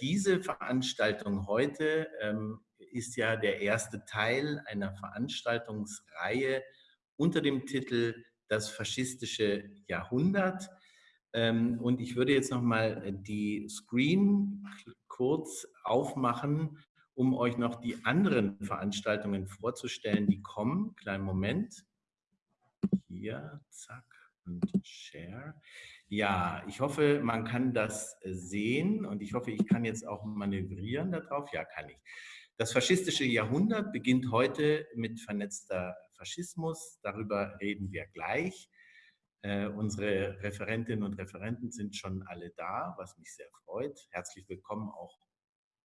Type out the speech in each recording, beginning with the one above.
diese Veranstaltung heute ähm, ist ja der erste Teil einer Veranstaltungsreihe unter dem Titel Das faschistische Jahrhundert. Ähm, und ich würde jetzt nochmal die Screen kurz aufmachen, um euch noch die anderen Veranstaltungen vorzustellen, die kommen. Kleinen Moment. Hier, zack, und Share. Ja, ich hoffe, man kann das sehen und ich hoffe, ich kann jetzt auch manövrieren darauf. Ja, kann ich. Das faschistische Jahrhundert beginnt heute mit vernetzter Faschismus. Darüber reden wir gleich. Äh, unsere Referentinnen und Referenten sind schon alle da, was mich sehr freut. Herzlich willkommen auch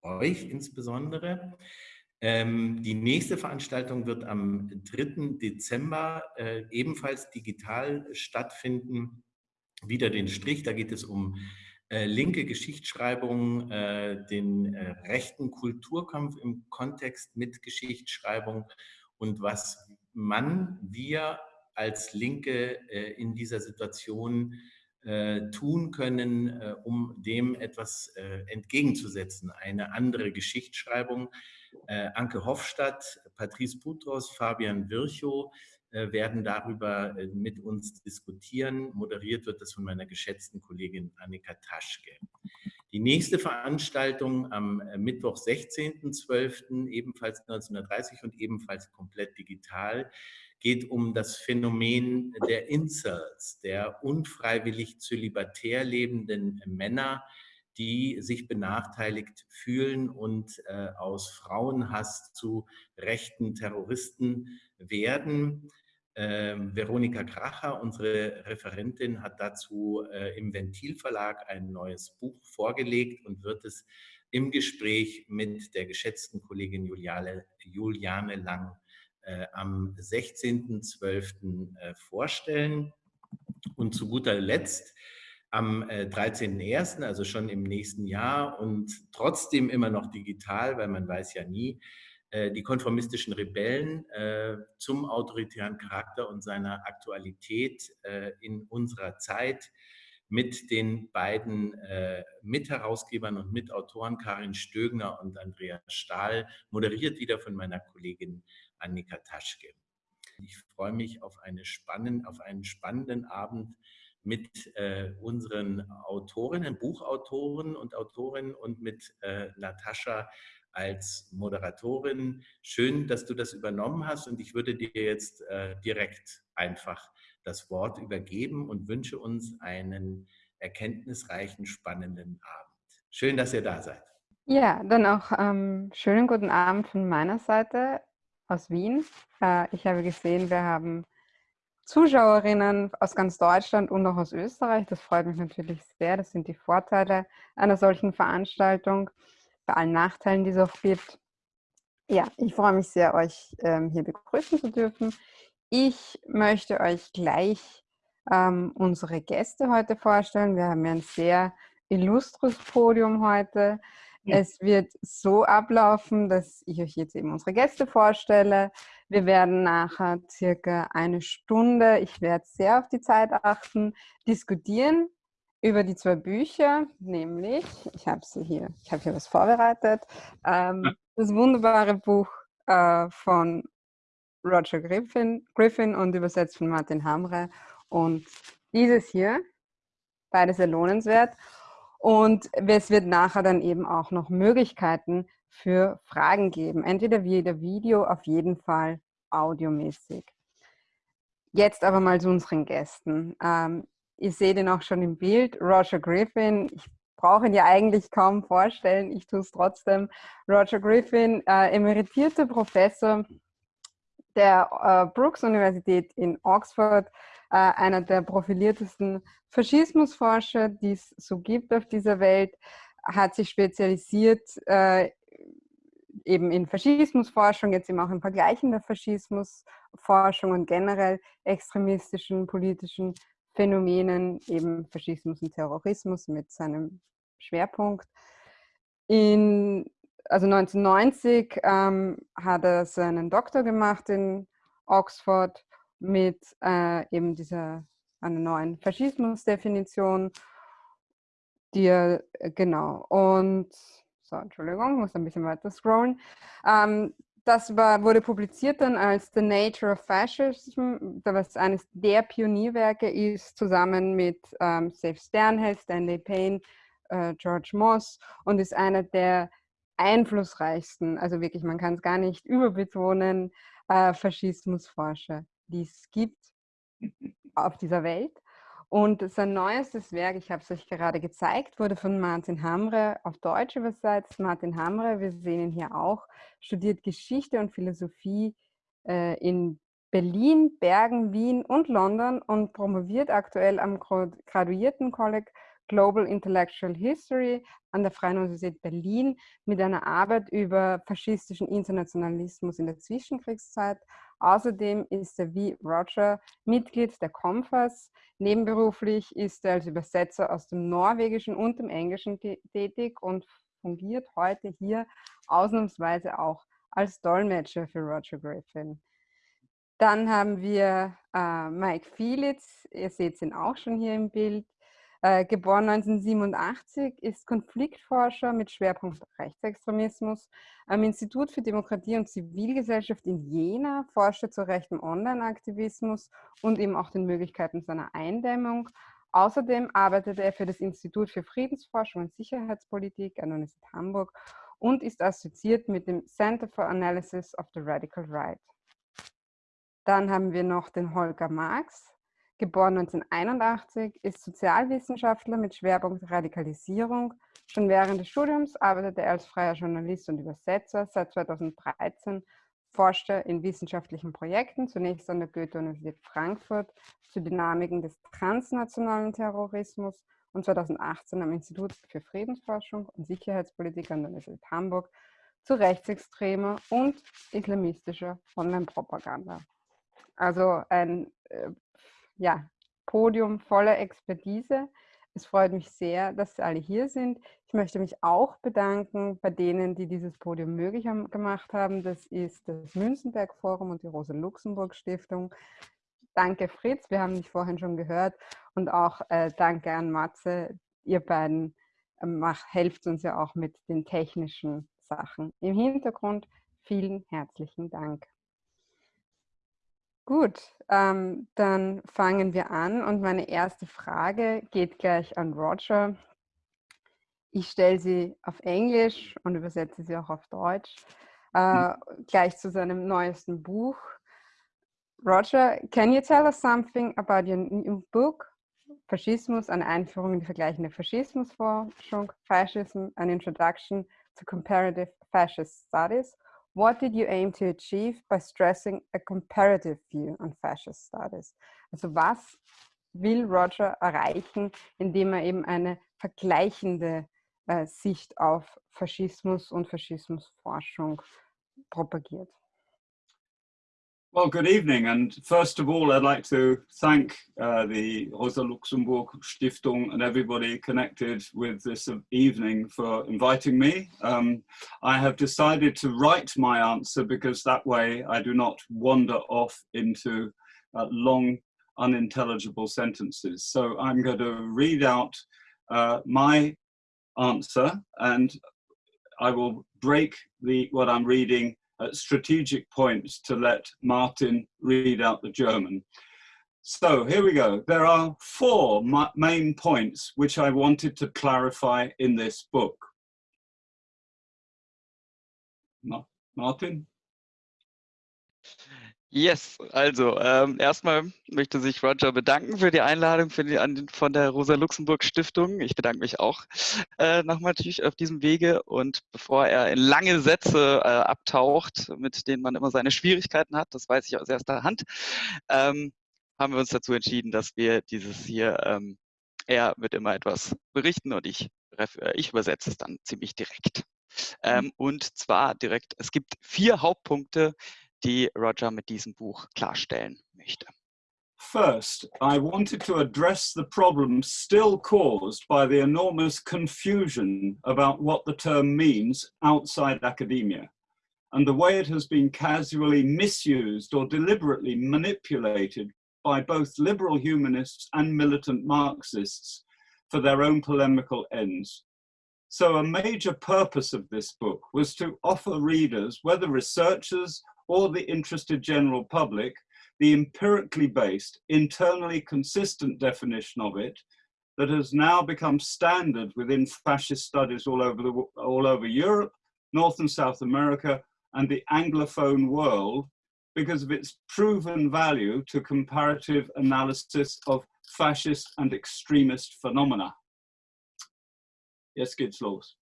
euch insbesondere. Ähm, die nächste Veranstaltung wird am 3. Dezember äh, ebenfalls digital stattfinden. Wieder den Strich, da geht es um äh, linke Geschichtsschreibung, äh, den äh, rechten Kulturkampf im Kontext mit Geschichtsschreibung und was man, wir als Linke äh, in dieser Situation äh, tun können, um dem etwas entgegenzusetzen. Eine andere Geschichtsschreibung. Anke Hofstadt, Patrice Putros, Fabian Virchow werden darüber mit uns diskutieren. Moderiert wird das von meiner geschätzten Kollegin Annika Taschke. Die nächste Veranstaltung am Mittwoch, 16.12., ebenfalls 1930 und ebenfalls komplett digital, geht um das Phänomen der Incels, der unfreiwillig zölibatär lebenden Männer, die sich benachteiligt fühlen und äh, aus Frauenhass zu rechten Terroristen werden. Ähm, Veronika Kracher, unsere Referentin, hat dazu äh, im Ventilverlag ein neues Buch vorgelegt und wird es im Gespräch mit der geschätzten Kollegin Juliane, Juliane Lang äh, am 16.12. Äh, vorstellen. Und zu guter Letzt am 13.01., äh, also schon im nächsten Jahr und trotzdem immer noch digital, weil man weiß ja nie, die konformistischen Rebellen zum autoritären Charakter und seiner Aktualität in unserer Zeit mit den beiden Mitherausgebern und Mitautoren Karin Stögner und Andreas Stahl, moderiert wieder von meiner Kollegin Annika Taschke. Ich freue mich auf, eine spannend, auf einen spannenden Abend mit äh, unseren Autorinnen, Buchautoren und Autorinnen und mit äh, Natascha als Moderatorin. Schön, dass du das übernommen hast und ich würde dir jetzt äh, direkt einfach das Wort übergeben und wünsche uns einen erkenntnisreichen, spannenden Abend. Schön, dass ihr da seid. Ja, dann auch ähm, schönen guten Abend von meiner Seite aus Wien. Äh, ich habe gesehen, wir haben Zuschauerinnen aus ganz Deutschland und auch aus Österreich. Das freut mich natürlich sehr. Das sind die Vorteile einer solchen Veranstaltung, bei allen Nachteilen, die es auch gibt. Ja, ich freue mich sehr, euch ähm, hier begrüßen zu dürfen. Ich möchte euch gleich ähm, unsere Gäste heute vorstellen. Wir haben ja ein sehr illustres Podium heute. Es wird so ablaufen, dass ich euch jetzt eben unsere Gäste vorstelle. Wir werden nachher circa eine Stunde, ich werde sehr auf die Zeit achten, diskutieren über die zwei Bücher, nämlich, ich habe sie hier, ich habe hier was vorbereitet, ähm, das wunderbare Buch äh, von Roger Griffin, Griffin und übersetzt von Martin Hamre und dieses hier, beides sehr lohnenswert. Und es wird nachher dann eben auch noch Möglichkeiten für Fragen geben. Entweder via Video, auf jeden Fall audiomäßig. Jetzt aber mal zu unseren Gästen. Ähm, ihr seht ihn auch schon im Bild, Roger Griffin. Ich brauche ihn ja eigentlich kaum vorstellen, ich tue es trotzdem. Roger Griffin, äh, emeritierter Professor der äh, Brooks Universität in Oxford, äh, einer der profiliertesten Faschismusforscher, die es so gibt auf dieser Welt, hat sich spezialisiert äh, eben in Faschismusforschung, jetzt eben auch in vergleichender Faschismusforschung und generell extremistischen politischen Phänomenen, eben Faschismus und Terrorismus mit seinem Schwerpunkt. In, also 1990 ähm, hat er seinen Doktor gemacht in Oxford mit äh, eben dieser einer neuen Faschismusdefinition die er, äh, genau, und, so, Entschuldigung, ich muss ein bisschen weiter scrollen. Ähm, das war, wurde publiziert dann als The Nature of Fascism, was eines der Pionierwerke ist, zusammen mit ähm, Seth Sternhell, Stanley Payne, äh, George Moss und ist einer der einflussreichsten, also wirklich, man kann es gar nicht überbetonen, äh, Faschismusforscher, die es gibt auf dieser Welt. Und sein neuestes Werk, ich habe es euch gerade gezeigt, wurde von Martin Hamre auf Deutsch übersetzt. Martin Hamre, wir sehen ihn hier auch, studiert Geschichte und Philosophie äh, in Berlin, Bergen, Wien und London und promoviert aktuell am Graduiertenkolleg Global Intellectual History an der Freien Universität Berlin mit einer Arbeit über faschistischen Internationalismus in der Zwischenkriegszeit. Außerdem ist er wie Roger Mitglied der COMFAS. Nebenberuflich ist er als Übersetzer aus dem Norwegischen und dem Englischen tätig und fungiert heute hier ausnahmsweise auch als Dolmetscher für Roger Griffin. Dann haben wir äh, Mike Fielitz, ihr seht ihn auch schon hier im Bild. Äh, geboren 1987, ist Konfliktforscher mit Schwerpunkt Rechtsextremismus am Institut für Demokratie und Zivilgesellschaft in Jena, forschte zu rechtem Online-Aktivismus und eben auch den Möglichkeiten seiner Eindämmung. Außerdem arbeitete er für das Institut für Friedensforschung und Sicherheitspolitik an der Universität Hamburg und ist assoziiert mit dem Center for Analysis of the Radical Right. Dann haben wir noch den Holger Marx, geboren 1981, ist Sozialwissenschaftler mit Schwerpunkt Radikalisierung. Schon während des Studiums arbeitete er als freier Journalist und Übersetzer. Seit 2013 forschte er in wissenschaftlichen Projekten, zunächst an der Goethe-Universität Frankfurt zu Dynamiken des transnationalen Terrorismus und 2018 am Institut für Friedensforschung und Sicherheitspolitik an der Universität Hamburg zu rechtsextremer und islamistischer Online-Propaganda. Also ein äh, ja, Podium voller Expertise. Es freut mich sehr, dass Sie alle hier sind. Ich möchte mich auch bedanken bei denen, die dieses Podium möglich gemacht haben. Das ist das Münzenberg Forum und die Rosa-Luxemburg-Stiftung. Danke Fritz, wir haben dich vorhin schon gehört. Und auch äh, danke an Matze. Ihr beiden äh, helft uns ja auch mit den technischen Sachen. Im Hintergrund vielen herzlichen Dank. Gut, ähm, dann fangen wir an und meine erste Frage geht gleich an Roger. Ich stelle sie auf Englisch und übersetze sie auch auf Deutsch, äh, gleich zu seinem neuesten Buch. Roger, can you tell us something about your new book, Faschismus, eine Einführung in die vergleichende Faschismusforschung, Fascism, an Introduction to Comparative Fascist Studies? What did you aim to achieve by stressing a comparative view on fascist studies? Also was will Roger erreichen, indem er eben eine vergleichende äh, Sicht auf Faschismus und Faschismusforschung propagiert? Well, good evening. And first of all, I'd like to thank uh, the Rosa Luxemburg Stiftung and everybody connected with this evening for inviting me. Um, I have decided to write my answer because that way I do not wander off into uh, long, unintelligible sentences. So I'm going to read out uh, my answer and I will break the what I'm reading at strategic points to let Martin read out the German. So here we go. There are four main points which I wanted to clarify in this book. Martin? Yes, also ähm, erstmal möchte sich Roger bedanken für die Einladung für die, an, von der Rosa-Luxemburg-Stiftung. Ich bedanke mich auch äh, nochmal natürlich auf diesem Wege. Und bevor er in lange Sätze äh, abtaucht, mit denen man immer seine Schwierigkeiten hat, das weiß ich aus erster Hand, ähm, haben wir uns dazu entschieden, dass wir dieses hier, ähm, er wird immer etwas berichten und ich, äh, ich übersetze es dann ziemlich direkt. Ähm, mhm. und zwar direkt, es gibt vier Hauptpunkte, die Roger mit diesem Buch klarstellen möchte. First, I wanted to address the problem still caused by the enormous confusion about what the term means outside academia and the way it has been casually misused or deliberately manipulated by both liberal humanists and militant Marxists for their own polemical ends. So a major purpose of this book was to offer readers, whether researchers or the interested general public, the empirically based, internally consistent definition of it that has now become standard within fascist studies all over, the, all over Europe, North and South America, and the Anglophone world because of its proven value to comparative analysis of fascist and extremist phenomena. Jetzt geht's los.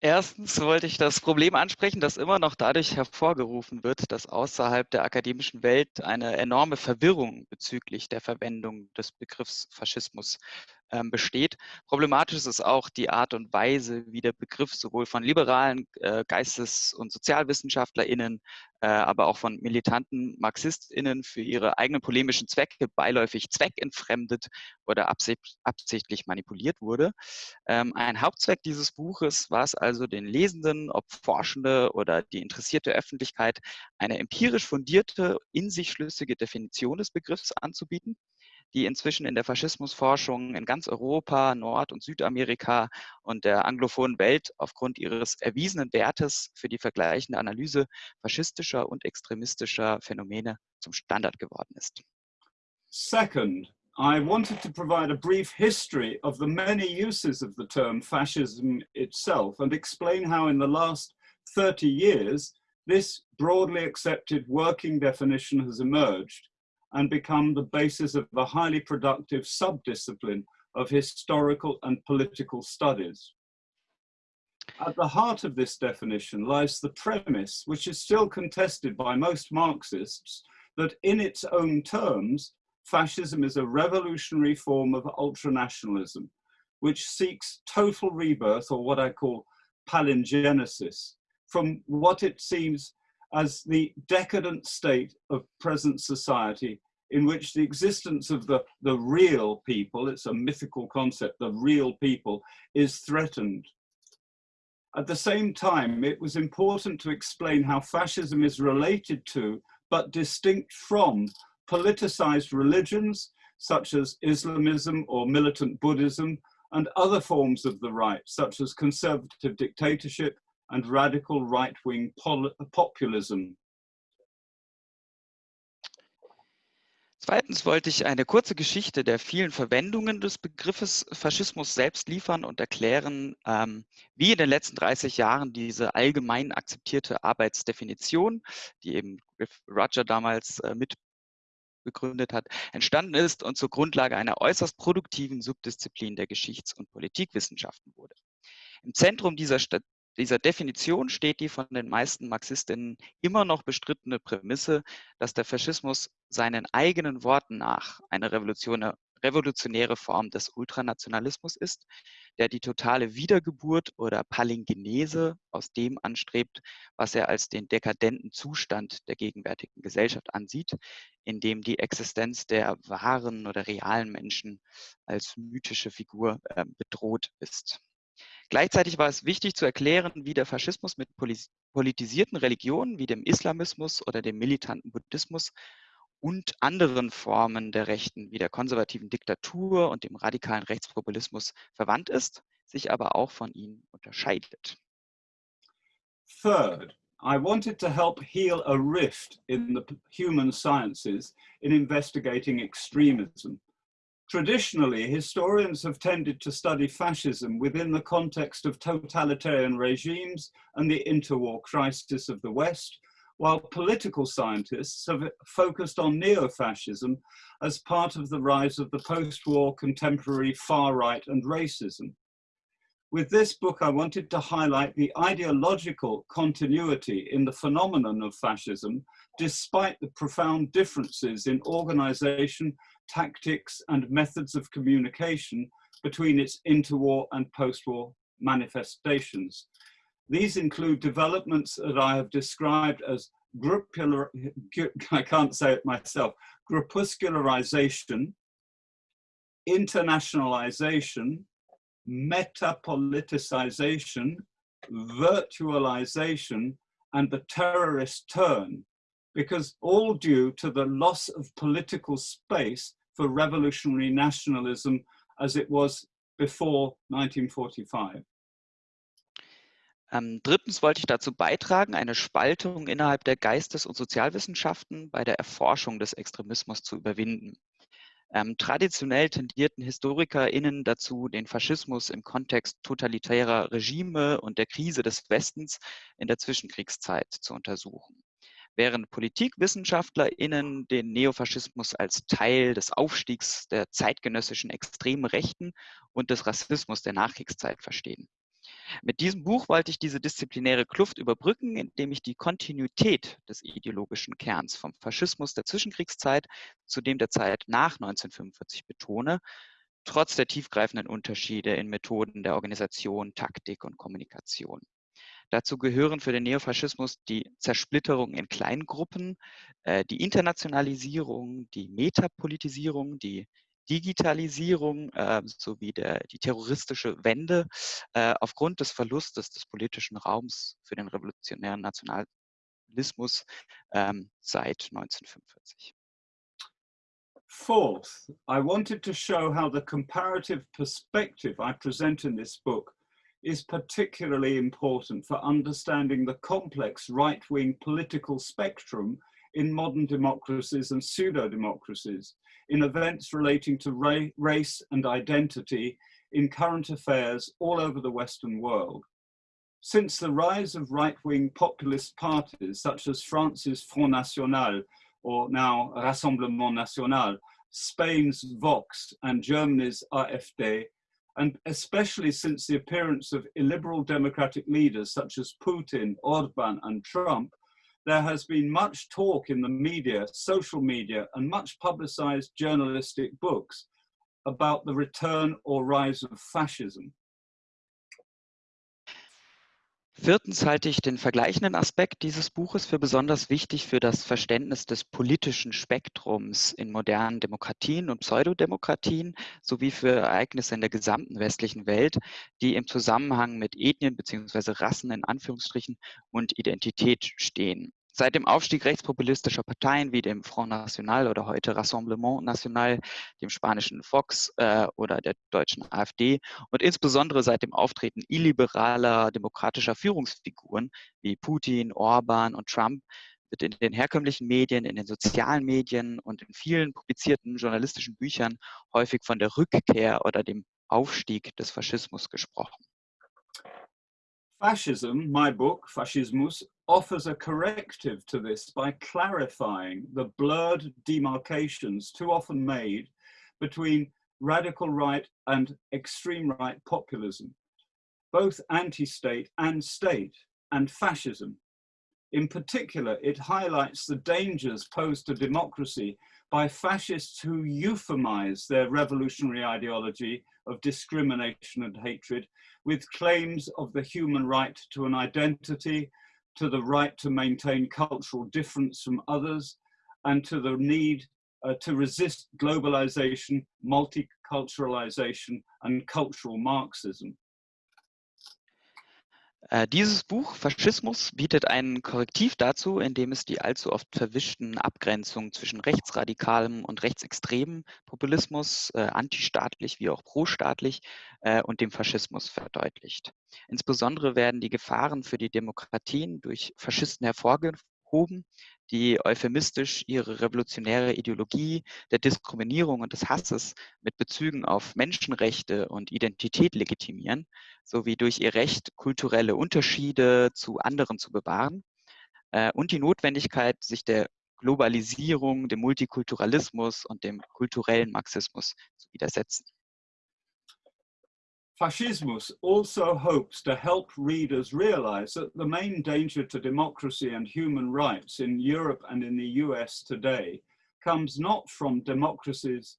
Erstens wollte ich das Problem ansprechen, das immer noch dadurch hervorgerufen wird, dass außerhalb der akademischen Welt eine enorme Verwirrung bezüglich der Verwendung des Begriffs Faschismus ähm, besteht. Problematisch ist auch die Art und Weise, wie der Begriff sowohl von liberalen äh, Geistes- und SozialwissenschaftlerInnen, äh, aber auch von militanten MarxistInnen für ihre eigenen polemischen Zwecke beiläufig zweckentfremdet oder absicht, absichtlich manipuliert wurde. Ähm, ein Hauptzweck dieses Buches war es also, den Lesenden, ob Forschende oder die interessierte Öffentlichkeit, eine empirisch fundierte, in sich schlüssige Definition des Begriffs anzubieten die inzwischen in der Faschismusforschung in ganz Europa, Nord- und Südamerika und der anglophonen Welt aufgrund ihres erwiesenen Wertes für die vergleichende Analyse faschistischer und extremistischer Phänomene zum Standard geworden ist. Second, I wanted to provide a brief history of the many uses of the term fascism itself and explain how in the last 30 years this broadly accepted working definition has emerged and become the basis of a highly productive subdiscipline of historical and political studies. At the heart of this definition lies the premise, which is still contested by most Marxists, that in its own terms, fascism is a revolutionary form of ultranationalism, which seeks total rebirth, or what I call palingenesis, from what it seems as the decadent state of present society in which the existence of the, the real people, it's a mythical concept, the real people, is threatened. At the same time, it was important to explain how fascism is related to, but distinct from, politicized religions, such as Islamism or militant Buddhism, and other forms of the right, such as conservative dictatorship and radical right-wing populism. Zweitens wollte ich eine kurze Geschichte der vielen Verwendungen des Begriffes Faschismus selbst liefern und erklären, ähm, wie in den letzten 30 Jahren diese allgemein akzeptierte Arbeitsdefinition, die eben Roger damals äh, mit begründet hat, entstanden ist und zur Grundlage einer äußerst produktiven Subdisziplin der Geschichts- und Politikwissenschaften wurde. Im Zentrum dieser dieser Definition steht die von den meisten Marxistinnen immer noch bestrittene Prämisse, dass der Faschismus seinen eigenen Worten nach eine revolutionäre Form des Ultranationalismus ist, der die totale Wiedergeburt oder Palingenese aus dem anstrebt, was er als den dekadenten Zustand der gegenwärtigen Gesellschaft ansieht, in dem die Existenz der wahren oder realen Menschen als mythische Figur äh, bedroht ist. Gleichzeitig war es wichtig zu erklären, wie der Faschismus mit politisierten Religionen wie dem Islamismus oder dem militanten Buddhismus und anderen Formen der Rechten wie der konservativen Diktatur und dem radikalen Rechtspopulismus verwandt ist, sich aber auch von ihnen unterscheidet. Third, I wanted to help heal a rift in the human sciences in investigating extremism Traditionally, historians have tended to study fascism within the context of totalitarian regimes and the interwar crisis of the West, while political scientists have focused on neo-fascism as part of the rise of the post-war contemporary far right and racism. With this book, I wanted to highlight the ideological continuity in the phenomenon of fascism, despite the profound differences in organization tactics and methods of communication between its interwar and post-war manifestations. These include developments that I have described as gruppular, I can't say it myself, groupuscularization, internationalization, metapoliticization, virtualization, and the terrorist turn, because all due to the loss of political space for revolutionary nationalism as it was before 1945. Ähm, drittens wollte ich dazu beitragen, eine Spaltung innerhalb der Geistes- und Sozialwissenschaften bei der Erforschung des Extremismus zu überwinden. Ähm, traditionell tendierten HistorikerInnen dazu, den Faschismus im Kontext totalitärer Regime und der Krise des Westens in der Zwischenkriegszeit zu untersuchen. Während PolitikwissenschaftlerInnen den Neofaschismus als Teil des Aufstiegs der zeitgenössischen extremen Rechten und des Rassismus der Nachkriegszeit verstehen. Mit diesem Buch wollte ich diese disziplinäre Kluft überbrücken, indem ich die Kontinuität des ideologischen Kerns vom Faschismus der Zwischenkriegszeit zu dem der Zeit nach 1945 betone, trotz der tiefgreifenden Unterschiede in Methoden der Organisation, Taktik und Kommunikation. Dazu gehören für den Neofaschismus die Zersplitterung in Kleingruppen, äh, die Internationalisierung, die Metapolitisierung, die Digitalisierung äh, sowie der, die terroristische Wende äh, aufgrund des Verlustes des politischen Raums für den revolutionären Nationalismus ähm, seit 1945. Fourth, I wanted to show how the comparative perspective I present in this book is particularly important for understanding the complex right-wing political spectrum in modern democracies and pseudo-democracies, in events relating to ra race and identity in current affairs all over the Western world. Since the rise of right-wing populist parties such as France's Front National or now Rassemblement National, Spain's Vox and Germany's AfD, and especially since the appearance of illiberal democratic leaders such as Putin, Orban and Trump, there has been much talk in the media, social media, and much publicized journalistic books about the return or rise of fascism. Viertens halte ich den vergleichenden Aspekt dieses Buches für besonders wichtig für das Verständnis des politischen Spektrums in modernen Demokratien und Pseudodemokratien sowie für Ereignisse in der gesamten westlichen Welt, die im Zusammenhang mit Ethnien bzw. Rassen in Anführungsstrichen und Identität stehen. Seit dem Aufstieg rechtspopulistischer Parteien wie dem Front National oder heute Rassemblement National, dem spanischen Vox äh, oder der deutschen AfD und insbesondere seit dem Auftreten illiberaler demokratischer Führungsfiguren wie Putin, Orban und Trump wird in den herkömmlichen Medien, in den sozialen Medien und in vielen publizierten journalistischen Büchern häufig von der Rückkehr oder dem Aufstieg des Faschismus gesprochen. Fascism, my book, Fascismus, offers a corrective to this by clarifying the blurred demarcations too often made between radical right and extreme right populism, both anti-state and state, and fascism. In particular, it highlights the dangers posed to democracy by fascists who euphemize their revolutionary ideology of discrimination and hatred with claims of the human right to an identity, to the right to maintain cultural difference from others, and to the need uh, to resist globalization, multiculturalization, and cultural Marxism. Äh, dieses Buch Faschismus bietet ein Korrektiv dazu, indem es die allzu oft verwischten Abgrenzungen zwischen rechtsradikalem und rechtsextremem Populismus, äh, antistaatlich wie auch prostaatlich, äh, und dem Faschismus verdeutlicht. Insbesondere werden die Gefahren für die Demokratien durch Faschisten hervorgehoben, die euphemistisch ihre revolutionäre Ideologie der Diskriminierung und des Hasses mit Bezügen auf Menschenrechte und Identität legitimieren, sowie durch ihr Recht, kulturelle Unterschiede zu anderen zu bewahren äh, und die Notwendigkeit, sich der Globalisierung, dem Multikulturalismus und dem kulturellen Marxismus zu widersetzen. Fascismus also hopes to help readers realize that the main danger to democracy and human rights in Europe and in the US today comes not from democracy's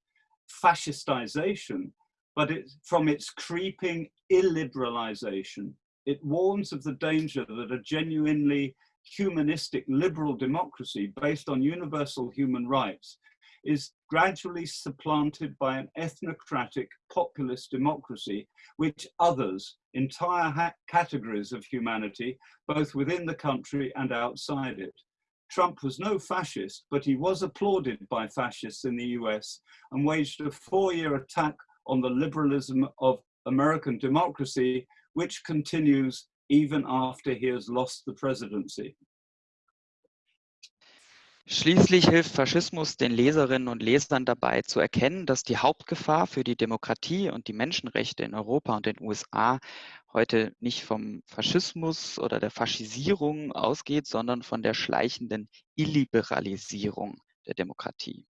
fascistization, but it, from its creeping illiberalization. It warns of the danger that a genuinely humanistic liberal democracy based on universal human rights is gradually supplanted by an ethnocratic populist democracy, which others entire categories of humanity, both within the country and outside it. Trump was no fascist, but he was applauded by fascists in the US and waged a four-year attack on the liberalism of American democracy, which continues even after he has lost the presidency. Schließlich hilft Faschismus den Leserinnen und Lesern dabei zu erkennen, dass die Hauptgefahr für die Demokratie und die Menschenrechte in Europa und den USA heute nicht vom Faschismus oder der Faschisierung ausgeht, sondern von der schleichenden Illiberalisierung der Demokratie.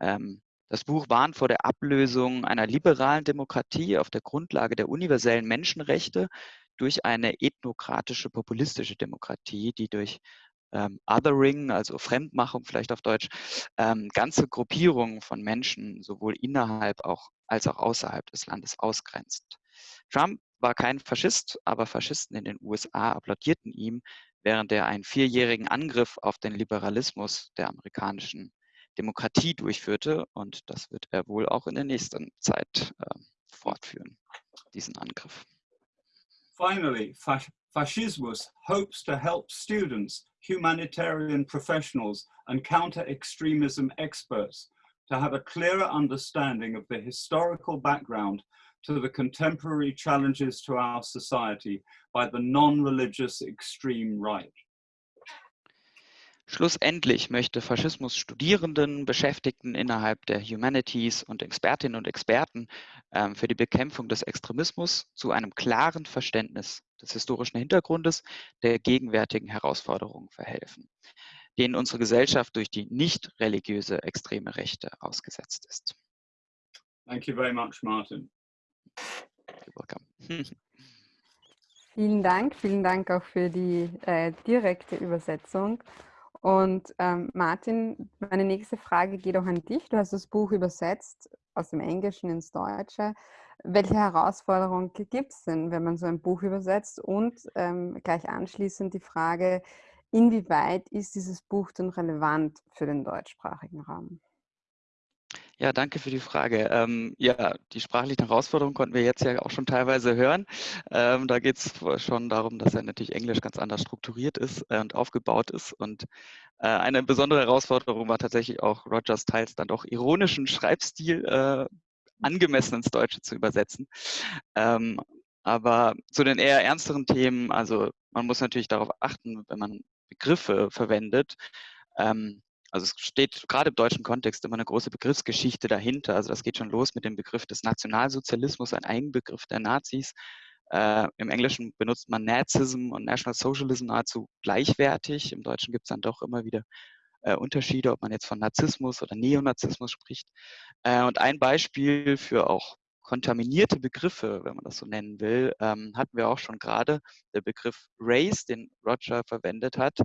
Ähm, das Buch warnt vor der Ablösung einer liberalen Demokratie auf der Grundlage der universellen Menschenrechte durch eine ethnokratische, populistische Demokratie, die durch ähm, Othering, also Fremdmachung vielleicht auf Deutsch, ähm, ganze Gruppierungen von Menschen sowohl innerhalb auch, als auch außerhalb des Landes ausgrenzt. Trump war kein Faschist, aber Faschisten in den USA applaudierten ihm, während er einen vierjährigen Angriff auf den Liberalismus der amerikanischen Demokratie durchführte. Und das wird er wohl auch in der nächsten Zeit äh, fortführen, diesen Angriff. Finally, Fascismus hopes to help students, humanitarian professionals, and counter-extremism experts to have a clearer understanding of the historical background to the contemporary challenges to our society by the non-religious extreme right. Schlussendlich möchte Faschismus Studierenden, Beschäftigten innerhalb der Humanities und Expertinnen und Experten ähm, für die Bekämpfung des Extremismus zu einem klaren Verständnis des historischen Hintergrundes der gegenwärtigen Herausforderungen verhelfen, denen unsere Gesellschaft durch die nicht religiöse extreme Rechte ausgesetzt ist. Thank you very much, Martin. You're welcome. Vielen Dank, vielen Dank auch für die äh, direkte Übersetzung. Und ähm, Martin, meine nächste Frage geht auch an dich. Du hast das Buch übersetzt aus dem Englischen ins Deutsche. Welche Herausforderungen gibt es denn, wenn man so ein Buch übersetzt? Und ähm, gleich anschließend die Frage, inwieweit ist dieses Buch denn relevant für den deutschsprachigen Raum? Ja, danke für die Frage. Ähm, ja, die sprachlichen Herausforderungen konnten wir jetzt ja auch schon teilweise hören. Ähm, da geht es schon darum, dass er natürlich Englisch ganz anders strukturiert ist äh, und aufgebaut ist. Und äh, eine besondere Herausforderung war tatsächlich auch Rogers teils dann doch ironischen Schreibstil äh, angemessen ins Deutsche zu übersetzen. Ähm, aber zu den eher ernsteren Themen, also man muss natürlich darauf achten, wenn man Begriffe verwendet, ähm, also es steht gerade im deutschen Kontext immer eine große Begriffsgeschichte dahinter. Also das geht schon los mit dem Begriff des Nationalsozialismus, ein Eigenbegriff der Nazis. Äh, Im Englischen benutzt man Nazism und National Socialism nahezu gleichwertig. Im Deutschen gibt es dann doch immer wieder äh, Unterschiede, ob man jetzt von Narzissmus oder Neonazismus spricht. Äh, und ein Beispiel für auch kontaminierte Begriffe, wenn man das so nennen will, ähm, hatten wir auch schon gerade. Der Begriff Race, den Roger verwendet hat,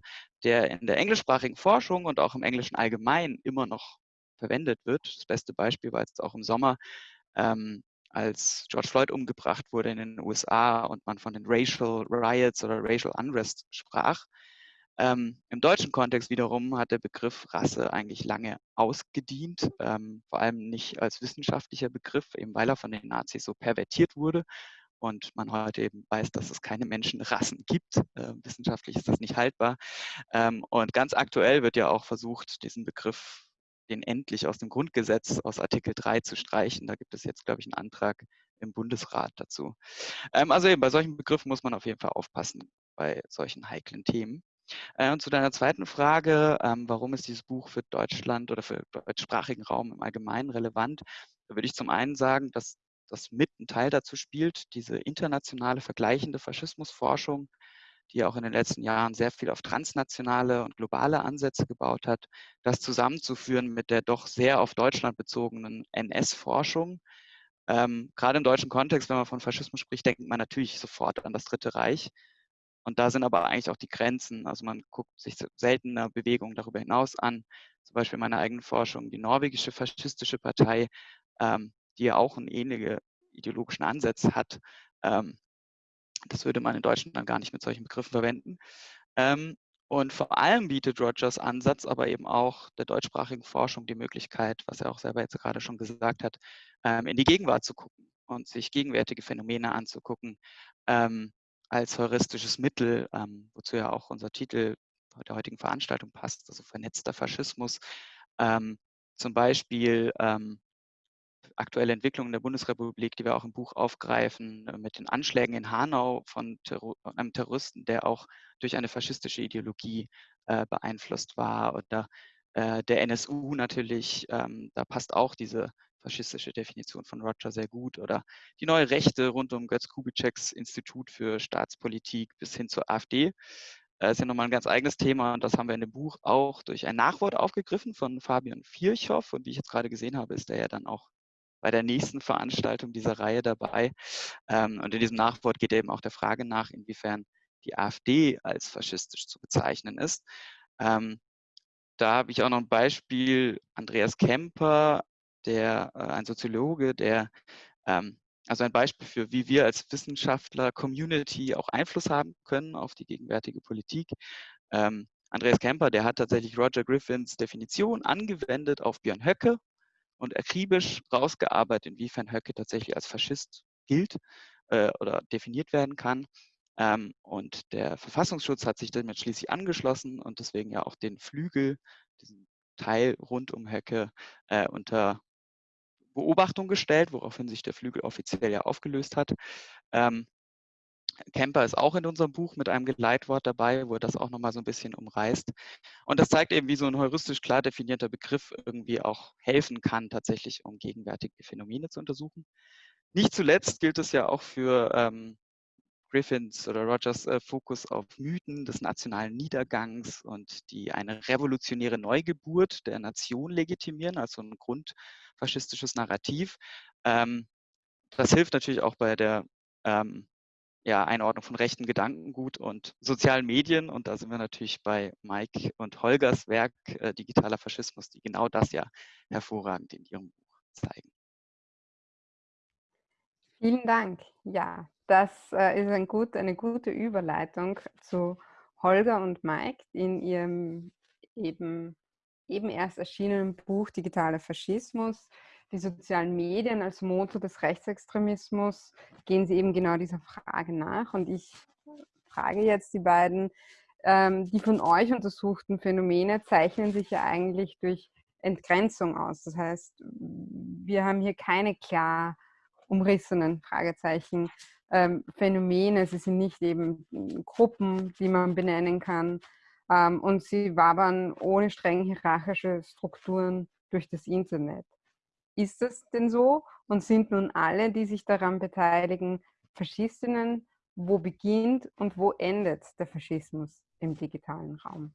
der in der englischsprachigen Forschung und auch im Englischen allgemein immer noch verwendet wird. Das beste Beispiel war jetzt auch im Sommer, ähm, als George Floyd umgebracht wurde in den USA und man von den Racial Riots oder Racial Unrest sprach. Ähm, Im deutschen Kontext wiederum hat der Begriff Rasse eigentlich lange ausgedient, ähm, vor allem nicht als wissenschaftlicher Begriff, eben weil er von den Nazis so pervertiert wurde und man heute eben weiß, dass es keine Menschenrassen gibt. Äh, wissenschaftlich ist das nicht haltbar. Ähm, und ganz aktuell wird ja auch versucht, diesen Begriff, den endlich aus dem Grundgesetz, aus Artikel 3 zu streichen. Da gibt es jetzt, glaube ich, einen Antrag im Bundesrat dazu. Ähm, also eben bei solchen Begriffen muss man auf jeden Fall aufpassen bei solchen heiklen Themen. Äh, und zu deiner zweiten Frage, ähm, warum ist dieses Buch für Deutschland oder für deutschsprachigen Raum im Allgemeinen relevant? Da würde ich zum einen sagen, dass das mit ein Teil dazu spielt, diese internationale vergleichende Faschismusforschung, die auch in den letzten Jahren sehr viel auf transnationale und globale Ansätze gebaut hat, das zusammenzuführen mit der doch sehr auf Deutschland bezogenen NS-Forschung. Ähm, gerade im deutschen Kontext, wenn man von Faschismus spricht, denkt man natürlich sofort an das Dritte Reich. Und da sind aber eigentlich auch die Grenzen. Also man guckt sich seltener Bewegungen darüber hinaus an. Zum Beispiel meine eigene Forschung, die norwegische faschistische Partei, ähm, die ja auch einen ähnlichen ideologischen Ansatz hat. Ähm, das würde man in Deutschland dann gar nicht mit solchen Begriffen verwenden. Ähm, und vor allem bietet Rogers Ansatz aber eben auch der deutschsprachigen Forschung die Möglichkeit, was er auch selber jetzt gerade schon gesagt hat, ähm, in die Gegenwart zu gucken und sich gegenwärtige Phänomene anzugucken, ähm, als heuristisches Mittel, ähm, wozu ja auch unser Titel der heutigen Veranstaltung passt, also vernetzter Faschismus. Ähm, zum Beispiel ähm, aktuelle Entwicklungen der Bundesrepublik, die wir auch im Buch aufgreifen, äh, mit den Anschlägen in Hanau von Terror einem Terroristen, der auch durch eine faschistische Ideologie äh, beeinflusst war. Oder äh, der NSU natürlich, ähm, da passt auch diese faschistische Definition von Roger sehr gut. Oder die neue Rechte rund um Götz Kubitscheks Institut für Staatspolitik bis hin zur AfD. Das ist ja nochmal ein ganz eigenes Thema und das haben wir in dem Buch auch durch ein Nachwort aufgegriffen von Fabian Virchow. Und wie ich jetzt gerade gesehen habe, ist er ja dann auch bei der nächsten Veranstaltung dieser Reihe dabei. Ähm, und in diesem Nachwort geht eben auch der Frage nach, inwiefern die AfD als faschistisch zu bezeichnen ist. Ähm, da habe ich auch noch ein Beispiel, Andreas Kemper, der, äh, ein Soziologe, der ähm, also ein Beispiel für, wie wir als Wissenschaftler, Community auch Einfluss haben können auf die gegenwärtige Politik. Ähm, Andreas Kemper, der hat tatsächlich Roger Griffins Definition angewendet auf Björn Höcke und akribisch rausgearbeitet, inwiefern Höcke tatsächlich als Faschist gilt äh, oder definiert werden kann. Ähm, und der Verfassungsschutz hat sich damit schließlich angeschlossen und deswegen ja auch den Flügel, diesen Teil rund um Höcke, äh, unter Beobachtung gestellt, woraufhin sich der Flügel offiziell ja aufgelöst hat. Ähm, Kemper ist auch in unserem Buch mit einem Geleitwort dabei, wo er das auch nochmal so ein bisschen umreißt. Und das zeigt eben, wie so ein heuristisch klar definierter Begriff irgendwie auch helfen kann, tatsächlich um gegenwärtige Phänomene zu untersuchen. Nicht zuletzt gilt es ja auch für ähm, Griffins oder Rogers äh, Fokus auf Mythen des nationalen Niedergangs und die eine revolutionäre Neugeburt der Nation legitimieren, also ein grundfaschistisches Narrativ. Ähm, das hilft natürlich auch bei der ähm, ja, Einordnung von rechten Gedankengut und sozialen Medien. Und da sind wir natürlich bei Mike und Holgers Werk äh, Digitaler Faschismus, die genau das ja hervorragend in ihrem Buch zeigen. Vielen Dank. Ja, das äh, ist ein gut, eine gute Überleitung zu Holger und Mike in ihrem eben, eben erst erschienenen Buch Digitaler Faschismus. Die sozialen Medien als Motor des Rechtsextremismus gehen sie eben genau dieser Frage nach. Und ich frage jetzt die beiden, ähm, die von euch untersuchten Phänomene zeichnen sich ja eigentlich durch Entgrenzung aus. Das heißt, wir haben hier keine klar umrissenen Fragezeichen ähm, Phänomene, sie sind nicht eben Gruppen, die man benennen kann ähm, und sie wabern ohne streng hierarchische Strukturen durch das Internet. Ist das denn so und sind nun alle, die sich daran beteiligen, Faschistinnen? Wo beginnt und wo endet der Faschismus im digitalen Raum?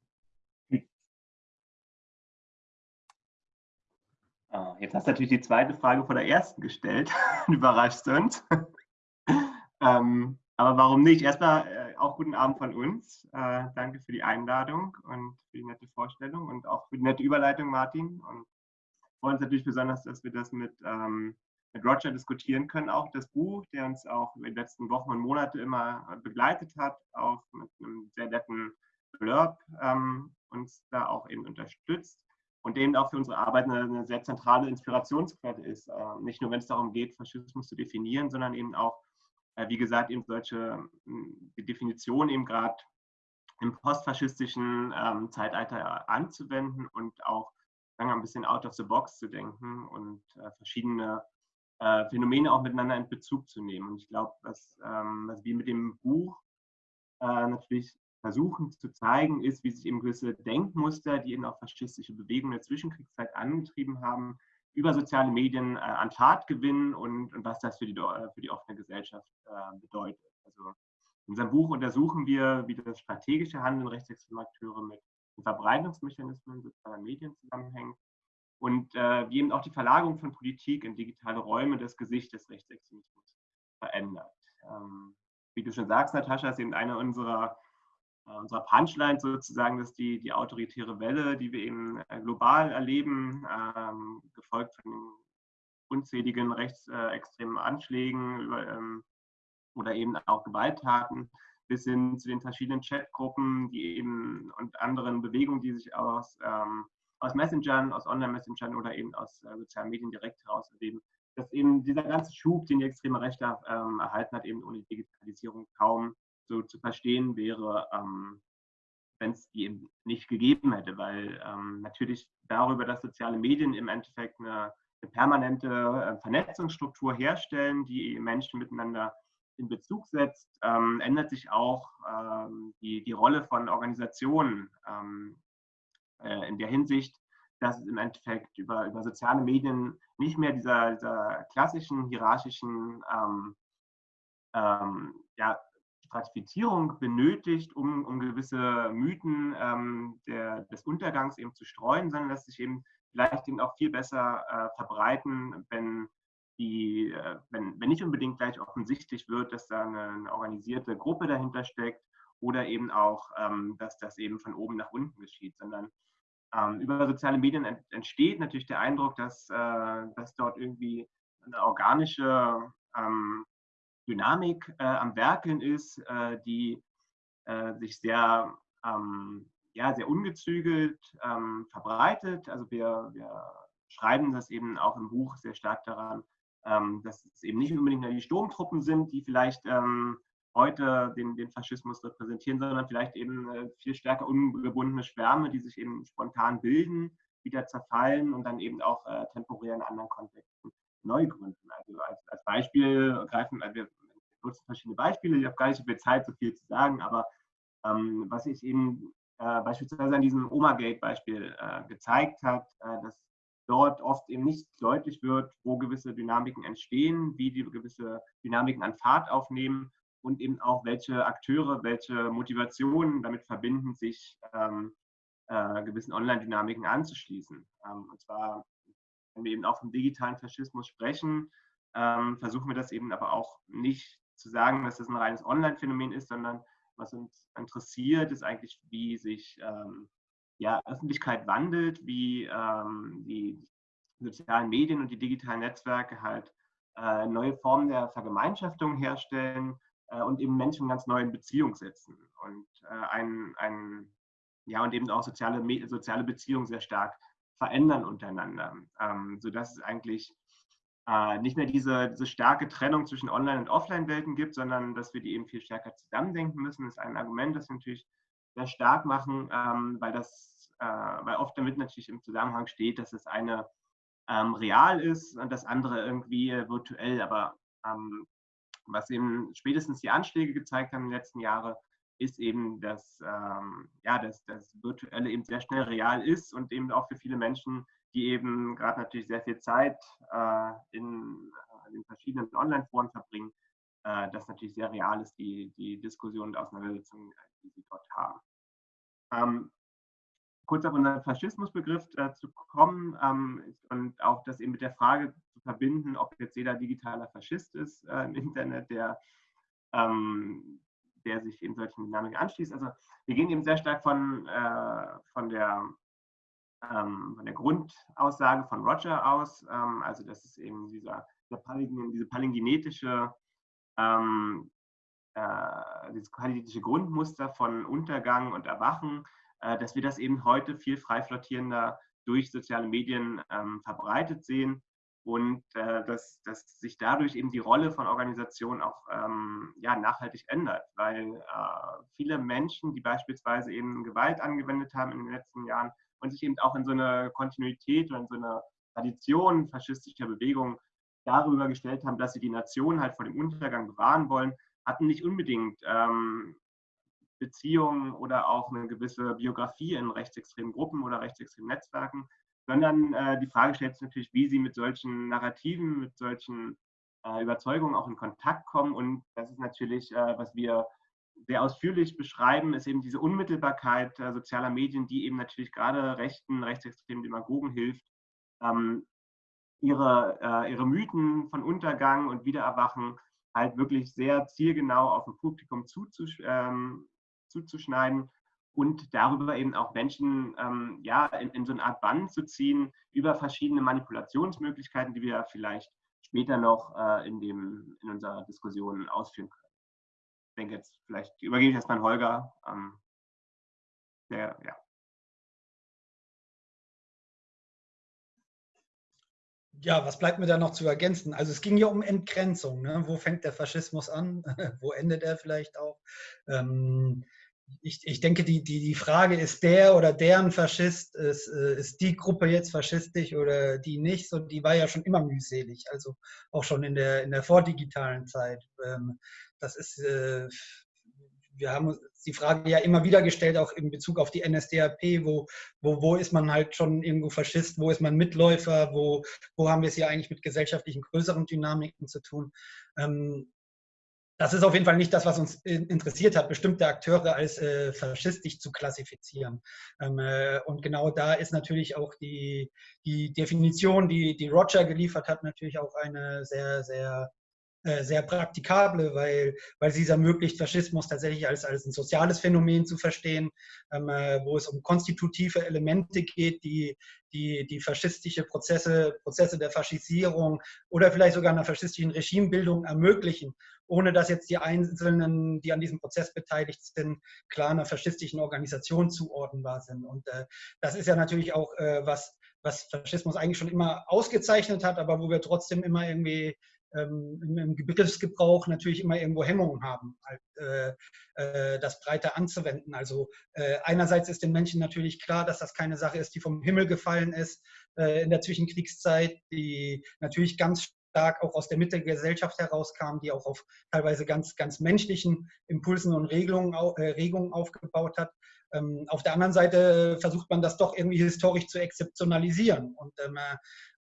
Oh, jetzt hast du natürlich die zweite Frage vor der ersten gestellt. du überraschst uns. ähm, aber warum nicht? Erstmal äh, auch guten Abend von uns. Äh, danke für die Einladung und für die nette Vorstellung und auch für die nette Überleitung, Martin. Und freuen uns natürlich besonders, dass wir das mit, ähm, mit Roger diskutieren können. Auch das Buch, der uns auch in den letzten Wochen und Monate immer begleitet hat, auch mit einem sehr netten Blurb ähm, uns da auch eben unterstützt und eben auch für unsere Arbeit eine, eine sehr zentrale Inspirationsquelle ist. Äh, nicht nur, wenn es darum geht, Faschismus zu definieren, sondern eben auch, äh, wie gesagt, eben solche hm, die Definition eben gerade im postfaschistischen ähm, Zeitalter anzuwenden und auch sagen wir, ein bisschen out of the box zu denken und äh, verschiedene äh, Phänomene auch miteinander in Bezug zu nehmen. Und ich glaube, was, ähm, was wir mit dem Buch äh, natürlich versuchen zu zeigen, ist, wie sich eben gewisse Denkmuster, die eben auch faschistische Bewegungen der Zwischenkriegszeit angetrieben haben, über soziale Medien äh, an Tat gewinnen und, und was das für die, für die offene Gesellschaft äh, bedeutet. Also in unserem Buch untersuchen wir, wie das strategische Handeln rechtsextremer Akteure mit Verbreitungsmechanismen sozialer Medien zusammenhängt und äh, wie eben auch die Verlagerung von Politik in digitale Räume das Gesicht des Rechtsextremismus verändert. Ähm, wie du schon sagst, Natascha, ist eben eine unserer unserer Punchline sozusagen, dass die, die autoritäre Welle, die wir eben äh, global erleben, ähm, gefolgt von unzähligen rechtsextremen Anschlägen über, ähm, oder eben auch Gewalttaten, bis hin zu den verschiedenen Chatgruppen, die eben und anderen Bewegungen, die sich aus, ähm, aus Messengern, aus Online-Messengern oder eben aus äh, sozialen Medien direkt heraus erleben, dass eben dieser ganze Schub, den die extreme Rechte ähm, erhalten hat, eben ohne Digitalisierung kaum so zu verstehen wäre, ähm, wenn es die eben nicht gegeben hätte, weil ähm, natürlich darüber, dass soziale Medien im Endeffekt eine, eine permanente äh, Vernetzungsstruktur herstellen, die Menschen miteinander in Bezug setzt, ähm, ändert sich auch ähm, die, die Rolle von Organisationen ähm, äh, in der Hinsicht, dass es im Endeffekt über, über soziale Medien nicht mehr dieser, dieser klassischen hierarchischen ähm, ähm, ja, Stratifizierung benötigt, um, um gewisse Mythen ähm, der, des Untergangs eben zu streuen, sondern dass sich eben vielleicht eben auch viel besser äh, verbreiten, wenn die, äh, wenn, wenn nicht unbedingt gleich offensichtlich wird, dass da eine, eine organisierte Gruppe dahinter steckt oder eben auch, ähm, dass das eben von oben nach unten geschieht, sondern ähm, über soziale Medien entsteht natürlich der Eindruck, dass, äh, dass dort irgendwie eine organische ähm, Dynamik äh, am Werkeln ist, äh, die äh, sich sehr, ähm, ja, sehr ungezügelt ähm, verbreitet. Also wir, wir schreiben das eben auch im Buch sehr stark daran, ähm, dass es eben nicht unbedingt nur die Sturmtruppen sind, die vielleicht ähm, heute den, den Faschismus repräsentieren, sondern vielleicht eben äh, viel stärker ungebundene Schwärme, die sich eben spontan bilden, wieder zerfallen und dann eben auch äh, temporär in anderen Kontexten neu gründen. Also als, als Beispiel greifen, also wir nutzen verschiedene Beispiele, ich habe gar nicht so viel Zeit, so viel zu sagen, aber ähm, was ich eben äh, beispielsweise an diesem Oma-Gate-Beispiel äh, gezeigt hat, äh, dass dort oft eben nicht deutlich wird, wo gewisse Dynamiken entstehen, wie die gewisse Dynamiken an Fahrt aufnehmen und eben auch welche Akteure, welche Motivationen damit verbinden, sich ähm, äh, gewissen Online-Dynamiken anzuschließen. Ähm, und zwar, wenn wir eben auch vom digitalen Faschismus sprechen, ähm, versuchen wir das eben aber auch nicht zu sagen, dass das ein reines Online-Phänomen ist, sondern was uns interessiert, ist eigentlich, wie sich ähm, ja, Öffentlichkeit wandelt, wie ähm, die sozialen Medien und die digitalen Netzwerke halt äh, neue Formen der Vergemeinschaftung herstellen äh, und eben Menschen ganz neu in Beziehung setzen. Und äh, ein, ein, ja, und eben auch soziale, soziale Beziehungen sehr stark verändern untereinander, ähm, sodass es eigentlich äh, nicht mehr diese, diese starke Trennung zwischen Online- und Offline-Welten gibt, sondern dass wir die eben viel stärker zusammendenken müssen, ist ein Argument, das wir natürlich sehr stark machen, ähm, weil das, äh, weil oft damit natürlich im Zusammenhang steht, dass das eine ähm, real ist und das andere irgendwie virtuell, aber ähm, was eben spätestens die Anschläge gezeigt haben in den letzten Jahren, ist eben, dass, ähm, ja, dass das Virtuelle eben sehr schnell real ist und eben auch für viele Menschen, die eben gerade natürlich sehr viel Zeit äh, in, äh, in verschiedenen Online-Foren verbringen, äh, das natürlich sehr real ist, die, die Diskussion und Auseinandersetzung, die sie dort haben. Ähm, kurz auf unseren Faschismusbegriff äh, zu kommen ähm, und auch das eben mit der Frage zu verbinden, ob jetzt jeder digitaler Faschist ist äh, im Internet, der, ähm, der sich in solchen Dynamiken anschließt. Also wir gehen eben sehr stark von, äh, von, der, ähm, von der Grundaussage von Roger aus, ähm, also das ist eben dieser, dieser Palingin, diese palingenetische ähm, äh, dieses palingenetische Grundmuster von Untergang und Erwachen, äh, dass wir das eben heute viel frei flottierender durch soziale Medien ähm, verbreitet sehen und äh, dass, dass sich dadurch eben die Rolle von Organisationen auch ähm, ja, nachhaltig ändert, weil äh, viele Menschen, die beispielsweise eben Gewalt angewendet haben in den letzten Jahren und sich eben auch in so eine Kontinuität oder in so eine Tradition faschistischer Bewegungen darüber gestellt haben, dass sie die Nation halt vor dem Untergang bewahren wollen, hatten nicht unbedingt ähm, Beziehungen oder auch eine gewisse Biografie in rechtsextremen Gruppen oder rechtsextremen Netzwerken, sondern äh, die Frage stellt sich natürlich, wie sie mit solchen Narrativen, mit solchen äh, Überzeugungen auch in Kontakt kommen. Und das ist natürlich, äh, was wir sehr ausführlich beschreiben, ist eben diese Unmittelbarkeit äh, sozialer Medien, die eben natürlich gerade rechten, rechtsextremen Demagogen hilft, ähm, ihre, äh, ihre Mythen von Untergang und Wiedererwachen halt wirklich sehr zielgenau auf ein Publikum zuzusch ähm, zuzuschneiden und darüber eben auch Menschen ähm, ja, in, in, so eine Art Bann zu ziehen über verschiedene Manipulationsmöglichkeiten, die wir vielleicht später noch äh, in, dem, in unserer Diskussion ausführen können. Ich denke jetzt, vielleicht übergebe ich erstmal an Holger. Ähm, der, ja. Ja, was bleibt mir da noch zu ergänzen? Also es ging ja um Entgrenzung. Ne? Wo fängt der Faschismus an? Wo endet er vielleicht auch? Ähm, ich, ich denke, die, die, die Frage, ist der oder deren Faschist, ist, äh, ist die Gruppe jetzt faschistisch oder die nicht, so, die war ja schon immer mühselig, also auch schon in der, in der vordigitalen Zeit. Ähm, das ist, äh, wir haben die Frage ja immer wieder gestellt, auch in Bezug auf die NSDAP, wo, wo, wo ist man halt schon irgendwo Faschist, wo ist man Mitläufer, wo, wo haben wir es hier eigentlich mit gesellschaftlichen größeren Dynamiken zu tun. Ähm, das ist auf jeden Fall nicht das, was uns interessiert hat, bestimmte Akteure als äh, faschistisch zu klassifizieren. Ähm, äh, und genau da ist natürlich auch die, die Definition, die, die Roger geliefert hat, natürlich auch eine sehr, sehr sehr praktikable, weil, weil sie es ermöglicht, Faschismus tatsächlich als, als ein soziales Phänomen zu verstehen, ähm, äh, wo es um konstitutive Elemente geht, die, die, die faschistische Prozesse, Prozesse der Faschisierung oder vielleicht sogar einer faschistischen Regimebildung ermöglichen, ohne dass jetzt die Einzelnen, die an diesem Prozess beteiligt sind, klar einer faschistischen Organisation zuordnenbar sind. Und äh, das ist ja natürlich auch äh, was, was Faschismus eigentlich schon immer ausgezeichnet hat, aber wo wir trotzdem immer irgendwie ähm, im Begriffsgebrauch natürlich immer irgendwo Hemmungen haben, halt, äh, äh, das breiter anzuwenden. Also äh, einerseits ist den Menschen natürlich klar, dass das keine Sache ist, die vom Himmel gefallen ist äh, in der Zwischenkriegszeit, die natürlich ganz stark auch aus der Mitte der Gesellschaft herauskam, die auch auf teilweise ganz, ganz menschlichen Impulsen und Regelungen, äh, Regungen aufgebaut hat. Ähm, auf der anderen Seite versucht man das doch irgendwie historisch zu exzeptionalisieren und ähm, äh,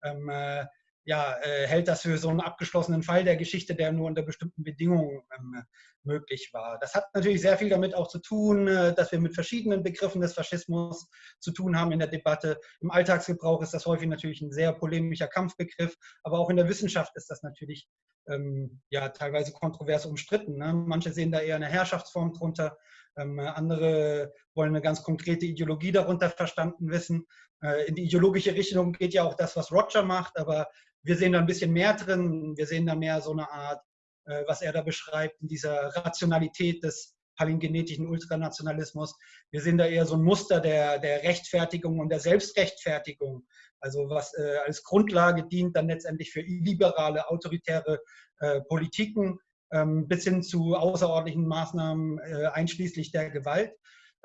ähm ja, äh, hält das für so einen abgeschlossenen Fall der Geschichte, der nur unter bestimmten Bedingungen ähm, möglich war. Das hat natürlich sehr viel damit auch zu tun, äh, dass wir mit verschiedenen Begriffen des Faschismus zu tun haben in der Debatte. Im Alltagsgebrauch ist das häufig natürlich ein sehr polemischer Kampfbegriff, aber auch in der Wissenschaft ist das natürlich ähm, ja, teilweise kontrovers umstritten. Ne? Manche sehen da eher eine Herrschaftsform drunter, ähm, andere wollen eine ganz konkrete Ideologie darunter verstanden wissen. Äh, in die ideologische Richtung geht ja auch das, was Roger macht, aber wir sehen da ein bisschen mehr drin. Wir sehen da mehr so eine Art, äh, was er da beschreibt, in dieser Rationalität des palingenetischen Ultranationalismus. Wir sehen da eher so ein Muster der, der Rechtfertigung und der Selbstrechtfertigung. Also was äh, als Grundlage dient dann letztendlich für illiberale, autoritäre äh, Politiken ähm, bis hin zu außerordentlichen Maßnahmen äh, einschließlich der Gewalt.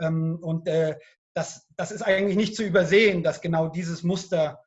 Ähm, und äh, das, das ist eigentlich nicht zu übersehen, dass genau dieses Muster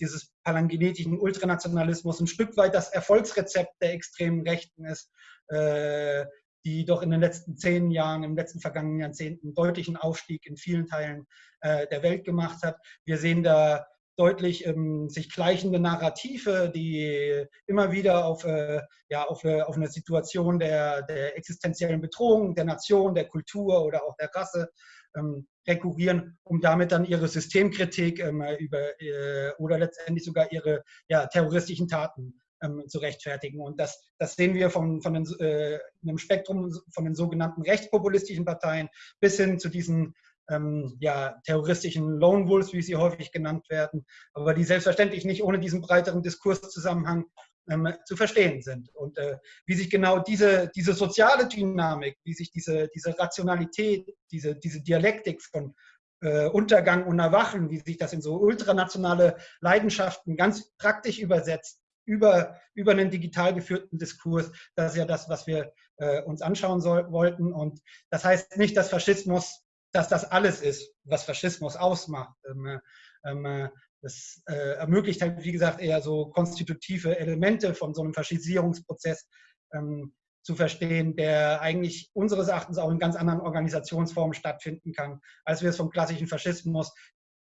dieses palangenetischen Ultranationalismus ein Stück weit das Erfolgsrezept der extremen Rechten ist, äh, die doch in den letzten zehn Jahren, im letzten vergangenen Jahrzehnten deutlichen Aufstieg in vielen Teilen äh, der Welt gemacht hat. Wir sehen da deutlich ähm, sich gleichende Narrative, die immer wieder auf, äh, ja, auf, äh, auf eine Situation der, der existenziellen Bedrohung der Nation, der Kultur oder auch der Rasse ähm, rekurrieren, um damit dann ihre Systemkritik ähm, über, äh, oder letztendlich sogar ihre ja, terroristischen Taten ähm, zu rechtfertigen. Und das, das sehen wir von, von den, äh, einem Spektrum von den sogenannten rechtspopulistischen Parteien bis hin zu diesen ähm, ja, terroristischen Lone Wolves, wie sie häufig genannt werden, aber die selbstverständlich nicht ohne diesen breiteren Diskurszusammenhang ähm, zu verstehen sind. Und äh, wie sich genau diese, diese soziale Dynamik, wie sich diese, diese Rationalität, diese, diese Dialektik von äh, Untergang und Erwachen, wie sich das in so ultranationale Leidenschaften ganz praktisch übersetzt, über, über einen digital geführten Diskurs, das ist ja das, was wir äh, uns anschauen soll, wollten. Und das heißt nicht, dass Faschismus, dass das alles ist, was Faschismus ausmacht. Ähm, äh, ähm, äh, das äh, ermöglicht halt, wie gesagt, eher so konstitutive Elemente von so einem Faschisierungsprozess ähm, zu verstehen, der eigentlich unseres Erachtens auch in ganz anderen Organisationsformen stattfinden kann, als wir es vom klassischen Faschismus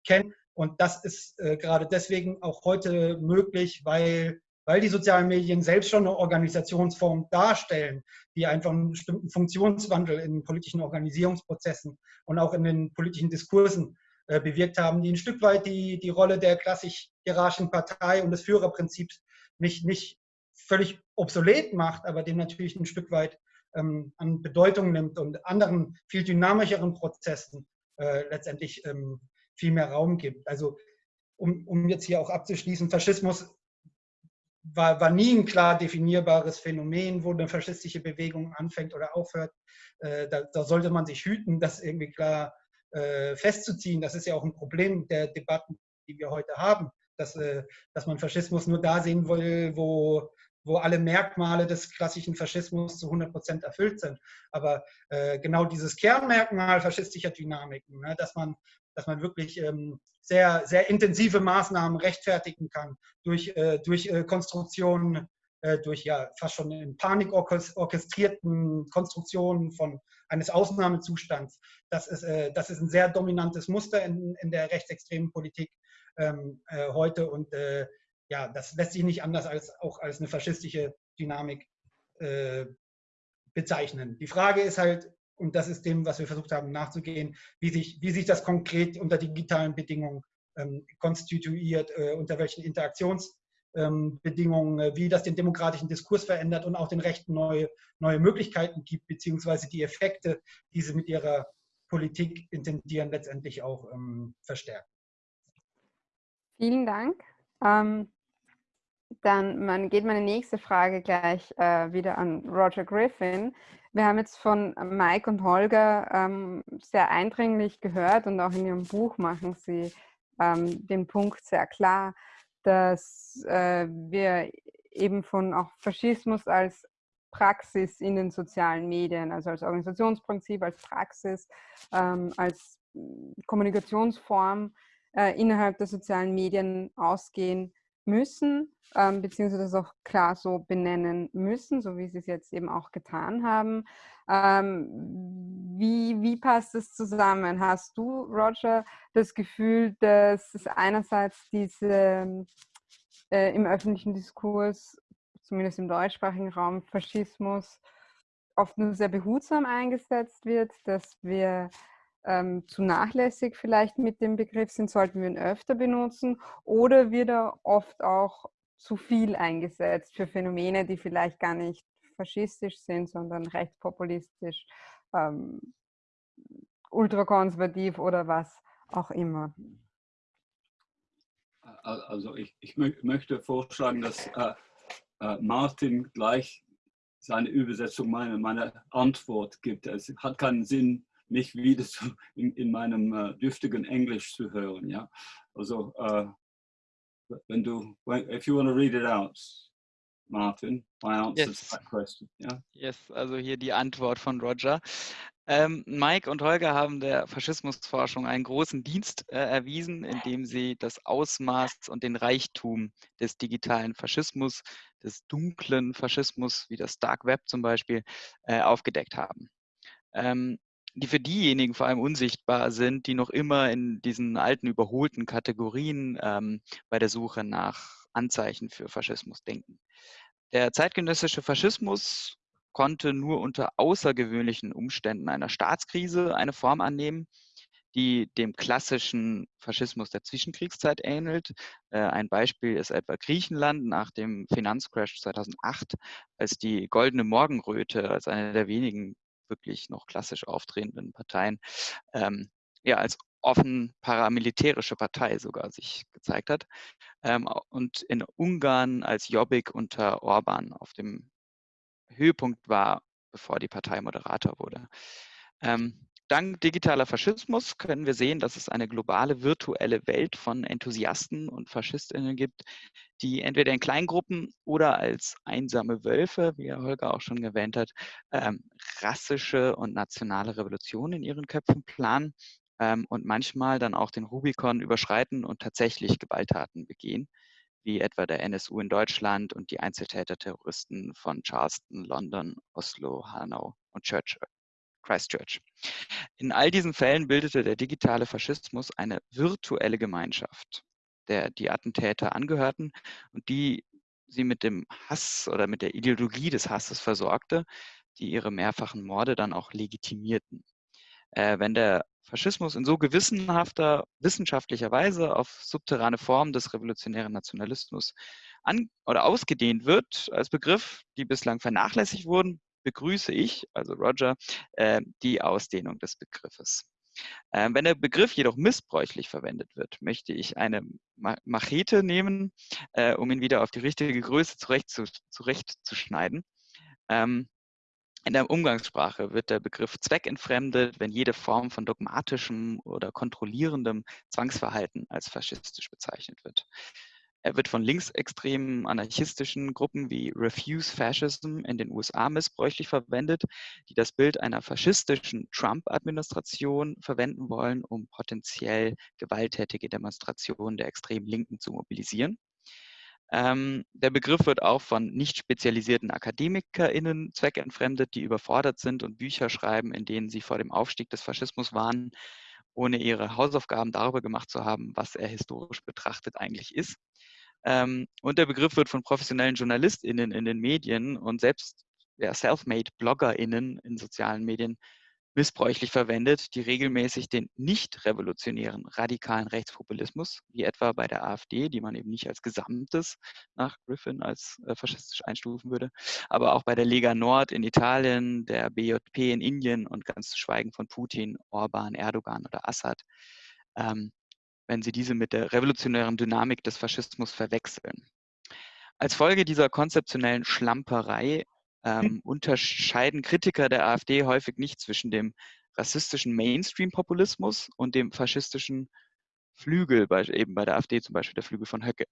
kennen. Und das ist äh, gerade deswegen auch heute möglich, weil, weil die sozialen Medien selbst schon eine Organisationsform darstellen, die einfach einen bestimmten Funktionswandel in politischen Organisierungsprozessen und auch in den politischen Diskursen äh, bewirkt haben, die ein Stück weit die, die Rolle der klassisch hierarchischen Partei und des Führerprinzips nicht, nicht völlig obsolet macht, aber dem natürlich ein Stück weit ähm, an Bedeutung nimmt und anderen, viel dynamischeren Prozessen äh, letztendlich ähm, viel mehr Raum gibt. Also um, um jetzt hier auch abzuschließen, Faschismus war, war nie ein klar definierbares Phänomen, wo eine faschistische Bewegung anfängt oder aufhört. Äh, da, da, sollte man sich hüten, das irgendwie klar äh, festzuziehen. Das ist ja auch ein Problem der Debatten, die wir heute haben, dass, äh, dass man Faschismus nur da sehen will, wo, wo alle Merkmale des klassischen Faschismus zu 100 Prozent erfüllt sind. Aber äh, genau dieses Kernmerkmal faschistischer Dynamiken, ne, dass, man, dass man wirklich ähm, sehr, sehr intensive Maßnahmen rechtfertigen kann durch, äh, durch äh, Konstruktionen, äh, durch ja fast schon in Panik orchestrierten Konstruktionen von eines Ausnahmezustands. Das ist, äh, das ist ein sehr dominantes Muster in, in der rechtsextremen Politik ähm, äh, heute und äh, ja, das lässt sich nicht anders als auch als eine faschistische Dynamik bezeichnen. Die Frage ist halt, und das ist dem, was wir versucht haben nachzugehen, wie sich, wie sich das konkret unter digitalen Bedingungen ähm, konstituiert, äh, unter welchen Interaktionsbedingungen, ähm, wie das den demokratischen Diskurs verändert und auch den Rechten neue, neue Möglichkeiten gibt, beziehungsweise die Effekte, die sie mit ihrer Politik intendieren, letztendlich auch ähm, verstärken. Vielen Dank. Ähm, dann man, geht meine nächste Frage gleich äh, wieder an Roger Griffin. Wir haben jetzt von Mike und Holger ähm, sehr eindringlich gehört und auch in ihrem Buch machen sie ähm, den Punkt sehr klar, dass äh, wir eben von auch Faschismus als Praxis in den sozialen Medien, also als Organisationsprinzip, als Praxis, ähm, als Kommunikationsform äh, innerhalb der sozialen Medien ausgehen müssen, ähm, beziehungsweise das auch klar so benennen müssen, so wie sie es jetzt eben auch getan haben. Ähm, wie, wie passt es zusammen? Hast du, Roger, das Gefühl, dass es einerseits diese äh, im öffentlichen Diskurs, zumindest im deutschsprachigen Raum, Faschismus oft nur sehr behutsam eingesetzt wird, dass wir ähm, zu nachlässig vielleicht mit dem Begriff sind, sollten wir ihn öfter benutzen oder wird er oft auch zu viel eingesetzt für Phänomene, die vielleicht gar nicht faschistisch sind, sondern rechtspopulistisch, ähm, ultrakonservativ oder was auch immer. Also ich, ich möchte vorschlagen, dass äh, äh, Martin gleich seine Übersetzung meiner meine Antwort gibt. Es hat keinen Sinn, mich wieder so in, in meinem äh, dürftigen Englisch zu hören. Ja? Also, äh, wenn du, if you want to read it out, Martin, my answer yes. to that question. Yeah? Yes, also hier die Antwort von Roger. Ähm, Mike und Holger haben der Faschismusforschung einen großen Dienst äh, erwiesen, indem sie das Ausmaß und den Reichtum des digitalen Faschismus, des dunklen Faschismus, wie das Dark Web zum Beispiel, äh, aufgedeckt haben. Ähm, die für diejenigen vor allem unsichtbar sind, die noch immer in diesen alten überholten Kategorien ähm, bei der Suche nach Anzeichen für Faschismus denken. Der zeitgenössische Faschismus konnte nur unter außergewöhnlichen Umständen einer Staatskrise eine Form annehmen, die dem klassischen Faschismus der Zwischenkriegszeit ähnelt. Äh, ein Beispiel ist etwa Griechenland nach dem Finanzcrash 2008, als die Goldene Morgenröte als eine der wenigen wirklich noch klassisch auftretenden Parteien ähm, ja als offen paramilitärische Partei sogar sich gezeigt hat. Ähm, und in Ungarn als Jobbik unter Orban auf dem Höhepunkt war, bevor die Partei Moderator wurde. Ähm, dank digitaler Faschismus können wir sehen, dass es eine globale virtuelle Welt von Enthusiasten und Faschistinnen gibt, die entweder in Kleingruppen oder als einsame Wölfe, wie Herr Holger auch schon erwähnt hat, ähm, rassische und nationale Revolutionen in ihren Köpfen planen ähm, und manchmal dann auch den Rubikon überschreiten und tatsächlich Gewalttaten begehen, wie etwa der NSU in Deutschland und die Einzeltäter-Terroristen von Charleston, London, Oslo, Hanau und Church, Christchurch. In all diesen Fällen bildete der digitale Faschismus eine virtuelle Gemeinschaft, der die Attentäter angehörten und die sie mit dem Hass oder mit der Ideologie des Hasses versorgte, die ihre mehrfachen Morde dann auch legitimierten. Äh, wenn der Faschismus in so gewissenhafter wissenschaftlicher Weise auf subterrane Formen des revolutionären Nationalismus an oder ausgedehnt wird als Begriff, die bislang vernachlässigt wurden, begrüße ich, also Roger, äh, die Ausdehnung des Begriffes. Ähm, wenn der Begriff jedoch missbräuchlich verwendet wird, möchte ich eine Machete nehmen, äh, um ihn wieder auf die richtige Größe zurechtzuschneiden. Ähm, in der Umgangssprache wird der Begriff zweckentfremdet, wenn jede Form von dogmatischem oder kontrollierendem Zwangsverhalten als faschistisch bezeichnet wird. Er wird von linksextremen anarchistischen Gruppen wie Refuse Fascism in den USA missbräuchlich verwendet, die das Bild einer faschistischen Trump-Administration verwenden wollen, um potenziell gewalttätige Demonstrationen der extremen Linken zu mobilisieren. Ähm, der Begriff wird auch von nicht spezialisierten AkademikerInnen zweckentfremdet, die überfordert sind und Bücher schreiben, in denen sie vor dem Aufstieg des Faschismus warnen, ohne ihre Hausaufgaben darüber gemacht zu haben, was er historisch betrachtet eigentlich ist. Ähm, und der Begriff wird von professionellen JournalistInnen in den Medien und selbst ja, self-made BloggerInnen in sozialen Medien missbräuchlich verwendet, die regelmäßig den nicht revolutionären radikalen Rechtspopulismus, wie etwa bei der AfD, die man eben nicht als Gesamtes nach Griffin als äh, faschistisch einstufen würde, aber auch bei der Lega Nord in Italien, der BJP in Indien und ganz zu schweigen von Putin, Orban, Erdogan oder Assad, ähm, wenn sie diese mit der revolutionären Dynamik des Faschismus verwechseln. Als Folge dieser konzeptionellen Schlamperei ähm, unterscheiden Kritiker der AfD häufig nicht zwischen dem rassistischen Mainstream-Populismus und dem faschistischen Flügel, bei, eben bei der AfD zum Beispiel der Flügel von Höcke.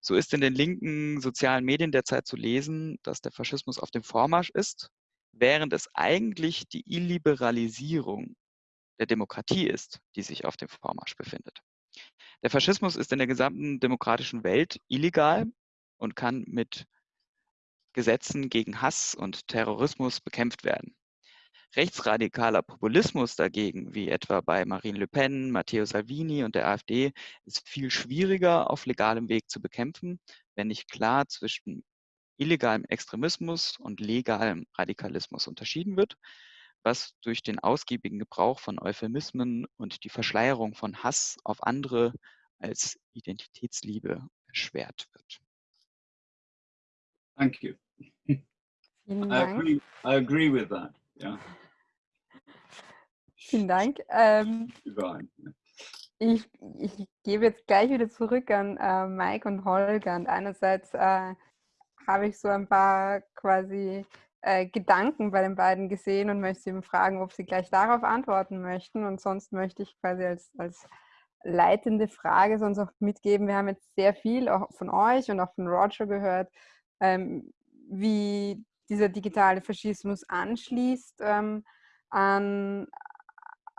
So ist in den linken sozialen Medien derzeit zu lesen, dass der Faschismus auf dem Vormarsch ist, während es eigentlich die Illiberalisierung der Demokratie ist, die sich auf dem Vormarsch befindet. Der Faschismus ist in der gesamten demokratischen Welt illegal und kann mit Gesetzen gegen Hass und Terrorismus bekämpft werden. Rechtsradikaler Populismus dagegen, wie etwa bei Marine Le Pen, Matteo Salvini und der AfD, ist viel schwieriger auf legalem Weg zu bekämpfen, wenn nicht klar zwischen illegalem Extremismus und legalem Radikalismus unterschieden wird, was durch den ausgiebigen Gebrauch von Euphemismen und die Verschleierung von Hass auf andere als Identitätsliebe erschwert wird. Thank you. Vielen I Dank. agree, I agree with that. Yeah. Vielen Dank. Ähm, ich, ich gebe jetzt gleich wieder zurück an äh, Mike und Holger. Und einerseits äh, habe ich so ein paar quasi äh, Gedanken bei den beiden gesehen und möchte sie fragen, ob sie gleich darauf antworten möchten. Und sonst möchte ich quasi als, als leitende Frage sonst auch mitgeben. Wir haben jetzt sehr viel auch von euch und auch von Roger gehört, ähm, wie dieser digitale Faschismus anschließt ähm, an,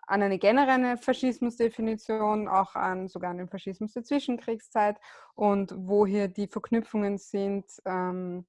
an eine generelle Faschismusdefinition, auch an sogar an den Faschismus der Zwischenkriegszeit und wo hier die Verknüpfungen sind ähm,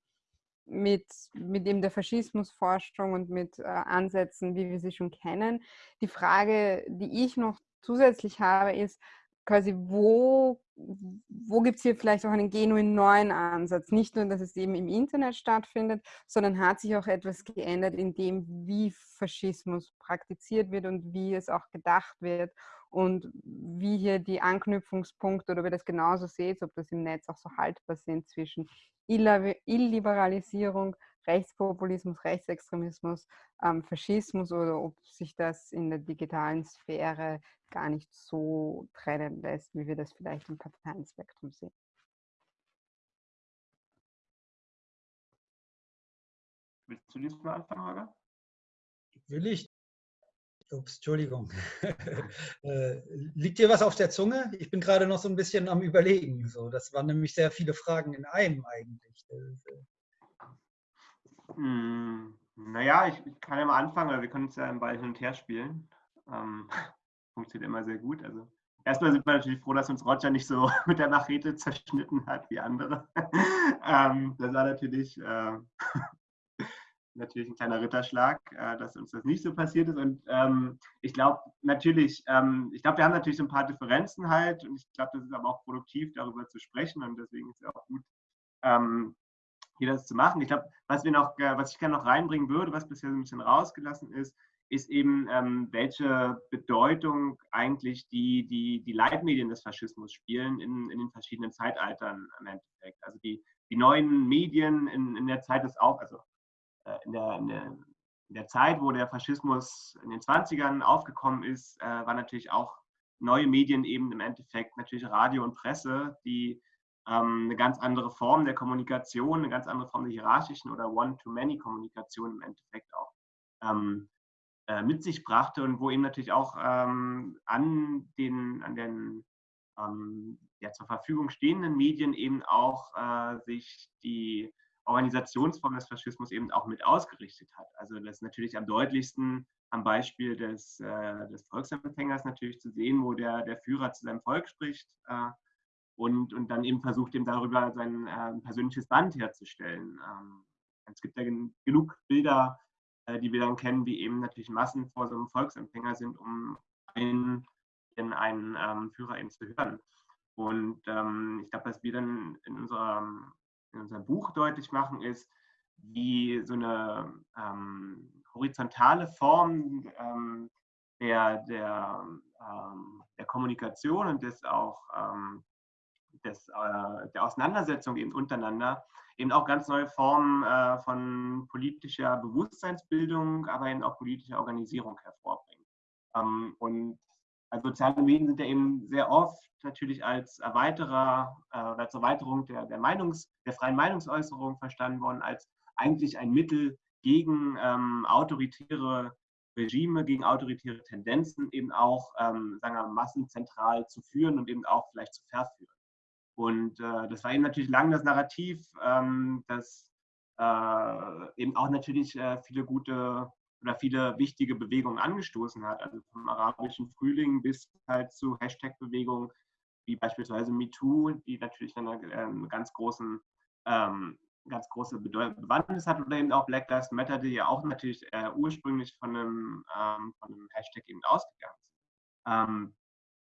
mit, mit eben der Faschismusforschung und mit äh, Ansätzen, wie wir sie schon kennen. Die Frage, die ich noch zusätzlich habe, ist quasi, wo wo gibt es hier vielleicht auch einen genuin neuen Ansatz? Nicht nur, dass es eben im Internet stattfindet, sondern hat sich auch etwas geändert in dem, wie Faschismus praktiziert wird und wie es auch gedacht wird und wie hier die Anknüpfungspunkte oder ob ihr das genauso seht, ob das im Netz auch so haltbar sind zwischen Illiberalisierung, Rechtspopulismus, Rechtsextremismus, ähm, Faschismus oder ob sich das in der digitalen Sphäre gar nicht so trennen lässt, wie wir das vielleicht im Parteienspektrum sehen. Willst du diesmal anfangen, Holger? Will ich? Ups, Entschuldigung. Äh, liegt dir was auf der Zunge? Ich bin gerade noch so ein bisschen am Überlegen. So, das waren nämlich sehr viele Fragen in einem eigentlich. Hm, naja, ich, ich, kann ja mal anfangen, weil wir können uns ja im Ball hin und her spielen. Ähm, funktioniert immer sehr gut. Also erstmal sind wir natürlich froh, dass uns Roger nicht so mit der Machete zerschnitten hat wie andere. ähm, das war natürlich, äh, natürlich ein kleiner Ritterschlag, äh, dass uns das nicht so passiert ist. Und ähm, ich glaube natürlich, ähm, ich glaube, wir haben natürlich so ein paar Differenzen halt. Und ich glaube, das ist aber auch produktiv, darüber zu sprechen. Und deswegen ist es auch gut, ähm, hier das zu machen. Ich glaube, was wir noch, äh, was ich gerne noch reinbringen würde, was bisher so ein bisschen rausgelassen ist, ist eben, ähm, welche Bedeutung eigentlich die, die, die Leitmedien des Faschismus spielen in, in den verschiedenen Zeitaltern im Endeffekt. Also die, die neuen Medien in, in der Zeit des auch, also äh, in, der, in, der, in der Zeit, wo der Faschismus in den 20ern aufgekommen ist, äh, waren natürlich auch neue Medien eben im Endeffekt natürlich Radio und Presse, die ähm, eine ganz andere Form der Kommunikation, eine ganz andere Form der hierarchischen oder One-to-Many-Kommunikation im Endeffekt auch ähm, äh, mit sich brachte und wo eben natürlich auch ähm, an den, an den ähm, ja, zur Verfügung stehenden Medien eben auch äh, sich die Organisationsform des Faschismus eben auch mit ausgerichtet hat. Also das ist natürlich am deutlichsten am Beispiel des, äh, des Volksempfängers natürlich zu sehen, wo der, der Führer zu seinem Volk spricht äh, und, und dann eben versucht, ihm darüber sein äh, persönliches Band herzustellen. Ähm, es gibt ja genug Bilder, äh, die wir dann kennen, wie eben natürlich Massen vor so einem Volksempfänger sind, um einen, einen ähm, Führer eben zu hören. Und ähm, ich glaube, was wir dann in unserem, in unserem Buch deutlich machen, ist, wie so eine ähm, horizontale Form ähm, der, der, ähm, der Kommunikation und des auch des, äh, der Auseinandersetzung eben untereinander eben auch ganz neue Formen äh, von politischer Bewusstseinsbildung, aber eben auch politischer Organisierung hervorbringen. Ähm, und also soziale Medien sind ja eben sehr oft natürlich als Erweiterer, äh, als Erweiterung der, der, Meinungs-, der freien Meinungsäußerung verstanden worden, als eigentlich ein Mittel gegen ähm, autoritäre Regime, gegen autoritäre Tendenzen eben auch, ähm, sagen wir, massenzentral zu führen und eben auch vielleicht zu verführen. Und äh, das war eben natürlich lang das Narrativ, ähm, das äh, eben auch natürlich äh, viele gute oder viele wichtige Bewegungen angestoßen hat. Also vom arabischen Frühling bis halt zu Hashtag-Bewegungen wie beispielsweise MeToo, die natürlich eine, ähm, ganz großen ähm, ganz große Bewandtnis hat oder eben auch Black Lives Matter, die ja auch natürlich äh, ursprünglich von einem, ähm, von einem Hashtag eben ausgegangen sind.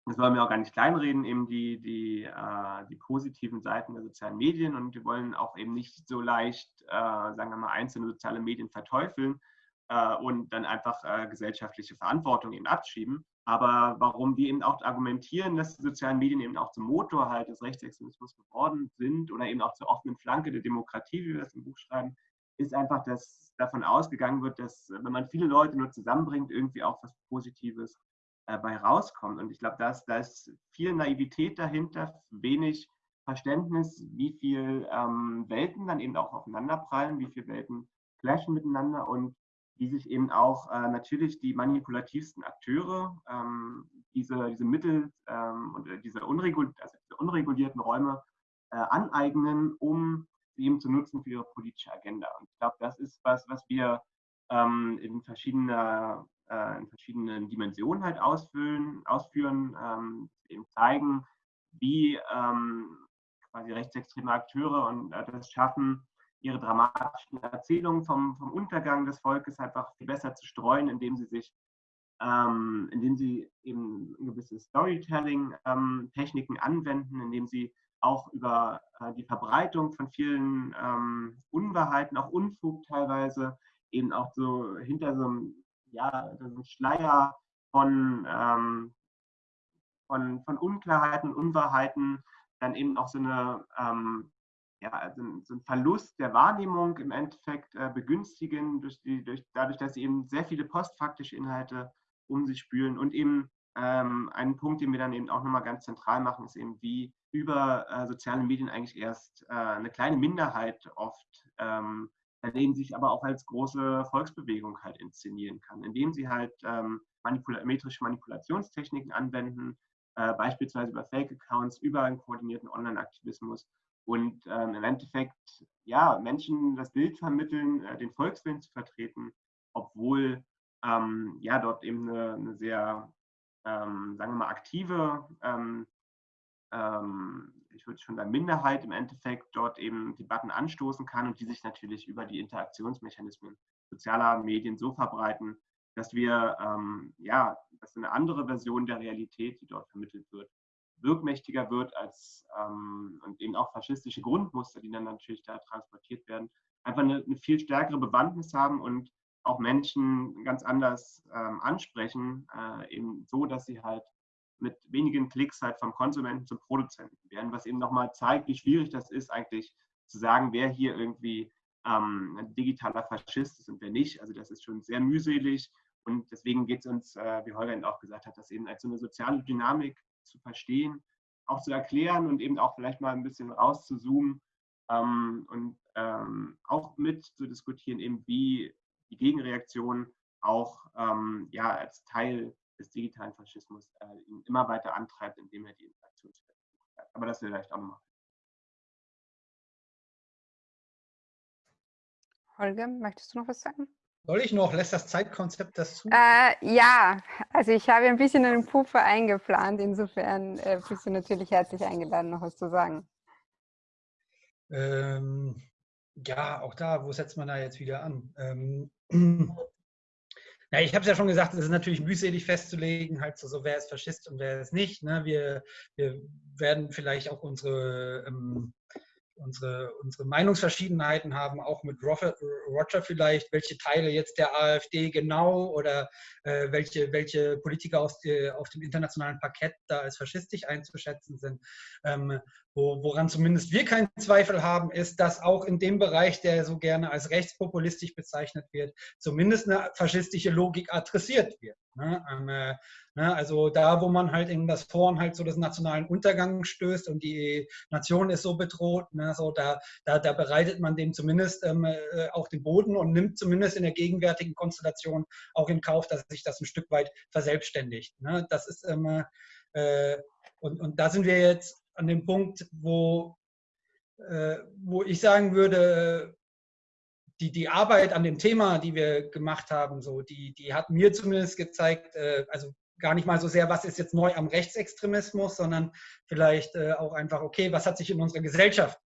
Das wollen wir auch gar nicht kleinreden, eben die, die, äh, die positiven Seiten der sozialen Medien und wir wollen auch eben nicht so leicht, äh, sagen wir mal, einzelne soziale Medien verteufeln äh, und dann einfach äh, gesellschaftliche Verantwortung eben abschieben. Aber warum wir eben auch argumentieren, dass die sozialen Medien eben auch zum Motor halt des Rechtsextremismus geworden sind oder eben auch zur offenen Flanke der Demokratie, wie wir das im Buch schreiben, ist einfach, dass davon ausgegangen wird, dass wenn man viele Leute nur zusammenbringt, irgendwie auch was Positives äh, bei rauskommt. Und ich glaube, da ist, da ist viel Naivität dahinter, wenig Verständnis, wie viel ähm, Welten dann eben auch aufeinanderprallen, wie viele Welten clashen miteinander und wie sich eben auch äh, natürlich die manipulativsten Akteure ähm, diese, diese Mittel ähm, und äh, diese, unregul also diese, unregulierten Räume äh, aneignen, um sie eben zu nutzen für ihre politische Agenda. Und ich glaube, das ist was, was wir ähm, in verschiedener äh, in verschiedenen Dimensionen halt ausfüllen, ausführen, ähm, eben zeigen, wie ähm, quasi rechtsextreme Akteure und äh, das schaffen, ihre dramatischen Erzählungen vom, vom Untergang des Volkes einfach viel besser zu streuen, indem sie sich, ähm, indem sie eben gewisse Storytelling-Techniken ähm, anwenden, indem sie auch über äh, die Verbreitung von vielen ähm, Unwahrheiten, auch Unfug teilweise, eben auch so hinter so einem ja, so Schleier von, ähm, von, von Unklarheiten, Unwahrheiten, dann eben auch so eine ähm, ja, also so ein Verlust der Wahrnehmung im Endeffekt äh, begünstigen, durch die, durch, dadurch, dass sie eben sehr viele postfaktische Inhalte um sich spülen. Und eben ähm, einen Punkt, den wir dann eben auch nochmal ganz zentral machen, ist eben, wie über äh, soziale Medien eigentlich erst äh, eine kleine Minderheit oft ähm, daneben sich aber auch als große Volksbewegung halt inszenieren kann, indem sie halt ähm, manipula metrische Manipulationstechniken anwenden, äh, beispielsweise über Fake-Accounts, über einen koordinierten Online-Aktivismus und ähm, im Endeffekt ja Menschen das Bild vermitteln, äh, den Volkswillen zu vertreten, obwohl ähm, ja dort eben eine, eine sehr ähm, sagen wir mal aktive ähm, ähm, ich würde schon sagen, Minderheit im Endeffekt dort eben Debatten anstoßen kann und die sich natürlich über die Interaktionsmechanismen sozialer Medien so verbreiten, dass wir, ähm, ja, dass eine andere Version der Realität, die dort vermittelt wird, wirkmächtiger wird als ähm, und eben auch faschistische Grundmuster, die dann natürlich da transportiert werden, einfach eine, eine viel stärkere Bewandtnis haben und auch Menschen ganz anders ähm, ansprechen, äh, eben so, dass sie halt mit wenigen Klicks halt vom Konsumenten zum Produzenten werden, was eben nochmal zeigt, wie schwierig das ist, eigentlich zu sagen, wer hier irgendwie ähm, ein digitaler Faschist ist und wer nicht. Also das ist schon sehr mühselig und deswegen geht es uns, äh, wie Holger auch gesagt hat, das eben als so eine soziale Dynamik zu verstehen, auch zu erklären und eben auch vielleicht mal ein bisschen rauszuzoomen ähm, und ähm, auch mit zu diskutieren, eben wie die Gegenreaktion auch ähm, ja, als Teil des digitalen Faschismus äh, ihn immer weiter antreibt, indem er die Interaktionsfähigkeit aber das vielleicht auch nochmal. Holger, möchtest du noch was sagen? Soll ich noch? Lässt das Zeitkonzept das zu? Äh, ja, also ich habe ein bisschen einen Puffer eingeplant. Insofern äh, bist du natürlich herzlich eingeladen, noch was zu sagen. Ähm, ja, auch da, wo setzt man da jetzt wieder an? Ähm, ja, ich habe es ja schon gesagt, es ist natürlich mühselig festzulegen, halt so, so wer ist Faschist und wer ist nicht. Ne? Wir, wir werden vielleicht auch unsere ähm, unsere, unsere Meinungsverschiedenheiten haben, auch mit Roger vielleicht, welche Teile jetzt der AfD genau oder äh, welche, welche Politiker aus die, auf dem internationalen Parkett da als faschistisch einzuschätzen sind. Ähm, wo, woran zumindest wir keinen Zweifel haben, ist, dass auch in dem Bereich, der so gerne als rechtspopulistisch bezeichnet wird, zumindest eine faschistische Logik adressiert wird. Ne? Ähm, äh, ne? Also da, wo man halt in das Forum halt so des nationalen Untergangs stößt und die Nation ist so bedroht, ne? so da, da, da bereitet man dem zumindest ähm, äh, auch den Boden und nimmt zumindest in der gegenwärtigen Konstellation auch in Kauf, dass sich das ein Stück weit verselbstständigt. Ne? Das ist ähm, äh, und, und da sind wir jetzt an dem Punkt, wo, äh, wo ich sagen würde, die, die Arbeit an dem Thema, die wir gemacht haben, so, die, die hat mir zumindest gezeigt, äh, also gar nicht mal so sehr, was ist jetzt neu am Rechtsextremismus, sondern vielleicht äh, auch einfach, okay, was hat sich in unserer Gesellschaft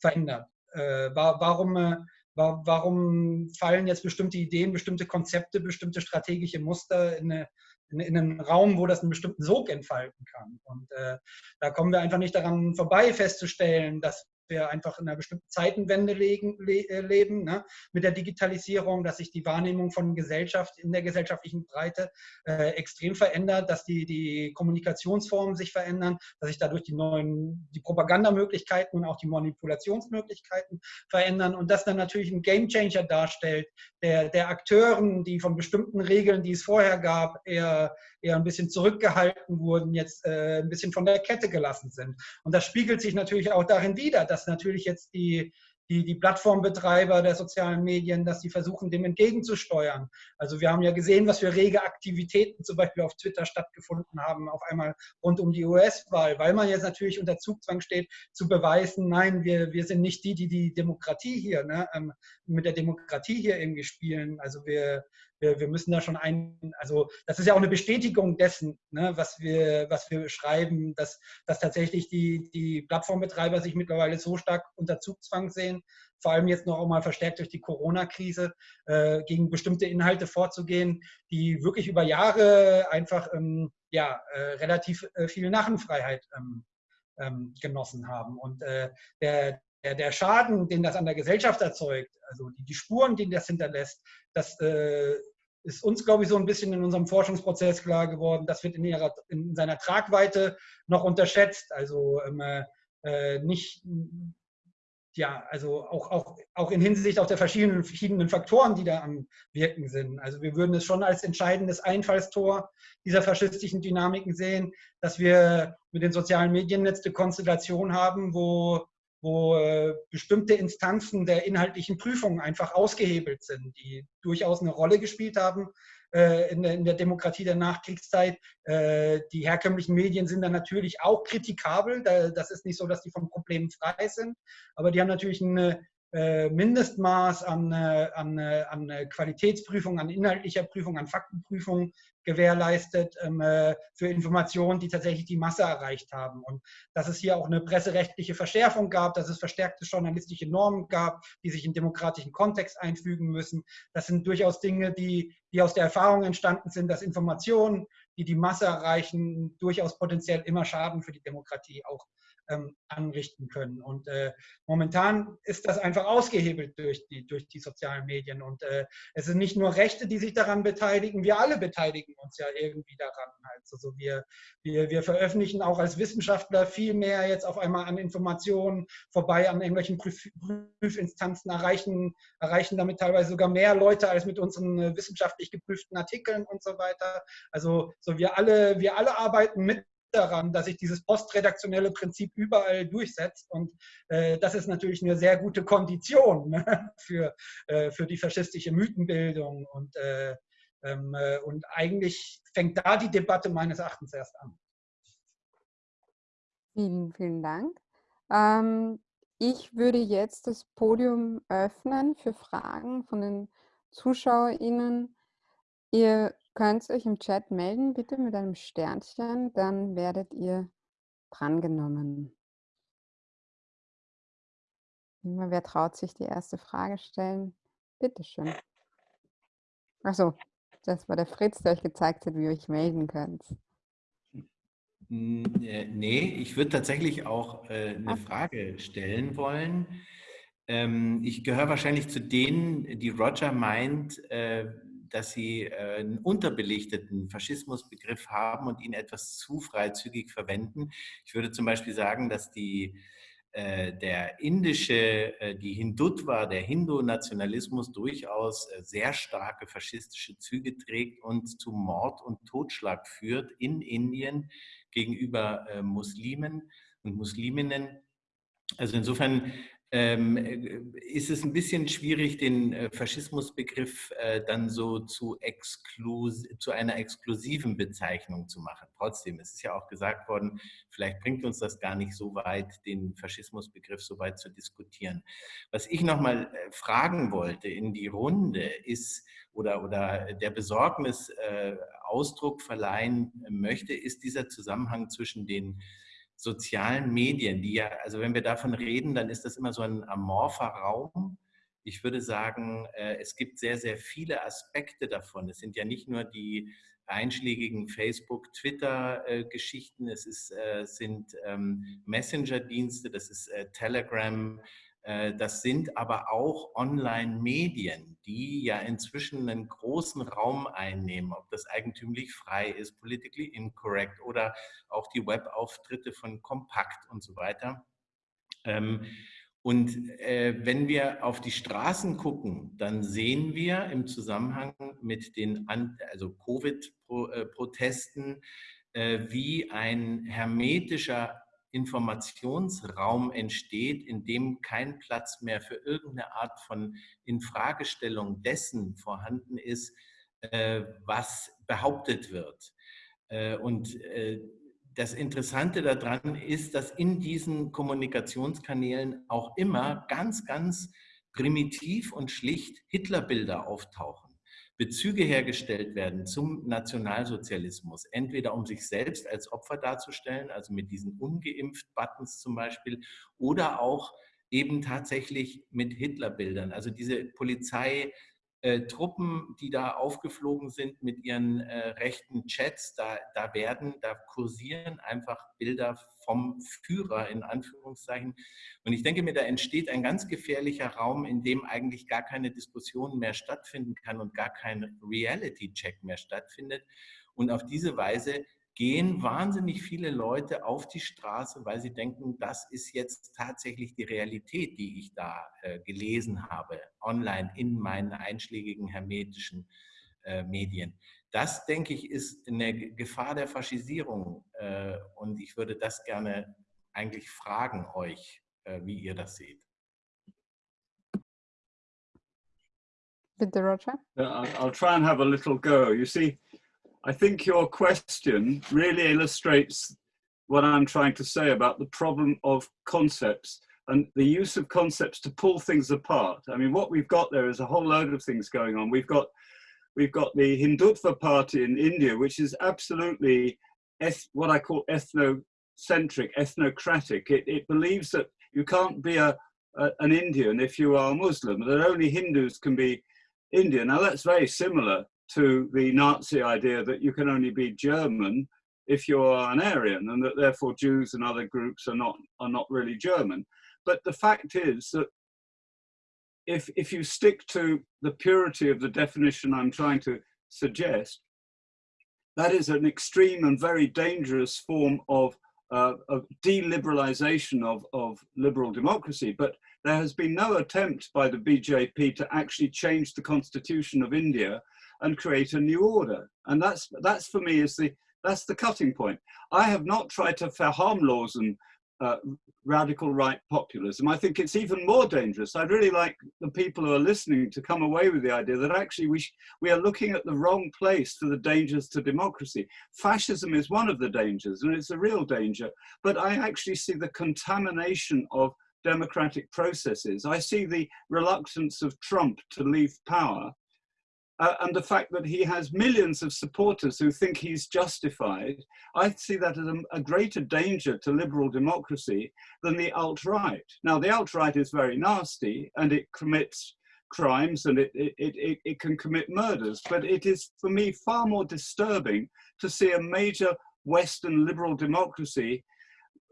verändert? Äh, warum, äh, warum fallen jetzt bestimmte Ideen, bestimmte Konzepte, bestimmte strategische Muster in, eine, in, in einen Raum, wo das einen bestimmten Sog entfalten kann? Und äh, da kommen wir einfach nicht daran vorbei, festzustellen, dass wir einfach in einer bestimmten Zeitenwende legen, le, äh, leben, ne? mit der Digitalisierung, dass sich die Wahrnehmung von Gesellschaft in der gesellschaftlichen Breite äh, extrem verändert, dass die, die Kommunikationsformen sich verändern, dass sich dadurch die neuen, die Propagandamöglichkeiten und auch die Manipulationsmöglichkeiten verändern und das dann natürlich ein Gamechanger darstellt, der, der Akteuren, die von bestimmten Regeln, die es vorher gab, eher, eher ein bisschen zurückgehalten wurden, jetzt äh, ein bisschen von der Kette gelassen sind. Und das spiegelt sich natürlich auch darin wider, dass natürlich jetzt die, die, die Plattformbetreiber der sozialen Medien, dass sie versuchen, dem entgegenzusteuern. Also wir haben ja gesehen, was für rege Aktivitäten zum Beispiel auf Twitter stattgefunden haben, auf einmal rund um die US-Wahl, weil man jetzt natürlich unter Zugzwang steht, zu beweisen, nein, wir, wir sind nicht die, die die Demokratie hier, ne, ähm, mit der Demokratie hier irgendwie spielen. Also wir, wir, wir müssen da schon ein, also das ist ja auch eine Bestätigung dessen, ne, was, wir, was wir schreiben, dass, dass tatsächlich die, die Plattformbetreiber sich mittlerweile so stark unter Zugzwang sehen, vor allem jetzt noch einmal verstärkt durch die Corona-Krise, äh, gegen bestimmte Inhalte vorzugehen, die wirklich über Jahre einfach ähm, ja, äh, relativ äh, viel Narrenfreiheit ähm, ähm, genossen haben. Und äh, der, der, der Schaden, den das an der Gesellschaft erzeugt, also die, die Spuren, die das hinterlässt, das äh, ist uns, glaube ich, so ein bisschen in unserem Forschungsprozess klar geworden. Das wird in, ihrer, in seiner Tragweite noch unterschätzt. Also ähm, äh, nicht, ja, also auch, auch, auch in Hinsicht auf der verschiedenen, verschiedenen Faktoren, die da am Wirken sind. Also wir würden es schon als entscheidendes Einfallstor dieser faschistischen Dynamiken sehen, dass wir mit den sozialen Medien jetzt eine Konstellation haben, wo wo äh, bestimmte Instanzen der inhaltlichen Prüfung einfach ausgehebelt sind, die durchaus eine Rolle gespielt haben äh, in, der, in, der, Demokratie der Nachkriegszeit. Äh, die herkömmlichen Medien sind dann natürlich auch kritikabel. Da, das ist nicht so, dass die von Problemen frei sind, aber die haben natürlich eine Mindestmaß an, äh, an, äh, an Qualitätsprüfung, an inhaltlicher Prüfung, an Faktenprüfung gewährleistet ähm, für Informationen, die tatsächlich die Masse erreicht haben. Und dass es hier auch eine presserechtliche Verschärfung gab, dass es verstärkte journalistische Normen gab, die sich in demokratischen Kontext einfügen müssen. Das sind durchaus Dinge, die, die aus der Erfahrung entstanden sind, dass Informationen, die die Masse erreichen, durchaus potenziell immer Schaden für die Demokratie auch ähm, anrichten können. Und äh, momentan ist das einfach ausgehebelt durch die, durch die sozialen Medien. Und äh, es sind nicht nur Rechte, die sich daran beteiligen, wir alle beteiligen uns ja irgendwie daran. Also wir, wir, wir veröffentlichen auch als Wissenschaftler viel mehr jetzt auf einmal an Informationen vorbei an irgendwelchen Prüf Prüfinstanzen, erreichen, erreichen damit teilweise sogar mehr Leute als mit unseren äh, wissenschaftlich geprüften Artikeln und so weiter. Also so wir alle, wir alle arbeiten mit daran, dass sich dieses postredaktionelle Prinzip überall durchsetzt. Und äh, das ist natürlich eine sehr gute Kondition ne, für, äh, für die faschistische Mythenbildung. Und, äh, ähm, äh, und eigentlich fängt da die Debatte meines Erachtens erst an. Vielen, vielen Dank. Ähm, ich würde jetzt das Podium öffnen für Fragen von den ZuschauerInnen. Ihr könnt euch im Chat melden, bitte mit einem Sternchen, dann werdet ihr drangenommen. Wer traut sich die erste Frage stellen? Bitte schön. Achso, das war der Fritz, der euch gezeigt hat, wie ihr euch melden könnt. Äh, nee, ich würde tatsächlich auch äh, eine Frage stellen wollen. Ähm, ich gehöre wahrscheinlich zu denen, die Roger meint, äh, dass sie äh, einen unterbelichteten Faschismusbegriff haben und ihn etwas zu freizügig verwenden. Ich würde zum Beispiel sagen, dass die äh, der indische, äh, die Hindutva, der Hindu-Nationalismus durchaus sehr starke faschistische Züge trägt und zu Mord und Totschlag führt in Indien gegenüber Muslimen und Musliminnen. Also insofern ähm, äh, ist es ein bisschen schwierig, den äh, Faschismusbegriff äh, dann so zu, zu einer exklusiven Bezeichnung zu machen. Trotzdem, es ist ja auch gesagt worden, vielleicht bringt uns das gar nicht so weit, den Faschismusbegriff so weit zu diskutieren. Was ich nochmal äh, fragen wollte in die Runde ist, oder, oder der Besorgnis äh, Ausdruck verleihen möchte, ist dieser Zusammenhang zwischen den sozialen Medien, die ja, also wenn wir davon reden, dann ist das immer so ein amorpher Raum. Ich würde sagen, äh, es gibt sehr, sehr viele Aspekte davon. Es sind ja nicht nur die einschlägigen Facebook, Twitter-Geschichten, es ist, äh, sind ähm, Messenger-Dienste, das ist äh, Telegram, äh, das sind aber auch Online-Medien, die ja inzwischen einen großen Raum einnehmen, ob das eigentümlich frei ist, politically incorrect oder auch die Webauftritte von Kompakt und so weiter. Ähm, und äh, wenn wir auf die Straßen gucken, dann sehen wir im Zusammenhang mit den also Covid-Protesten, äh, wie ein hermetischer Informationsraum entsteht, in dem kein Platz mehr für irgendeine Art von Infragestellung dessen vorhanden ist, äh, was behauptet wird. Äh, und äh, das Interessante daran ist, dass in diesen Kommunikationskanälen auch immer ganz, ganz primitiv und schlicht Hitlerbilder auftauchen. Bezüge hergestellt werden zum Nationalsozialismus, entweder um sich selbst als Opfer darzustellen, also mit diesen ungeimpft-Buttons zum Beispiel, oder auch eben tatsächlich mit Hitlerbildern. Also diese Polizei äh, Truppen, die da aufgeflogen sind mit ihren äh, rechten Chats, da, da werden, da kursieren einfach Bilder vom Führer in Anführungszeichen. Und ich denke mir, da entsteht ein ganz gefährlicher Raum, in dem eigentlich gar keine Diskussion mehr stattfinden kann und gar kein Reality-Check mehr stattfindet. Und auf diese Weise gehen wahnsinnig viele Leute auf die Straße, weil sie denken, das ist jetzt tatsächlich die Realität, die ich da äh, gelesen habe, online in meinen einschlägigen hermetischen äh, Medien. Das, denke ich, ist eine Gefahr der Faschisierung. Äh, und ich würde das gerne eigentlich fragen euch, äh, wie ihr das seht. Bitte, Roger. I'll try and have a little go. You see, I think your question really illustrates what I'm trying to say about the problem of concepts and the use of concepts to pull things apart. I mean, what we've got there is a whole load of things going on. We've got we've got the Hindutva party in India, which is absolutely what I call ethnocentric, ethnocratic. It, it believes that you can't be a, a, an Indian if you are Muslim, that only Hindus can be Indian. Now that's very similar to the Nazi idea that you can only be German if you're an Aryan and that therefore Jews and other groups are not, are not really German. But the fact is that if, if you stick to the purity of the definition I'm trying to suggest, that is an extreme and very dangerous form of, uh, of deliberalization of, of liberal democracy. But there has been no attempt by the BJP to actually change the constitution of India and create a new order. And that's, that's for me is the, that's the cutting point. I have not tried to verharmlosen uh, radical right populism. I think it's even more dangerous. I'd really like the people who are listening to come away with the idea that actually we, we are looking at the wrong place for the dangers to democracy. Fascism is one of the dangers and it's a real danger, but I actually see the contamination of democratic processes. I see the reluctance of Trump to leave power uh, and the fact that he has millions of supporters who think he's justified, I see that as a, a greater danger to liberal democracy than the alt-right. Now, the alt-right is very nasty and it commits crimes and it, it, it, it can commit murders, but it is, for me, far more disturbing to see a major Western liberal democracy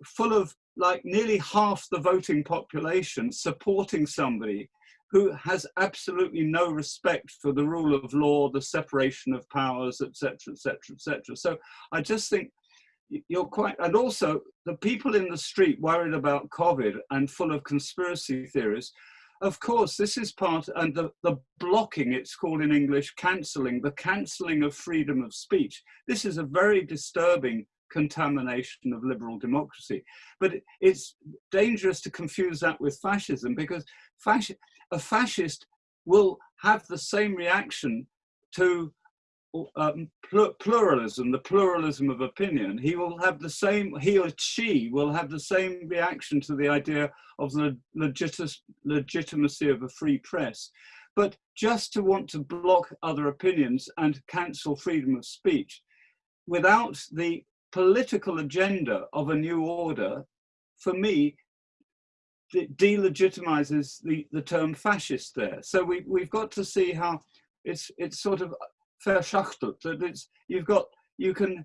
full of like nearly half the voting population supporting somebody who has absolutely no respect for the rule of law, the separation of powers, etc., etc., etc. So I just think you're quite, and also the people in the street worried about COVID and full of conspiracy theories. Of course, this is part, and the, the blocking, it's called in English, cancelling, the cancelling of freedom of speech. This is a very disturbing contamination of liberal democracy. But it's dangerous to confuse that with fascism because fascism, a fascist will have the same reaction to um, pluralism, the pluralism of opinion. He will have the same, he or she will have the same reaction to the idea of the legitimacy of a free press. But just to want to block other opinions and cancel freedom of speech without the political agenda of a new order, for me, delegitimizes the, the term fascist there. So we, we've got to see how it's, it's sort of verschachtelt, that it's, you've got, you can,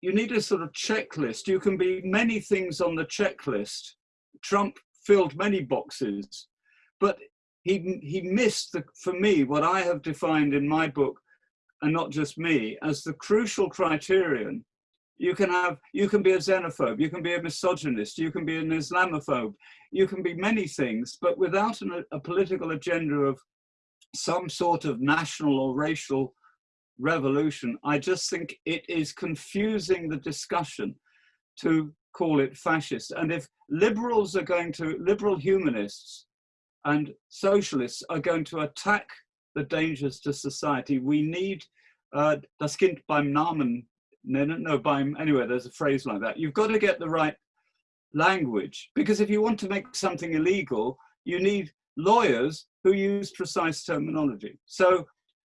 you need a sort of checklist. You can be many things on the checklist. Trump filled many boxes, but he, he missed, the, for me, what I have defined in my book, and not just me, as the crucial criterion you can have, you can be a xenophobe, you can be a misogynist, you can be an Islamophobe, you can be many things, but without an, a political agenda of some sort of national or racial revolution, I just think it is confusing the discussion to call it fascist. And if liberals are going to, liberal humanists and socialists are going to attack the dangers to society, we need uh, das Kind beim Namen no, no, no, by anyway, there's a phrase like that. You've got to get the right language because if you want to make something illegal, you need lawyers who use precise terminology. So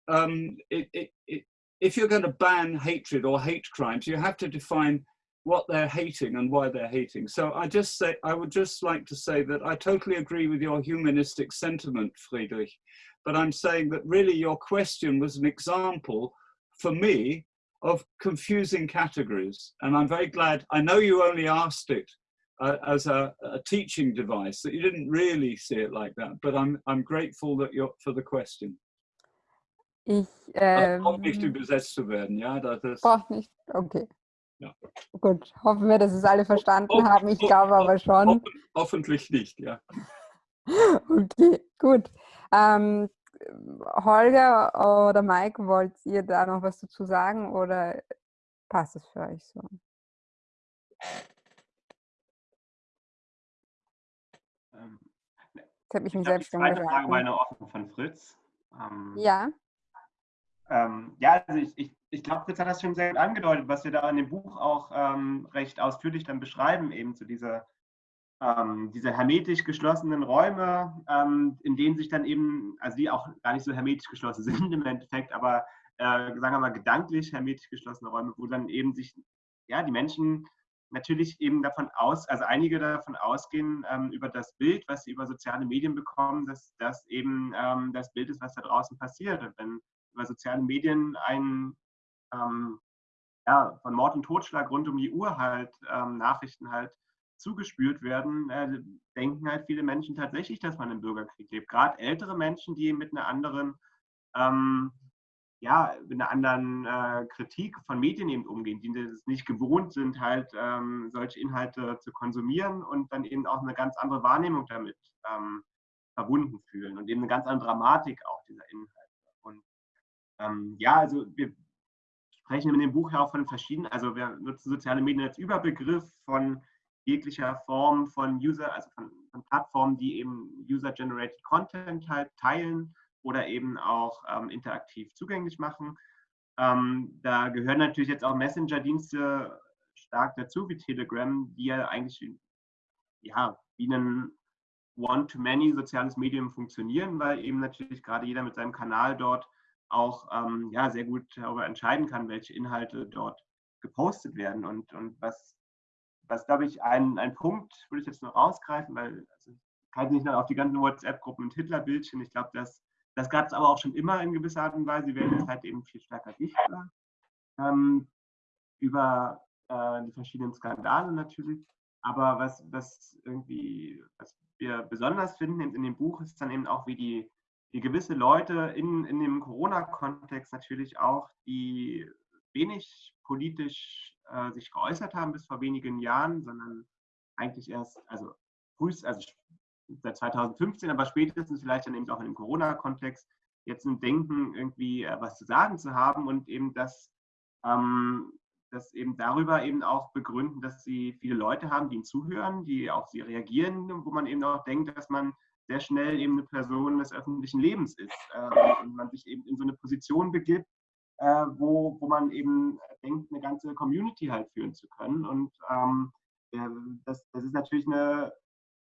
um, it, it, it, if you're going to ban hatred or hate crimes, you have to define what they're hating and why they're hating. So I just say, I would just like to say that I totally agree with your humanistic sentiment, Friedrich, but I'm saying that really your question was an example for me of confusing categories. And I'm very glad, I know you only asked it uh, as a, a, teaching device, that you didn't really see it like that, but I'm, I'm grateful that you're, for the question. Ich ähm, nicht übersetzt zu werden, ja? Das ist, braucht nicht, okay. Ja. Gut, hoffen wir, dass es alle verstanden Ho haben. Ich glaube aber schon. Ho hoffentlich nicht, ja. Okay, gut. Ähm, Holger oder Mike, wollt ihr da noch was dazu sagen oder passt es für euch so? Ähm, Jetzt habe ich mich ich selbst die zweite Frage war eine offen von Fritz. Ähm, ja. Ähm, ja, also ich, ich, ich glaube, Fritz hat das schon sehr gut angedeutet, was wir da in dem Buch auch ähm, recht ausführlich dann beschreiben, eben zu dieser ähm, diese hermetisch geschlossenen Räume, ähm, in denen sich dann eben, also die auch gar nicht so hermetisch geschlossen sind im Endeffekt, aber äh, sagen wir mal gedanklich hermetisch geschlossene Räume, wo dann eben sich, ja, die Menschen natürlich eben davon aus, also einige davon ausgehen, ähm, über das Bild, was sie über soziale Medien bekommen, dass das eben ähm, das Bild ist, was da draußen passiert. Und wenn über soziale Medien ein ähm, ja, von Mord und Totschlag rund um die Uhr halt ähm, Nachrichten halt zugespült werden, äh, denken halt viele Menschen tatsächlich, dass man im Bürgerkrieg lebt. Gerade ältere Menschen, die mit einer anderen, ähm, ja, mit einer anderen äh, Kritik von Medien eben umgehen, die es nicht gewohnt sind, halt ähm, solche Inhalte zu konsumieren und dann eben auch eine ganz andere Wahrnehmung damit ähm, verbunden fühlen und eben eine ganz andere Dramatik auch dieser Inhalte. Und ähm, ja, also wir sprechen in dem Buch ja auch von verschiedenen, also wir nutzen soziale Medien als Überbegriff von jeglicher Form von User, also von, von Plattformen, die eben User-Generated Content halt teilen oder eben auch ähm, interaktiv zugänglich machen. Ähm, da gehören natürlich jetzt auch Messenger-Dienste stark dazu, wie Telegram, die ja eigentlich ja, wie ein One-to-Many soziales Medium funktionieren, weil eben natürlich gerade jeder mit seinem Kanal dort auch ähm, ja, sehr gut darüber entscheiden kann, welche Inhalte dort gepostet werden. Und, und was, was glaube ich, ein, ein Punkt, würde ich jetzt noch rausgreifen, weil also, ich kann nicht noch auf die ganzen WhatsApp-Gruppen und Hitler-Bildchen. Ich glaube, das, das gab es aber auch schon immer in gewisser Art und Weise. Sie werden jetzt halt eben viel stärker sichtbar ähm, über äh, die verschiedenen Skandale natürlich. Aber was, was irgendwie, was wir besonders finden in dem Buch, ist dann eben auch, wie die, wie gewisse Leute in, in dem Corona-Kontext natürlich auch, die wenig politisch äh, sich geäußert haben bis vor wenigen Jahren, sondern eigentlich erst, also frühest, also seit 2015, aber spätestens vielleicht dann eben auch in dem Corona-Kontext jetzt ein Denken, irgendwie äh, was zu sagen zu haben und eben das, ähm, das eben darüber eben auch begründen, dass sie viele Leute haben, die ihnen zuhören, die auf sie reagieren, wo man eben auch denkt, dass man sehr schnell eben eine Person des öffentlichen Lebens ist äh, und man sich eben in so eine Position begibt, äh, wo, wo man eben denkt, eine ganze Community halt führen zu können. Und ähm, das, das ist natürlich eine,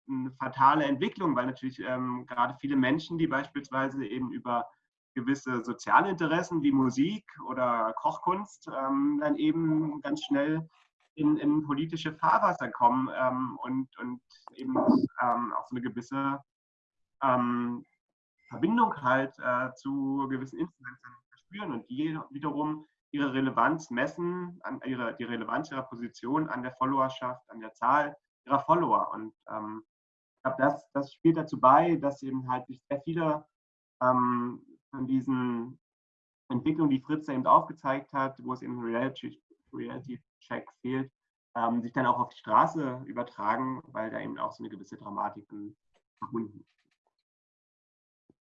eine fatale Entwicklung, weil natürlich ähm, gerade viele Menschen, die beispielsweise eben über gewisse soziale Interessen wie Musik oder Kochkunst ähm, dann eben ganz schnell in, in politische Fahrwasser kommen ähm, und, und eben ähm, auch so eine gewisse ähm, Verbindung halt äh, zu gewissen Influencern spüren und die wiederum ihre Relevanz messen, an ihre, die Relevanz ihrer Position an der Followerschaft, an der Zahl ihrer Follower. Und ähm, ich glaube, das, das spielt dazu bei, dass eben halt sehr viele ähm, von diesen Entwicklungen, die Fritz eben aufgezeigt hat, wo es eben Reality, Reality Check fehlt, ähm, sich dann auch auf die Straße übertragen, weil da eben auch so eine gewisse Dramatik verbunden ist.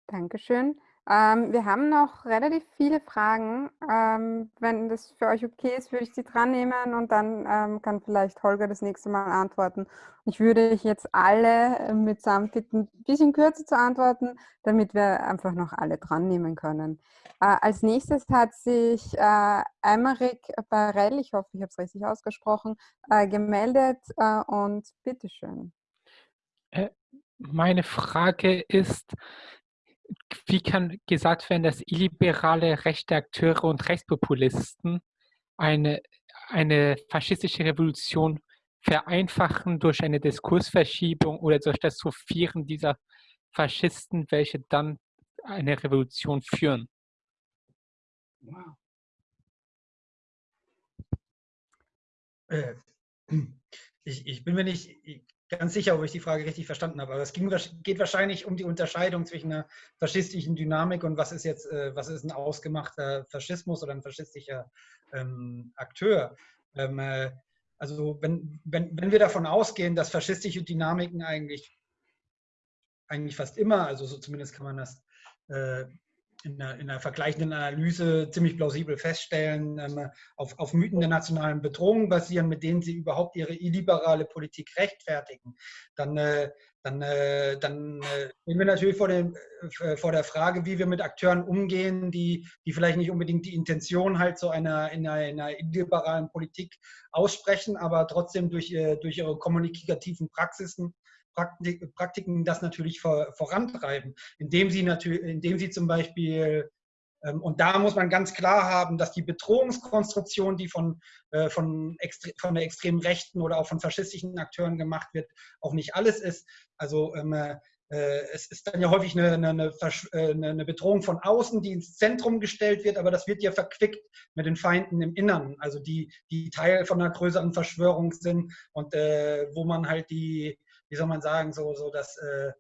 Dankeschön. Ähm, wir haben noch relativ viele Fragen. Ähm, wenn das für euch okay ist, würde ich sie dran nehmen und dann ähm, kann vielleicht Holger das nächste Mal antworten. Ich würde jetzt alle äh, mitsamt bitten, ein bisschen kürzer zu antworten, damit wir einfach noch alle dran nehmen können. Äh, als nächstes hat sich äh, Emmerich Barell, ich hoffe, ich habe es richtig ausgesprochen, äh, gemeldet äh, und bitteschön. Äh, meine Frage ist, wie kann gesagt werden, dass illiberale rechte Akteure und Rechtspopulisten eine, eine faschistische Revolution vereinfachen durch eine Diskursverschiebung oder durch das Sofieren dieser Faschisten, welche dann eine Revolution führen? Wow. Äh, ich, ich, bin mir nicht, ganz sicher, ob ich die Frage richtig verstanden habe. Aber es ging, geht wahrscheinlich um die Unterscheidung zwischen einer faschistischen Dynamik und was ist jetzt, äh, was ist ein ausgemachter Faschismus oder ein faschistischer ähm, Akteur. Ähm, äh, also wenn, wenn, wenn wir davon ausgehen, dass faschistische Dynamiken eigentlich, eigentlich fast immer, also so zumindest kann man das äh, in einer, in einer, vergleichenden Analyse ziemlich plausibel feststellen, ähm, auf, auf, Mythen der nationalen Bedrohung basieren, mit denen sie überhaupt ihre illiberale Politik rechtfertigen, dann, äh, dann, äh, dann äh, stehen wir natürlich vor, dem, äh, vor der Frage, wie wir mit Akteuren umgehen, die, die vielleicht nicht unbedingt die Intention halt so einer, in einer, in einer illiberalen Politik aussprechen, aber trotzdem durch, durch ihre kommunikativen Praxisen Praktiken das natürlich vorantreiben, indem sie, natürlich, indem sie zum Beispiel ähm, und da muss man ganz klar haben, dass die Bedrohungskonstruktion, die von, äh, von, von der extremen Rechten oder auch von faschistischen Akteuren gemacht wird, auch nicht alles ist. Also ähm, äh, es ist dann ja häufig eine, eine, äh, eine, Bedrohung von außen, die ins Zentrum gestellt wird, aber das wird ja verquickt mit den Feinden im Innern, also die, die Teil von einer größeren Verschwörung sind und äh, wo man halt die, wie soll man sagen, so, so das, äh,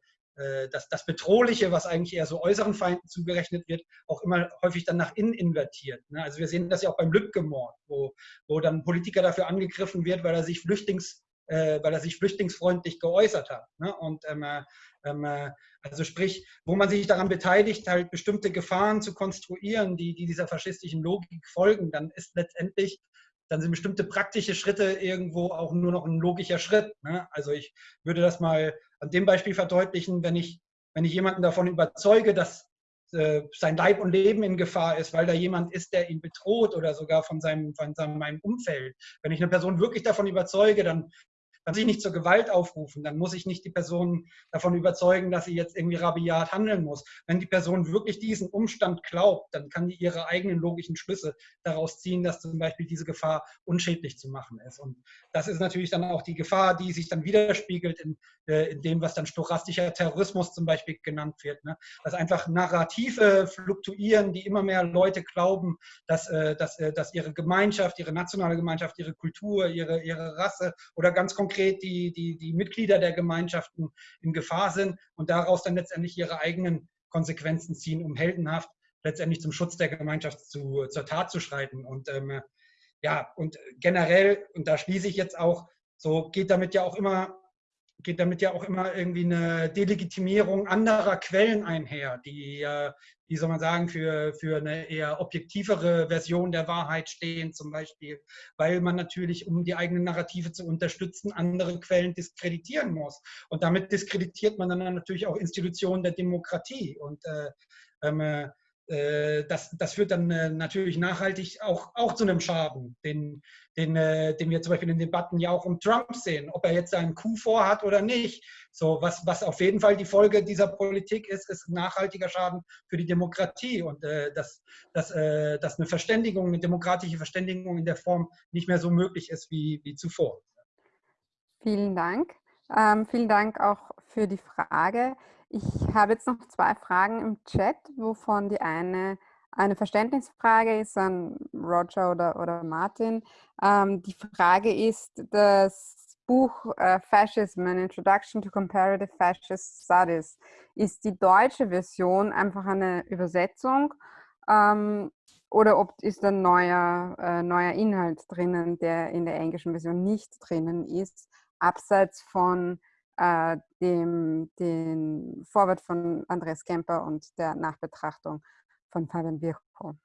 äh, das, das Bedrohliche, was eigentlich eher so äußeren Feinden zugerechnet wird, auch immer häufig dann nach innen invertiert. Ne? Also wir sehen das ja auch beim Lübcke-Mord, wo, wo dann Politiker dafür angegriffen wird, weil er sich Flüchtlings äh, weil er sich flüchtlingsfreundlich geäußert hat. Ne? Und ähm, äh, ähm, äh, also sprich, wo man sich daran beteiligt, halt bestimmte Gefahren zu konstruieren, die, die dieser faschistischen Logik folgen, dann ist letztendlich dann sind bestimmte praktische Schritte irgendwo auch nur noch ein logischer Schritt. Ne? Also ich würde das mal an dem Beispiel verdeutlichen, wenn ich, wenn ich jemanden davon überzeuge, dass äh, sein Leib und Leben in Gefahr ist, weil da jemand ist, der ihn bedroht oder sogar von seinem, von seinem Umfeld. Wenn ich eine Person wirklich davon überzeuge, dann kann sich nicht zur Gewalt aufrufen, dann muss ich nicht die Person davon überzeugen, dass sie jetzt irgendwie rabiat handeln muss. Wenn die Person wirklich diesen Umstand glaubt, dann kann die ihre eigenen logischen Schlüsse daraus ziehen, dass zum Beispiel diese Gefahr unschädlich zu machen ist. Und das ist natürlich dann auch die Gefahr, die sich dann widerspiegelt in, äh, in dem, was dann stochastischer Terrorismus zum Beispiel genannt wird. Ne? Dass einfach Narrative fluktuieren, die immer mehr Leute glauben, dass, äh, dass, äh, dass ihre Gemeinschaft, ihre nationale Gemeinschaft, ihre Kultur, ihre, ihre Rasse oder ganz konkret konkret die, die, die Mitglieder der Gemeinschaften in Gefahr sind und daraus dann letztendlich ihre eigenen Konsequenzen ziehen, um heldenhaft letztendlich zum Schutz der Gemeinschaft zu, zur Tat zu schreiten. Und ähm, ja, und generell, und da schließe ich jetzt auch, so geht damit ja auch immer geht damit ja auch immer irgendwie eine Delegitimierung anderer Quellen einher, die, wie soll man sagen, für, für eine eher objektivere Version der Wahrheit stehen, zum Beispiel, weil man natürlich, um die eigenen Narrative zu unterstützen, andere Quellen diskreditieren muss. Und damit diskreditiert man dann natürlich auch Institutionen der Demokratie. Und äh, ähm, äh, das, das führt dann äh, natürlich nachhaltig auch, auch zu einem Schaden, den, den, äh, den wir zum Beispiel in Debatten ja auch um Trump sehen, ob er jetzt einen Coup vorhat oder nicht. So, was, was auf jeden Fall die Folge dieser Politik ist, ist nachhaltiger Schaden für die Demokratie und äh, dass, dass, äh, dass eine Verständigung, eine demokratische Verständigung in der Form nicht mehr so möglich ist wie, wie zuvor. Vielen Dank. Ähm, vielen Dank auch für die Frage. Ich habe jetzt noch zwei Fragen im Chat, wovon die eine eine Verständnisfrage ist an Roger oder, oder Martin. Ähm, die Frage ist, das Buch äh, Fascism, an Introduction to Comparative Fascist Studies, ist die deutsche Version einfach eine Übersetzung ähm, oder ob ist ein neuer, äh, neuer Inhalt drinnen, der in der englischen Version nicht drinnen ist, abseits von äh, dem den Vorwort von Kemper und der Nachbetrachtung von Fabian Virchow.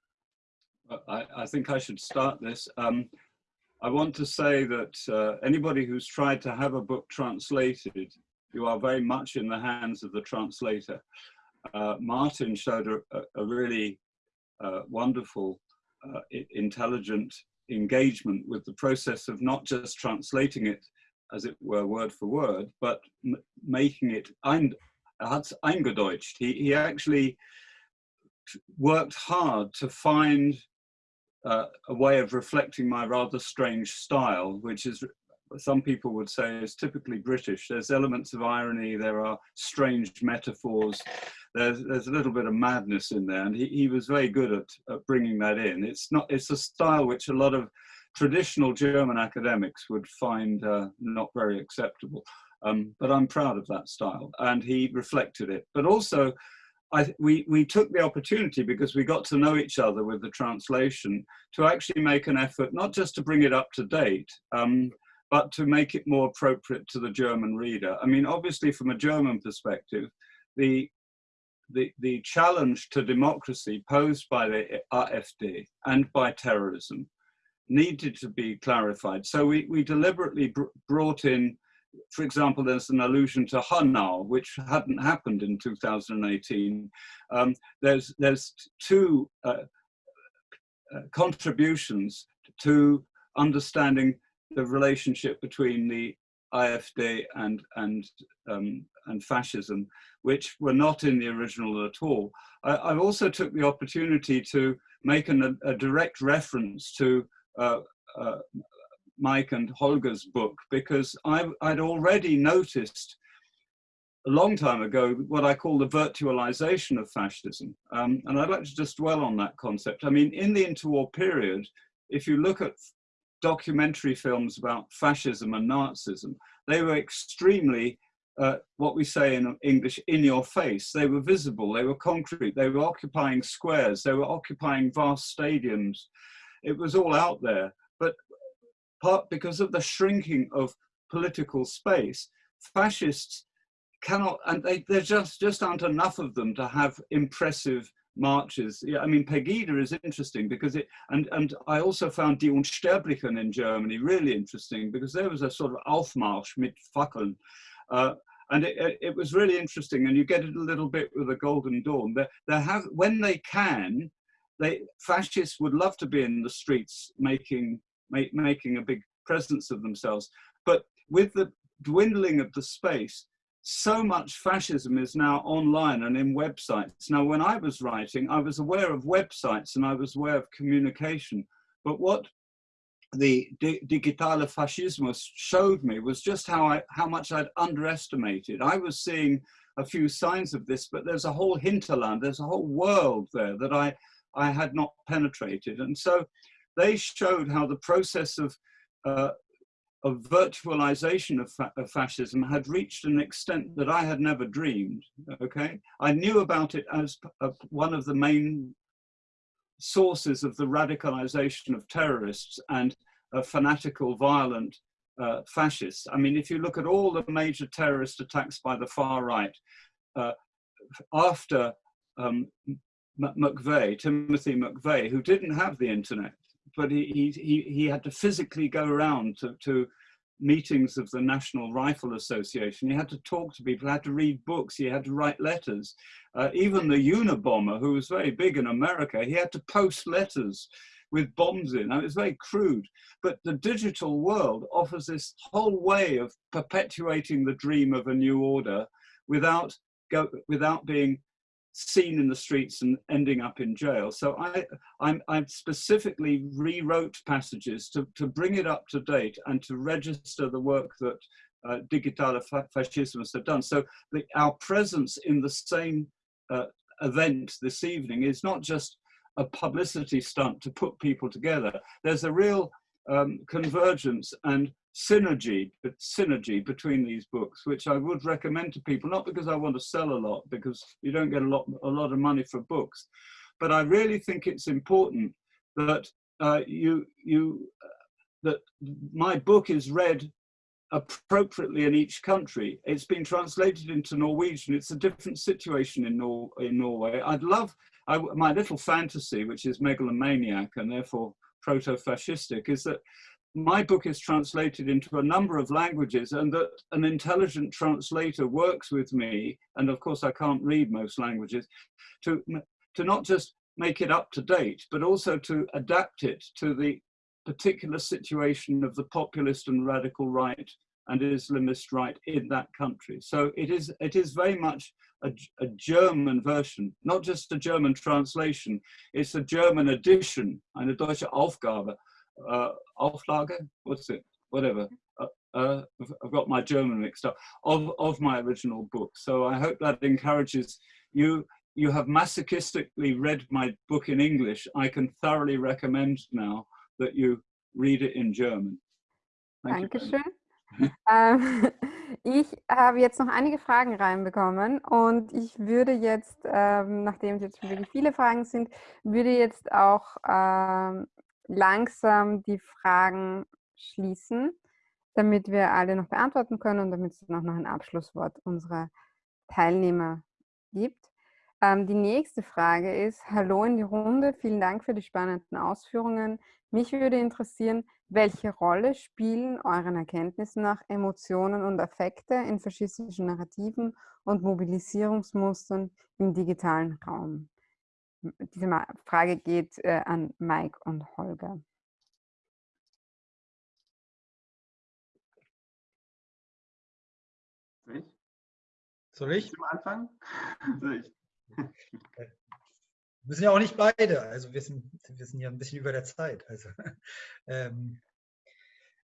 I, I think I should start this. Um, I want to say that uh, anybody who's tried to have a book translated, you are very much in the hands of the translator. Uh, Martin showed a, a really uh, wonderful, uh, intelligent engagement with the process of not just translating it, as it were, word for word, but making it ein, eingedeutscht. He, he actually worked hard to find uh, a way of reflecting my rather strange style, which is some people would say is typically British. There's elements of irony, there are strange metaphors, there's, there's a little bit of madness in there, and he, he was very good at, at bringing that in. It's not it's a style which a lot of traditional German academics would find uh, not very acceptable. Um, but I'm proud of that style, and he reflected it. But also, I, we, we took the opportunity because we got to know each other with the translation to actually make an effort, not just to bring it up to date, um, but to make it more appropriate to the German reader. I mean, obviously from a German perspective, the, the, the challenge to democracy posed by the AfD and by terrorism needed to be clarified. So we, we deliberately br brought in, for example, there's an allusion to Hanau, which hadn't happened in 2018. Um, there's, there's two uh, uh, contributions to understanding the relationship between the AfD and, and, um, and fascism, which were not in the original at all. I, I also took the opportunity to make an, a direct reference to Mike and Holger's book because I, would already noticed a long time ago what I call the virtualization of fascism. Um, and I'd like to just dwell on that concept. I mean, in the interwar period, if you look at documentary films about fascism and Nazism, they were extremely, uh, what we say in English, in your face. They were visible, they were concrete, they were occupying squares, they were occupying vast stadiums it was all out there. But part because of the shrinking of political space, fascists cannot, and they, there just, just aren't enough of them to have impressive marches. Yeah, I mean, Pegida is interesting because it, and, and I also found Die Unsterblichen in Germany really interesting because there was a sort of Aufmarsch mit Fackeln. Uh, and it, it, was really interesting and you get it a little bit with the Golden Dawn. They, they have, when they can, they, fascists would love to be in the streets making, make, making a big presence of themselves. But with the dwindling of the space, so much fascism is now online and in websites. Now, when I was writing, I was aware of websites and I was aware of communication. But what the di digitale fascismus showed me was just how I how much I'd underestimated. I was seeing a few signs of this, but there's a whole hinterland, there's a whole world there that I I had not penetrated, and so they showed how the process of uh, of virtualization of, fa of, fascism had reached an extent that I had never dreamed. Okay, I knew about it as one of the main sources of the radicalization of terrorists and fanatical, violent uh, fascists. I mean, if you look at all the major terrorist attacks by the far right, uh, after um, McVeigh, Timothy McVeigh, who didn't have the internet, but he, he, he had to physically go around to, to meetings of the National Rifle Association. He had to talk to people, he had to read books, he had to write letters. Uh, even the Unabomber, who was very big in America, he had to post letters with bombs in. I mean, very crude, but the digital world offers this whole way of perpetuating the dream of a new order without, go, without being seen in the streets and ending up in jail. So I, I'm, I specifically rewrote passages to, to bring it up to date and to register the work that uh, Digitale Fascismus have done. So the, our presence in the same uh, event this evening is not just a publicity stunt to put people together. There's a real um, convergence and synergy, synergy between these books, which I would recommend to people, not because I want to sell a lot, because you don't get a lot, a lot of money for books, but I really think it's important that uh, you, you, uh, that my book is read appropriately in each country. It's been translated into Norwegian. It's a different situation in, Nor in Norway. I'd love, I, my little fantasy, which is megalomaniac and therefore proto-fascistic, is that my book is translated into a number of languages and that an intelligent translator works with me, and of course I can't read most languages, to, to not just make it up to date, but also to adapt it to the particular situation of the populist and radical right and Islamist right in that country. So it is, it is very much a, a, German version, not just a German translation, it's a German edition, eine deutsche Aufgabe uh, Auflage, what's it, whatever. Uh, uh, I've got my German mixed up, of, of my original book. So I hope that encourages you. You have masochistically read my book in English. I can thoroughly recommend now that you read it in German. Thank Dankeschön. ähm, ich habe jetzt noch einige Fragen reinbekommen und ich würde jetzt, ähm, nachdem es jetzt wirklich viele Fragen sind, würde jetzt auch ähm, langsam die Fragen schließen, damit wir alle noch beantworten können und damit es noch ein Abschlusswort unserer Teilnehmer gibt. Ähm, die nächste Frage ist, hallo in die Runde, vielen Dank für die spannenden Ausführungen. Mich würde interessieren, welche Rolle spielen euren Erkenntnissen nach Emotionen und Affekte in faschistischen Narrativen und Mobilisierungsmustern im digitalen Raum? Diese Frage geht äh, an Mike und Holger. Soll ich? Soll ich? Zum Anfang? Soll ich? Wir müssen ja auch nicht beide, also wir sind, wir sind ja ein bisschen über der Zeit. Also, ähm,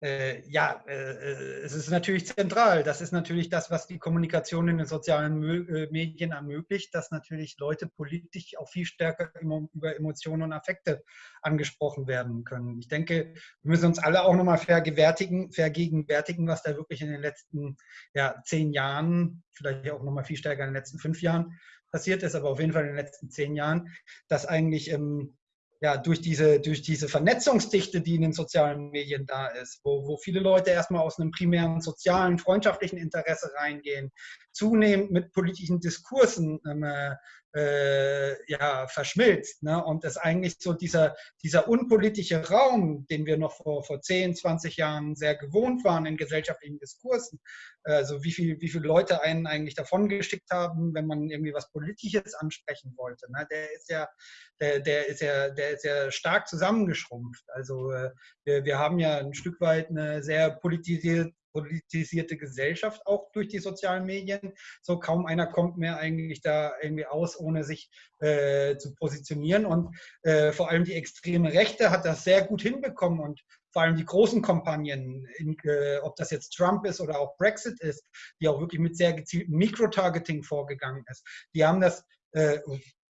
äh, ja, äh, es ist natürlich zentral. Das ist natürlich das, was die Kommunikation in den sozialen äh, Medien ermöglicht, dass natürlich Leute politisch auch viel stärker über Emotionen und Affekte angesprochen werden können. Ich denke, wir müssen uns alle auch nochmal vergegenwärtigen, vergegenwärtigen, was da wirklich in den letzten ja, zehn Jahren, vielleicht auch nochmal viel stärker in den letzten fünf Jahren passiert ist, aber auf jeden Fall in den letzten zehn Jahren, dass eigentlich ähm, ja, durch diese, durch diese Vernetzungsdichte, die in den sozialen Medien da ist, wo, wo viele Leute erstmal aus einem primären sozialen, freundschaftlichen Interesse reingehen, zunehmend mit politischen Diskursen ähm, äh, ja, verschmilzt. Ne? Und es eigentlich so dieser, dieser unpolitische Raum, den wir noch vor, vor 10, 20 Jahren sehr gewohnt waren in gesellschaftlichen Diskursen, also wie, viel, wie viele Leute einen eigentlich davon geschickt haben, wenn man irgendwie was Politisches ansprechen wollte. Ne? Der ist ja, der, der ist ja, der ist ja stark zusammengeschrumpft. Also äh, wir, wir haben ja ein Stück weit eine sehr politisierte politisierte Gesellschaft, auch durch die sozialen Medien. So kaum einer kommt mehr eigentlich da irgendwie aus, ohne sich äh, zu positionieren. Und äh, vor allem die extreme Rechte hat das sehr gut hinbekommen und vor allem die großen Kampagnen, äh, ob das jetzt Trump ist oder auch Brexit ist, die auch wirklich mit sehr gezieltem Mikrotargeting vorgegangen ist. Die haben das äh,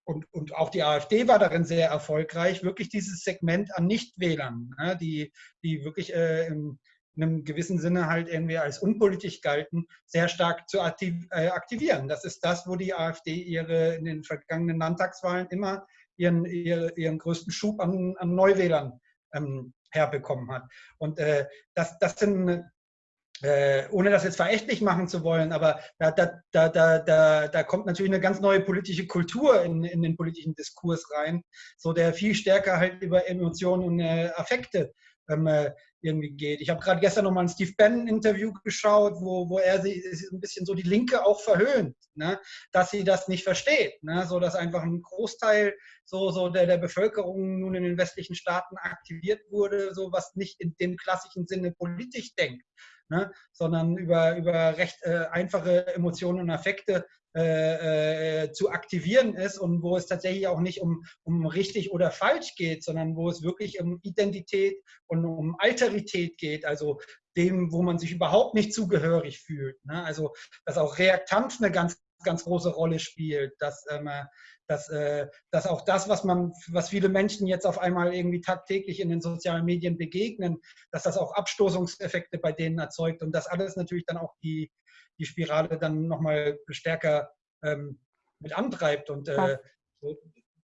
und, und auch die AfD war darin sehr erfolgreich, wirklich dieses Segment an Nichtwählern, ne, die, die wirklich äh, im, in einem gewissen Sinne halt irgendwie als unpolitisch galten, sehr stark zu äh, aktivieren. Das ist das, wo die AfD ihre in den vergangenen Landtagswahlen immer ihren, ihren, größten Schub an, an Neuwählern ähm, herbekommen hat. Und äh, das, das sind äh, ohne das jetzt verächtlich machen zu wollen, aber da, da, da, da, da, da kommt natürlich eine ganz neue politische Kultur in, in den politischen Diskurs rein, so der viel stärker halt über Emotionen und äh, Affekte ähm, äh, irgendwie geht. Ich habe gerade gestern nochmal ein Steve Bannon-Interview geschaut, wo, wo er sie ein bisschen so die Linke auch verhöhnt, ne? dass sie das nicht versteht. Ne? So dass einfach ein Großteil so, so der, der Bevölkerung nun in den westlichen Staaten aktiviert wurde, so was nicht in dem klassischen Sinne politisch denkt. Ne? sondern über, über recht äh, einfache Emotionen und Affekte äh, äh, zu aktivieren ist und wo es tatsächlich auch nicht um, um richtig oder falsch geht, sondern wo es wirklich um Identität und um Alterität geht, also dem, wo man sich überhaupt nicht zugehörig fühlt. Ne? Also dass auch Reaktanz eine ganz, ganz große Rolle spielt, dass, ähm, dass, äh, dass auch das, was man, was viele Menschen jetzt auf einmal irgendwie tagtäglich in den sozialen Medien begegnen, dass das auch Abstoßungseffekte bei denen erzeugt und das alles natürlich dann auch die, die Spirale dann nochmal stärker ähm, mit antreibt. Und äh, so,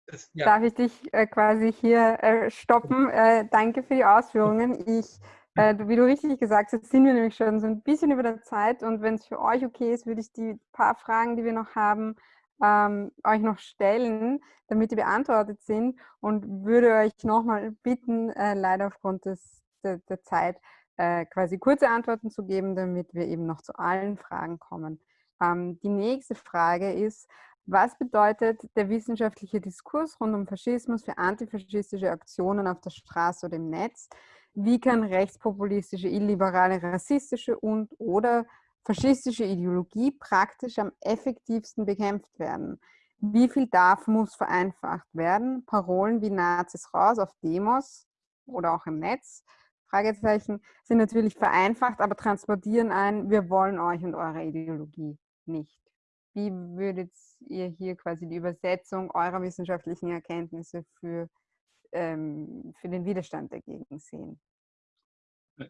das, ja. Darf ich dich äh, quasi hier äh, stoppen? Äh, danke für die Ausführungen. Ich, äh, wie du richtig gesagt hast, sind wir nämlich schon so ein bisschen über der Zeit und wenn es für euch okay ist, würde ich die paar Fragen, die wir noch haben, ähm, euch noch stellen, damit die beantwortet sind und würde euch nochmal bitten, äh, leider aufgrund des, der, der Zeit, äh, quasi kurze Antworten zu geben, damit wir eben noch zu allen Fragen kommen. Ähm, die nächste Frage ist, was bedeutet der wissenschaftliche Diskurs rund um Faschismus für antifaschistische Aktionen auf der Straße oder im Netz? Wie kann rechtspopulistische, illiberale, rassistische und oder faschistische Ideologie praktisch am effektivsten bekämpft werden? Wie viel darf, muss vereinfacht werden? Parolen wie Nazis raus auf Demos oder auch im Netz Fragezeichen sind natürlich vereinfacht, aber transportieren ein, wir wollen euch und eure Ideologie nicht. Wie würdet ihr hier quasi die Übersetzung eurer wissenschaftlichen Erkenntnisse für, ähm, für den Widerstand dagegen sehen?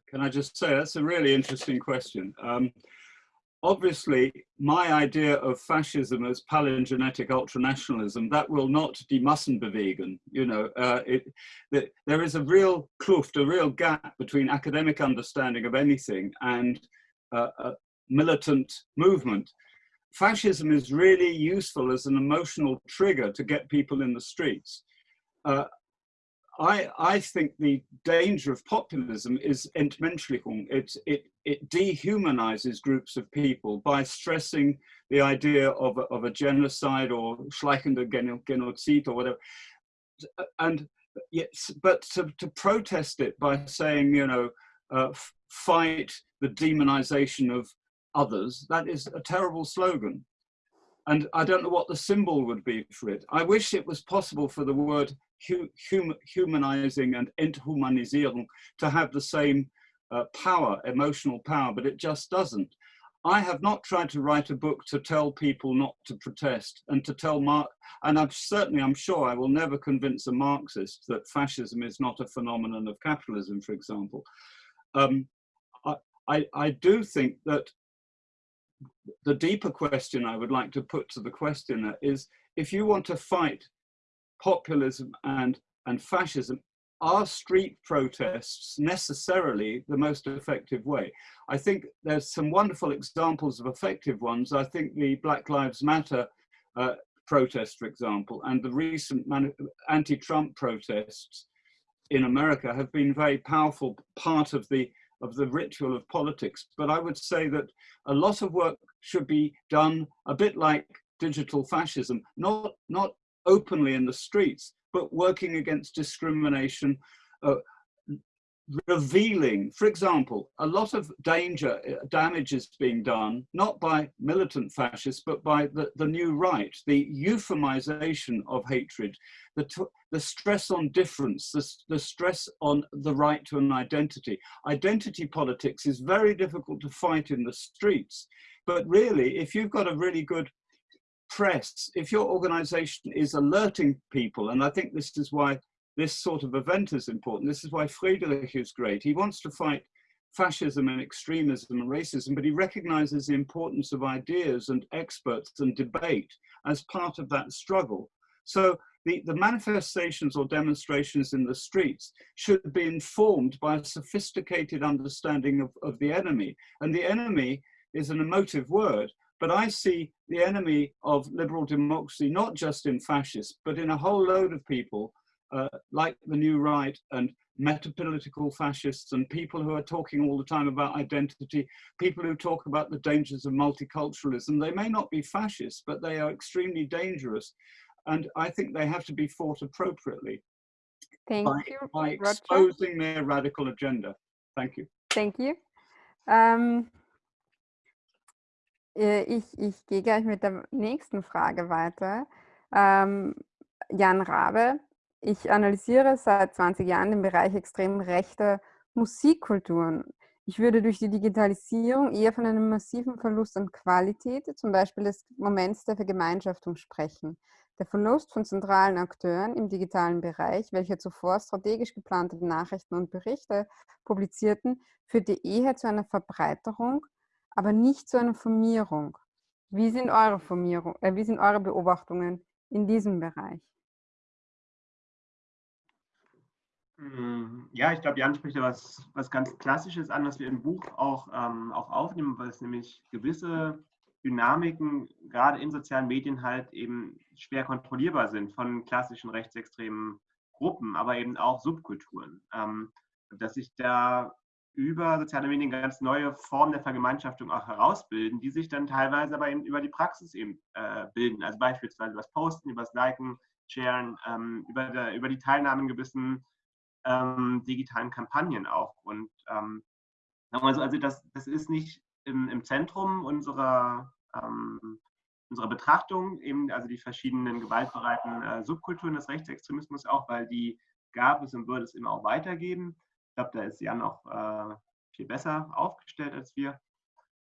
Can I just say, that's a really interesting question. Um, obviously my idea of fascism as palingenetic ultranationalism that will not die you know uh, it, the, there is a real kluft a real gap between academic understanding of anything and uh, a militant movement. Fascism is really useful as an emotional trigger to get people in the streets. Uh, I, I think the danger of populism is Entmenschlichung. It, it, it dehumanizes groups of people by stressing the idea of a, of a genocide or schleichende Genozid or whatever. And yes, but to, to protest it by saying, you know, uh, fight the demonization of others, that is a terrible slogan. And I don't know what the symbol would be for it. I wish it was possible for the word hum humanizing and enthumanisierung to have the same uh, power, emotional power, but it just doesn't. I have not tried to write a book to tell people not to protest and to tell Mark, and I'm certainly, I'm sure I will never convince a Marxist that fascism is not a phenomenon of capitalism, for example. Um, I, I do think that the deeper question I would like to put to the questioner is, if you want to fight populism and, and fascism, are street protests necessarily the most effective way? I think there's some wonderful examples of effective ones. I think the Black Lives Matter uh, protest, for example, and the recent anti-Trump protests in America have been very powerful part of the of the ritual of politics. But I would say that a lot of work should be done a bit like digital fascism, not, not openly in the streets, but working against discrimination, uh, revealing, for example, a lot of danger, uh, damage is being done, not by militant fascists, but by the, the new right, the euphemization of hatred, the, the stress on difference, the, the stress on the right to an identity. Identity politics is very difficult to fight in the streets, but really, if you've got a really good press, if your organization is alerting people, and I think this is why this sort of event is important. This is why Friedrich is great. He wants to fight fascism and extremism and racism, but he recognizes the importance of ideas and experts and debate as part of that struggle. So the, the manifestations or demonstrations in the streets should be informed by a sophisticated understanding of, of the enemy. And the enemy is an emotive word, but I see the enemy of liberal democracy, not just in fascists, but in a whole load of people uh, like the New Right and metapolitical fascists and people who are talking all the time about identity, people who talk about the dangers of multiculturalism. They may not be fascists, but they are extremely dangerous. And I think they have to be fought appropriately Thank by, you, by Roger. exposing their radical agenda. Thank you. Thank you. Äh, ich, ich gehe gleich mit der nächsten Frage weiter. Ähm, Jan Rabe, Ich analysiere seit 20 Jahren den Bereich extrem rechter Musikkulturen. Ich würde durch die Digitalisierung eher von einem massiven Verlust an Qualität, zum Beispiel des Moments der Vergemeinschaftung sprechen. Der Verlust von zentralen Akteuren im digitalen Bereich, welche zuvor strategisch geplante Nachrichten und Berichte publizierten, führte eher zu einer Verbreiterung, aber nicht zu einer Formierung. Wie sind eure, Formierung, äh, wie sind eure Beobachtungen in diesem Bereich? Ja, ich glaube, Jan spricht ja was, was ganz Klassisches an, was wir im Buch auch, ähm, auch aufnehmen, weil es nämlich gewisse Dynamiken gerade in sozialen Medien halt eben schwer kontrollierbar sind von klassischen rechtsextremen Gruppen, aber eben auch Subkulturen. Ähm, dass sich da über soziale Medien ganz neue Formen der Vergemeinschaftung auch herausbilden, die sich dann teilweise aber eben über die Praxis eben äh, bilden. Also beispielsweise über das Posten, über das Liken, Sharen, ähm, über, der, über die Teilnahme in gewissen ähm, digitalen Kampagnen auch. Und ähm, also, das, das ist nicht im, im Zentrum unserer, ähm, unserer Betrachtung, eben also die verschiedenen gewaltbereiten äh, Subkulturen des Rechtsextremismus auch, weil die gab es und würde es immer auch weitergeben. Ich glaube, da ist Jan auch äh, viel besser aufgestellt als wir.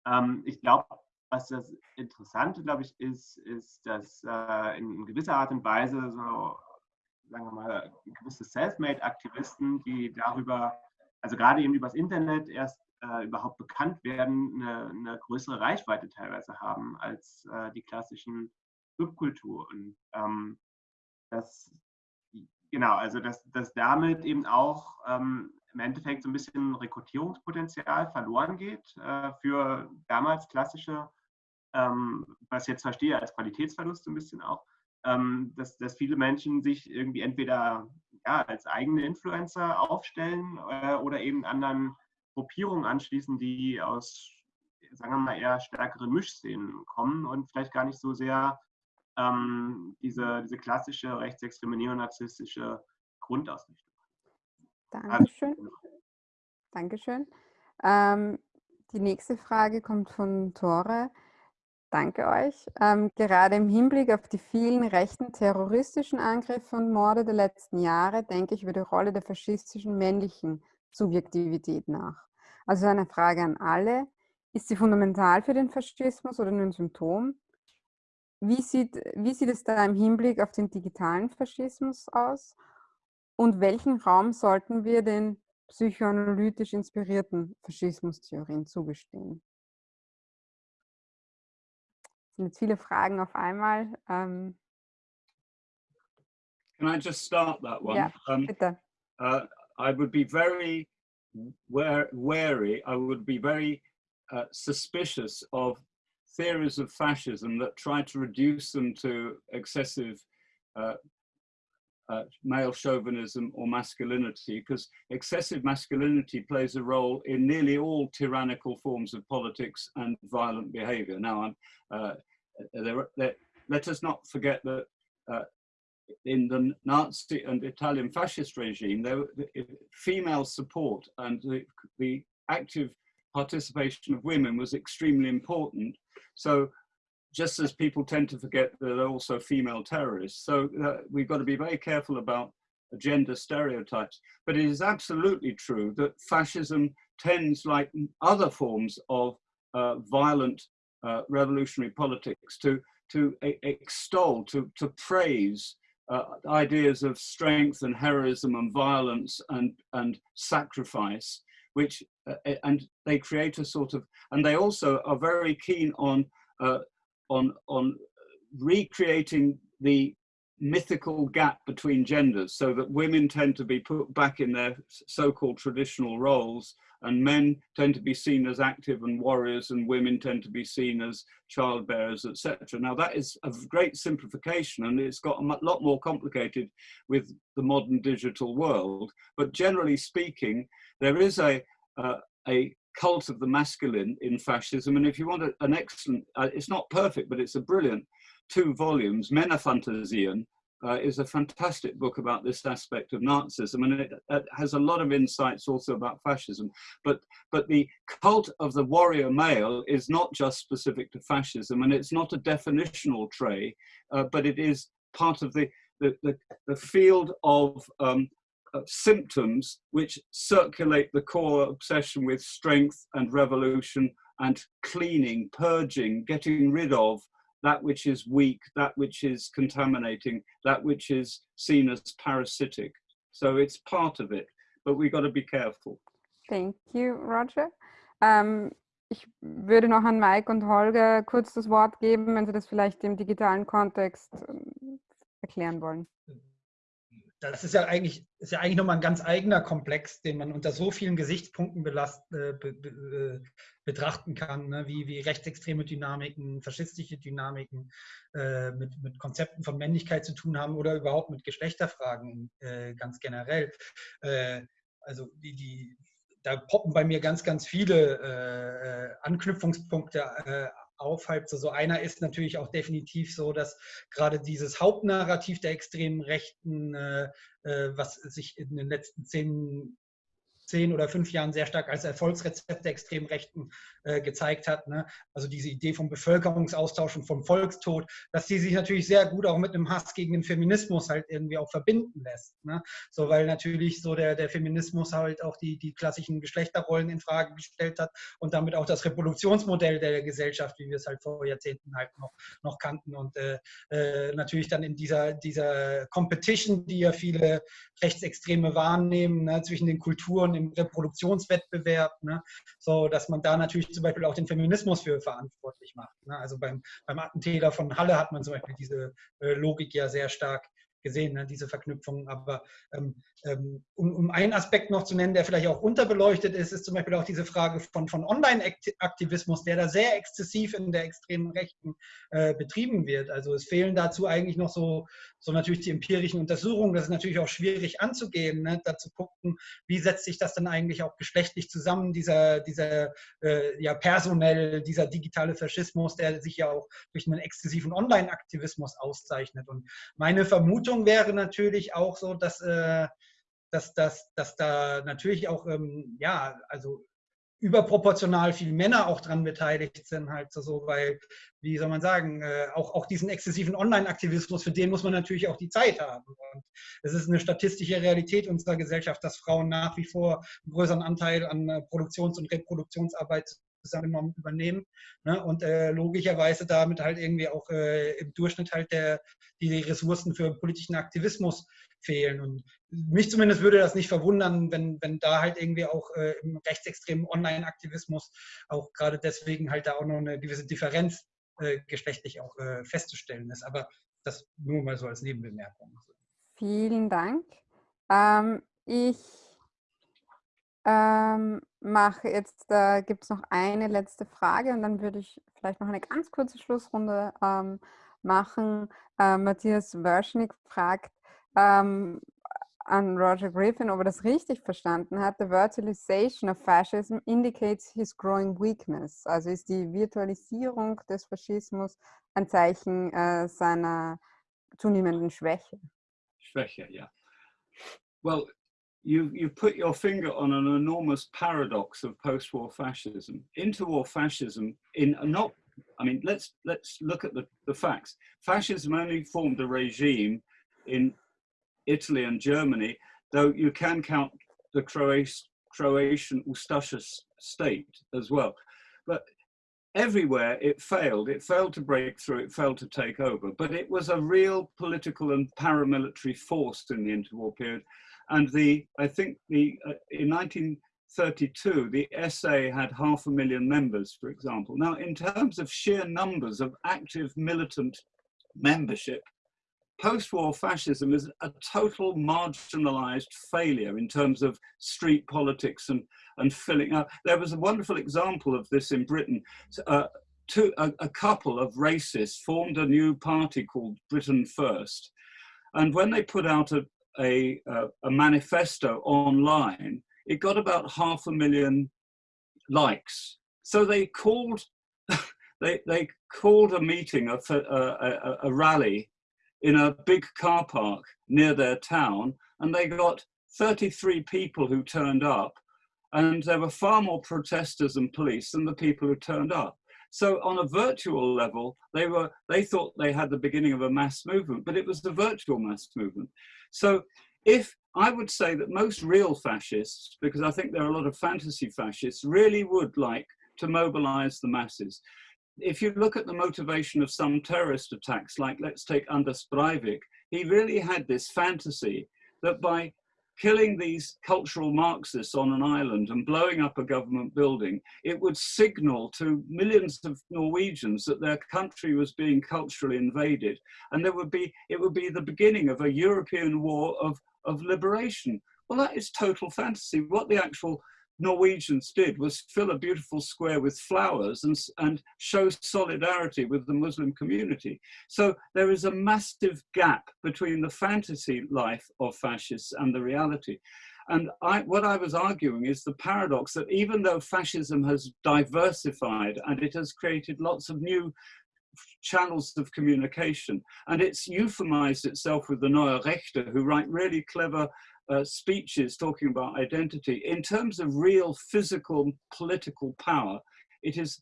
Ähm, ich glaube, was das Interessante, glaube ich, ist, ist, dass äh, in gewisser Art und Weise so sagen wir mal, gewisse Selfmade-Aktivisten, die darüber, also gerade eben übers Internet erst äh, überhaupt bekannt werden, eine, eine, größere Reichweite teilweise haben als äh, die klassischen Subkulturen. Ähm, das, genau, also dass, dass damit eben auch ähm, im Endeffekt so ein bisschen Rekrutierungspotenzial verloren geht äh, für damals klassische, ähm, was ich jetzt verstehe als Qualitätsverlust so ein bisschen auch, dass, dass viele Menschen sich irgendwie entweder ja, als eigene Influencer aufstellen äh, oder eben anderen Gruppierungen anschließen, die aus, sagen wir mal, eher stärkeren Mischszenen kommen und vielleicht gar nicht so sehr ähm, diese, diese klassische rechtsextreme neonazistische Grundausrichtung. Dankeschön. Also, Dankeschön. Ähm, die nächste Frage kommt von Tore. Danke euch. Ähm, gerade im Hinblick auf die vielen rechten terroristischen Angriffe und Morde der letzten Jahre denke ich über die Rolle der faschistischen männlichen Subjektivität nach. Also eine Frage an alle. Ist sie fundamental für den Faschismus oder nur ein Symptom? Wie sieht, wie sieht es da im Hinblick auf den digitalen Faschismus aus? Und welchen Raum sollten wir den psychoanalytisch inspirierten Faschismustheorien zugestehen? Sind jetzt viele Fragen auf einmal. Ähm, Can I just start that one? Ja, um, bitte. Uh, I would be very wary, I would be very uh, suspicious of theories of fascism that try to reduce them to excessive uh, uh, male chauvinism or masculinity, because excessive masculinity plays a role in nearly all tyrannical forms of politics and violent behavior. Now, uh, there, there, let us not forget that uh, in the Nazi and Italian fascist regime, there, female support and the, the active participation of women was extremely important. So just as people tend to forget that there are also female terrorists. So uh, we've got to be very careful about gender stereotypes. But it is absolutely true that fascism tends, like other forms of uh, violent uh, revolutionary politics, to, to extol, to, to praise uh, ideas of strength and heroism and violence and, and sacrifice, which, uh, and they create a sort of, and they also are very keen on uh, on, on recreating the mythical gap between genders so that women tend to be put back in their so-called traditional roles and men tend to be seen as active and warriors and women tend to be seen as child bearers etc now that is a great simplification and it's got a lot more complicated with the modern digital world. But generally speaking there is a uh, a cult of the masculine in fascism. And if you want an excellent, uh, it's not perfect, but it's a brilliant two volumes, Männerfantasien, uh, is a fantastic book about this aspect of Nazism, and it, it, has a lot of insights also about fascism. But but the cult of the warrior male is not just specific to fascism, and it's not a definitional trait, uh, but it is part of the the, the, the field of um, symptoms which circulate the core obsession with strength and revolution and cleaning, purging, getting rid of that which is weak, that which is contaminating, that which is seen as parasitic. So it's part of it, but we've got to be careful. Thank you, Roger. Um, ich würde noch an Mike und Holger kurz das Wort geben, wenn Sie das vielleicht im digitalen Kontext ähm, erklären wollen. Das ist ja eigentlich, ist ja eigentlich nochmal ein ganz eigener Komplex, den man unter so vielen Gesichtspunkten belast, äh, be, be, äh, betrachten kann, ne? wie, wie rechtsextreme Dynamiken, faschistische Dynamiken äh, mit, mit Konzepten von Männlichkeit zu tun haben oder überhaupt mit Geschlechterfragen äh, ganz generell. Äh, also die, die, da poppen bei mir ganz, ganz viele äh, Anknüpfungspunkte aufhalb. So, so einer ist natürlich auch definitiv so, dass gerade dieses Hauptnarrativ der extremen Rechten, äh, äh was sich in den letzten zehn zehn oder fünf Jahren sehr stark als Erfolgsrezept der extrem Rechten äh, gezeigt hat. Ne? Also diese Idee vom Bevölkerungsaustausch und vom Volkstod, dass die sich natürlich sehr gut auch mit einem Hass gegen den Feminismus halt irgendwie auch verbinden lässt. Ne? So, weil natürlich so der, der Feminismus halt auch die, die klassischen Geschlechterrollen in Frage gestellt hat und damit auch das Reproduktionsmodell der Gesellschaft, wie wir es halt vor Jahrzehnten halt noch, noch kannten. Und äh, äh, natürlich dann in dieser, dieser Competition, die ja viele Rechtsextreme wahrnehmen, ne, zwischen den Kulturen im Reproduktionswettbewerb, ne? so dass man da natürlich zum Beispiel auch den Feminismus für verantwortlich macht. Ne? Also beim, beim Attentäter von Halle hat man zum Beispiel diese äh, Logik ja sehr stark gesehen, ne, diese Verknüpfungen. Aber ähm, ähm, um, um, einen Aspekt noch zu nennen, der vielleicht auch unterbeleuchtet ist, ist zum Beispiel auch diese Frage von, von Online-Aktivismus, der da sehr exzessiv in der extremen Rechten äh, betrieben wird. Also es fehlen dazu eigentlich noch so, so natürlich die empirischen Untersuchungen. Das ist natürlich auch schwierig anzugehen, ne, da zu gucken, wie setzt sich das dann eigentlich auch geschlechtlich zusammen, dieser, dieser äh, ja personell, dieser digitale Faschismus, der sich ja auch durch einen exzessiven Online-Aktivismus auszeichnet. Und meine Vermutung wäre natürlich auch so, dass äh, dass, dass, dass da natürlich auch, ähm, ja, also überproportional viele Männer auch dran beteiligt sind, halt so, weil, wie soll man sagen, äh, auch, auch diesen exzessiven Online-Aktivismus, für den muss man natürlich auch die Zeit haben. Und es ist eine statistische Realität unserer Gesellschaft, dass Frauen nach wie vor einen größeren Anteil an äh, Produktions- und Reproduktionsarbeit zusammengenommen übernehmen ne? und äh, logischerweise damit halt irgendwie auch äh, im Durchschnitt halt der, die Ressourcen für politischen Aktivismus fehlen. Und mich zumindest würde das nicht verwundern, wenn, wenn da halt irgendwie auch äh, im rechtsextremen Online-Aktivismus auch gerade deswegen halt da auch noch eine gewisse Differenz äh, geschlechtlich auch äh, festzustellen ist. Aber das nur mal so als Nebenbemerkung. Vielen Dank. Ähm, ich ähm, mache jetzt, da gibt es noch eine letzte Frage und dann würde ich vielleicht noch eine ganz kurze Schlussrunde ähm, machen. Äh, Matthias Wörschnig fragt ähm, an Roger Griffin, ob er das richtig verstanden hat. The virtualization of fascism indicates his growing weakness. Also ist die Virtualisierung des Faschismus ein Zeichen äh, seiner zunehmenden Schwäche. Schwäche, yeah. Well, you you put your finger on an enormous paradox of post-war fascism. Interwar fascism in not I mean let's let's look at the, the facts. Fascism only formed a regime in Italy and Germany, though you can count the Croatian Croatian Ustasha state as well. But everywhere it failed. It failed to break through, it failed to take over, but it was a real political and paramilitary force in the interwar period. And the, I think the, uh, in 1932, the SA had half a million members, for example. Now, in terms of sheer numbers of active militant membership, post-war fascism is a total marginalized failure in terms of street politics and, and filling up. There was a wonderful example of this in Britain. Uh, two, a, a couple of racists formed a new party called Britain First. And when they put out a, a, a manifesto online, it got about half a million likes. So they called, they, they called a meeting, a, a, a rally in a big car park near their town, and they got 33 people who turned up, and there were far more protesters and police than the people who turned up. So on a virtual level, they were they thought they had the beginning of a mass movement, but it was the virtual mass movement. So if I would say that most real fascists, because I think there are a lot of fantasy fascists, really would like to mobilize the masses if you look at the motivation of some terrorist attacks, like let's take Anders Breivik, he really had this fantasy that by killing these cultural Marxists on an island and blowing up a government building, it would signal to millions of Norwegians that their country was being culturally invaded. And there would be, it would be the beginning of a European war of, of liberation. Well, that is total fantasy. What the actual Norwegians did was fill a beautiful square with flowers and, and show solidarity with the Muslim community. So there is a massive gap between the fantasy life of fascists and the reality. And I, what I was arguing is the paradox that even though fascism has diversified and it has created lots of new channels of communication. And it's euphemized itself with the Neue Rechte, who write really clever uh, speeches talking about identity. In terms of real physical political power, it is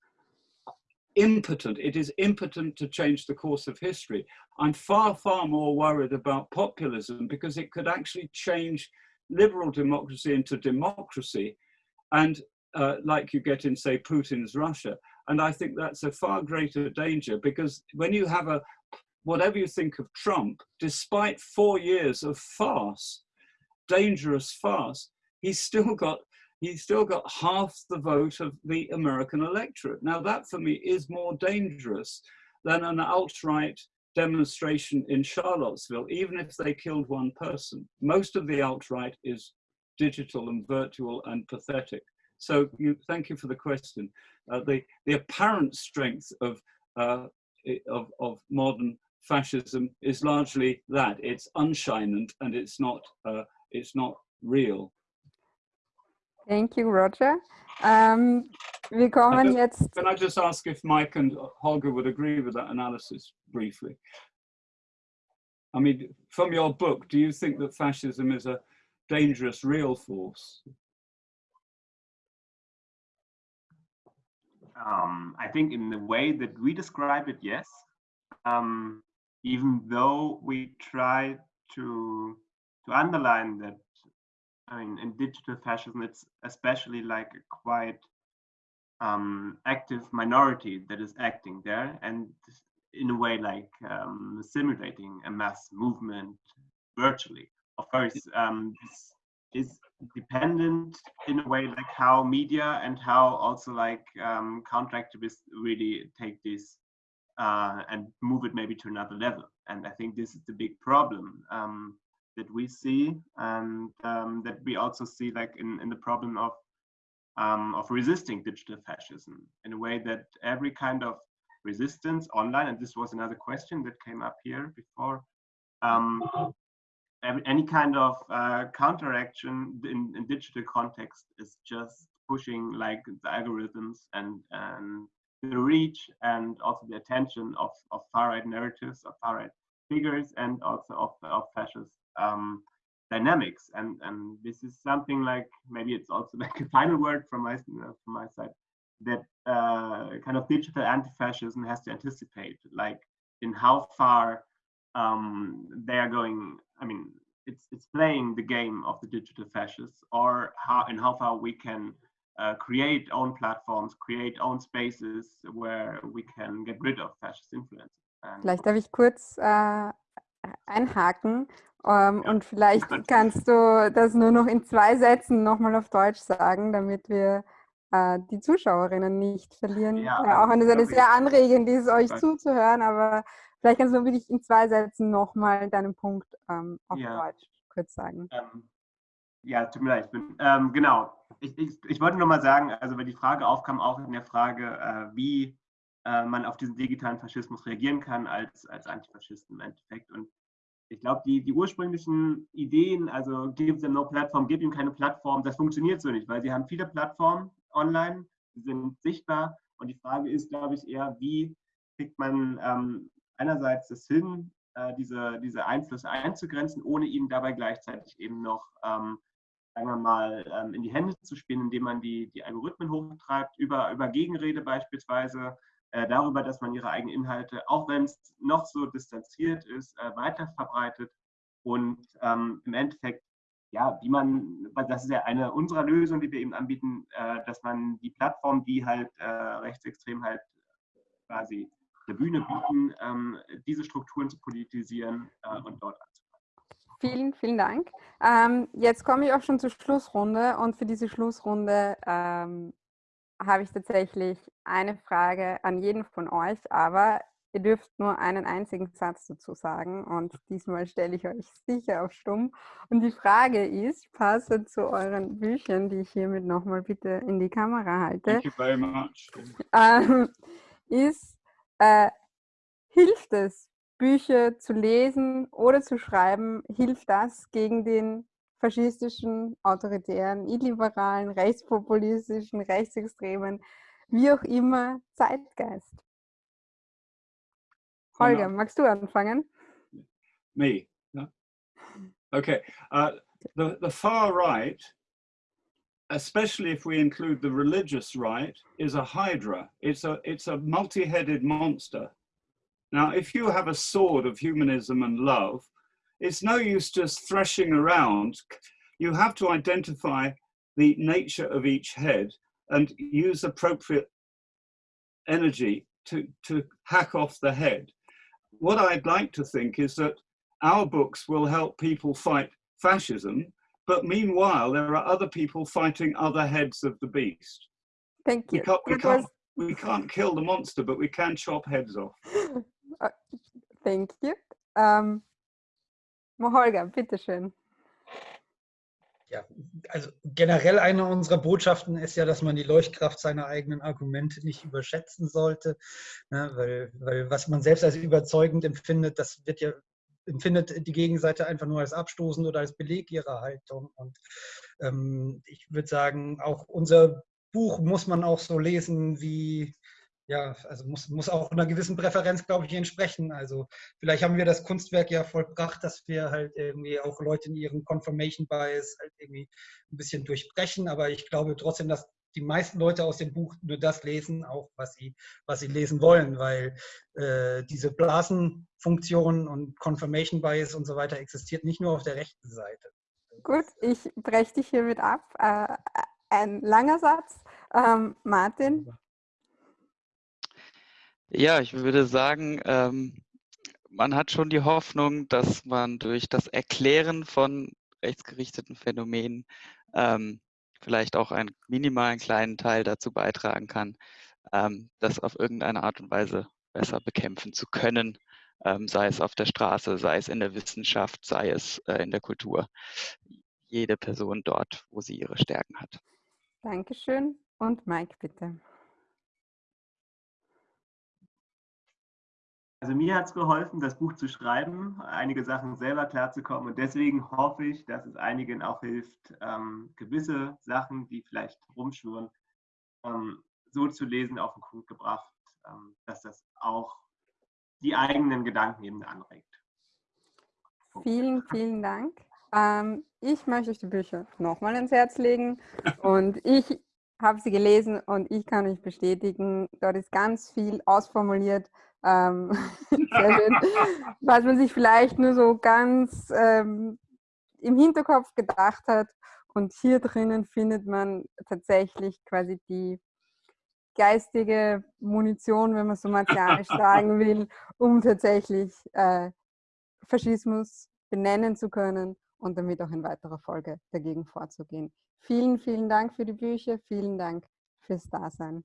impotent. It is impotent to change the course of history. I'm far, far more worried about populism because it could actually change liberal democracy into democracy and uh, like you get in, say, Putin's Russia. And I think that's a far greater danger because when you have a, whatever you think of Trump, despite four years of farce, dangerous farce, he's still got he's still got half the vote of the American electorate. Now that for me is more dangerous than an alt-right demonstration in Charlottesville, even if they killed one person. Most of the alt-right is digital and virtual and pathetic. So you, thank you for the question. Uh, the, the apparent strength of, uh, of, of modern fascism is largely that. It's unshined and it's not, uh, it's not real. Thank you, Roger. Um, wir kommen just, jetzt. Can I just ask if Mike and Holger would agree with that analysis briefly? I mean, from your book, do you think that fascism is a dangerous real force? Um, I think in the way that we describe it, yes. Um, even though we try to to underline that, I mean, in digital fascism, it's especially like a quite um, active minority that is acting there, and in a way like um, simulating a mass movement virtually. Of course, um, this is dependent in a way like how media and how also like um, counteractivists really take this uh, and move it maybe to another level. And I think this is the big problem um, that we see and um, that we also see like in, in the problem of um, of resisting digital fascism in a way that every kind of resistance online, and this was another question that came up here before. Um, any kind of uh, counteraction in, in, digital context is just pushing like the algorithms and, and the reach and also the attention of, of far-right narratives, of far-right figures, and also of, of fascist um, dynamics. And, and this is something like, maybe it's also like a final word from my, from my side, that uh, kind of digital anti-fascism has to anticipate, like in how far um, they are going. I mean, it's it's playing the game of the digital fascists, or how and how far we can uh, create own platforms, create own spaces where we can get rid of fascist influence. Vielleicht darf ich kurz äh, einhaken ähm, ja. und vielleicht kannst du das nur noch in zwei Sätzen nochmal auf Deutsch sagen, damit wir äh, die Zuschauerinnen nicht verlieren. Ja, ja auch wenn es eine sehr anregend ist, euch zuzuhören, aber vielleicht kannst du wirklich in zwei Sätzen nochmal deinen Punkt ähm, auf. Deutsch kurz sagen. Ähm, ja, tut mir leid. Ich bin, ähm, genau. Ich, ich, ich wollte nur mal sagen, also weil die Frage aufkam, auch in der Frage, äh, wie äh, man auf diesen digitalen Faschismus reagieren kann als, als Antifaschisten im Endeffekt. Und ich glaube, die, die ursprünglichen Ideen, also give them no platform, gib ihm keine Plattform, das funktioniert so nicht, weil sie haben viele Plattformen, online, sie sind sichtbar. Und die Frage ist, glaube ich, eher, wie kriegt man ähm, einerseits es hin, äh, diese, diese Einflüsse einzugrenzen, ohne ihnen dabei gleichzeitig eben noch, ähm, sagen wir mal, ähm, in die Hände zu spielen, indem man die, die Algorithmen hochtreibt, über, über Gegenrede beispielsweise, äh, darüber, dass man ihre eigenen Inhalte, auch wenn es noch so distanziert ist, äh, weiter verbreitet und ähm, im Endeffekt ja, wie man, das ist ja eine unserer Lösungen, die wir eben anbieten, äh, dass man die Plattform, die halt äh, rechtsextrem halt quasi eine Bühne bieten, ähm, diese Strukturen zu politisieren äh, und dort anzufangen. Vielen, vielen Dank. Ähm, jetzt komme ich auch schon zur Schlussrunde und für diese Schlussrunde ähm, habe ich tatsächlich eine Frage an jeden von euch, aber Ihr dürft nur einen einzigen Satz dazu sagen und diesmal stelle ich euch sicher auf Stumm. Und die Frage ist, passend zu euren Büchern, die ich hiermit nochmal bitte in die Kamera halte. Ähm, ist, äh, hilft es, Bücher zu lesen oder zu schreiben, hilft das gegen den faschistischen, autoritären, illiberalen, rechtspopulistischen, rechtsextremen, wie auch immer, Zeitgeist? Holger, magst du anfangen? Me. No? Okay. Uh, the, the far right, especially if we include the religious right, is a hydra. It's a, it's a multi-headed monster. Now, if you have a sword of humanism and love, it's no use just threshing around. You have to identify the nature of each head and use appropriate energy to, to hack off the head what I'd like to think is that our books will help people fight fascism, but meanwhile, there are other people fighting other heads of the beast. Thank you. We can't, we can't, we can't kill the monster, but we can chop heads off. Uh, thank you. Um, Holger, bitteschön. Ja, also generell eine unserer Botschaften ist ja, dass man die Leuchtkraft seiner eigenen Argumente nicht überschätzen sollte, ne, weil, weil was man selbst als überzeugend empfindet, das wird ja empfindet die Gegenseite einfach nur als abstoßend oder als Beleg ihrer Haltung. Und ähm, ich würde sagen, auch unser Buch muss man auch so lesen wie ja, also muss, muss auch einer gewissen Präferenz, glaube ich, entsprechen. Also vielleicht haben wir das Kunstwerk ja vollbracht, dass wir halt irgendwie auch Leute in ihrem Confirmation Bias halt irgendwie ein bisschen durchbrechen, aber ich glaube trotzdem, dass die meisten Leute aus dem Buch nur das lesen, auch was sie, was sie lesen wollen, weil äh, diese Blasenfunktion und Confirmation Bias und so weiter existiert nicht nur auf der rechten Seite. Gut, ich breche dich hiermit ab. Äh, ein langer Satz. Ähm, Martin, ja, ich würde sagen, ähm, man hat schon die Hoffnung, dass man durch das Erklären von rechtsgerichteten Phänomenen ähm, vielleicht auch einen minimalen kleinen Teil dazu beitragen kann, ähm, das auf irgendeine Art und Weise besser bekämpfen zu können, ähm, sei es auf der Straße, sei es in der Wissenschaft, sei es äh, in der Kultur. Jede Person dort, wo sie ihre Stärken hat. Dankeschön. Und Mike, bitte. Also mir hat es geholfen, das Buch zu schreiben, einige Sachen selber klarzukommen und deswegen hoffe ich, dass es einigen auch hilft, ähm, gewisse Sachen, die vielleicht rumschwirren, ähm, so zu lesen, auf den Punkt gebracht, ähm, dass das auch die eigenen Gedanken eben anregt. Vielen, vielen Dank. Ähm, ich möchte euch die Bücher nochmal ins Herz legen und ich habe sie gelesen und ich kann euch bestätigen, dort ist ganz viel ausformuliert, ähm, was man sich vielleicht nur so ganz ähm, im Hinterkopf gedacht hat. Und hier drinnen findet man tatsächlich quasi die geistige Munition, wenn man so martialisch sagen will, um tatsächlich äh, Faschismus benennen zu können und damit auch in weiterer Folge dagegen vorzugehen. Vielen, vielen Dank für die Bücher, vielen Dank fürs Dasein.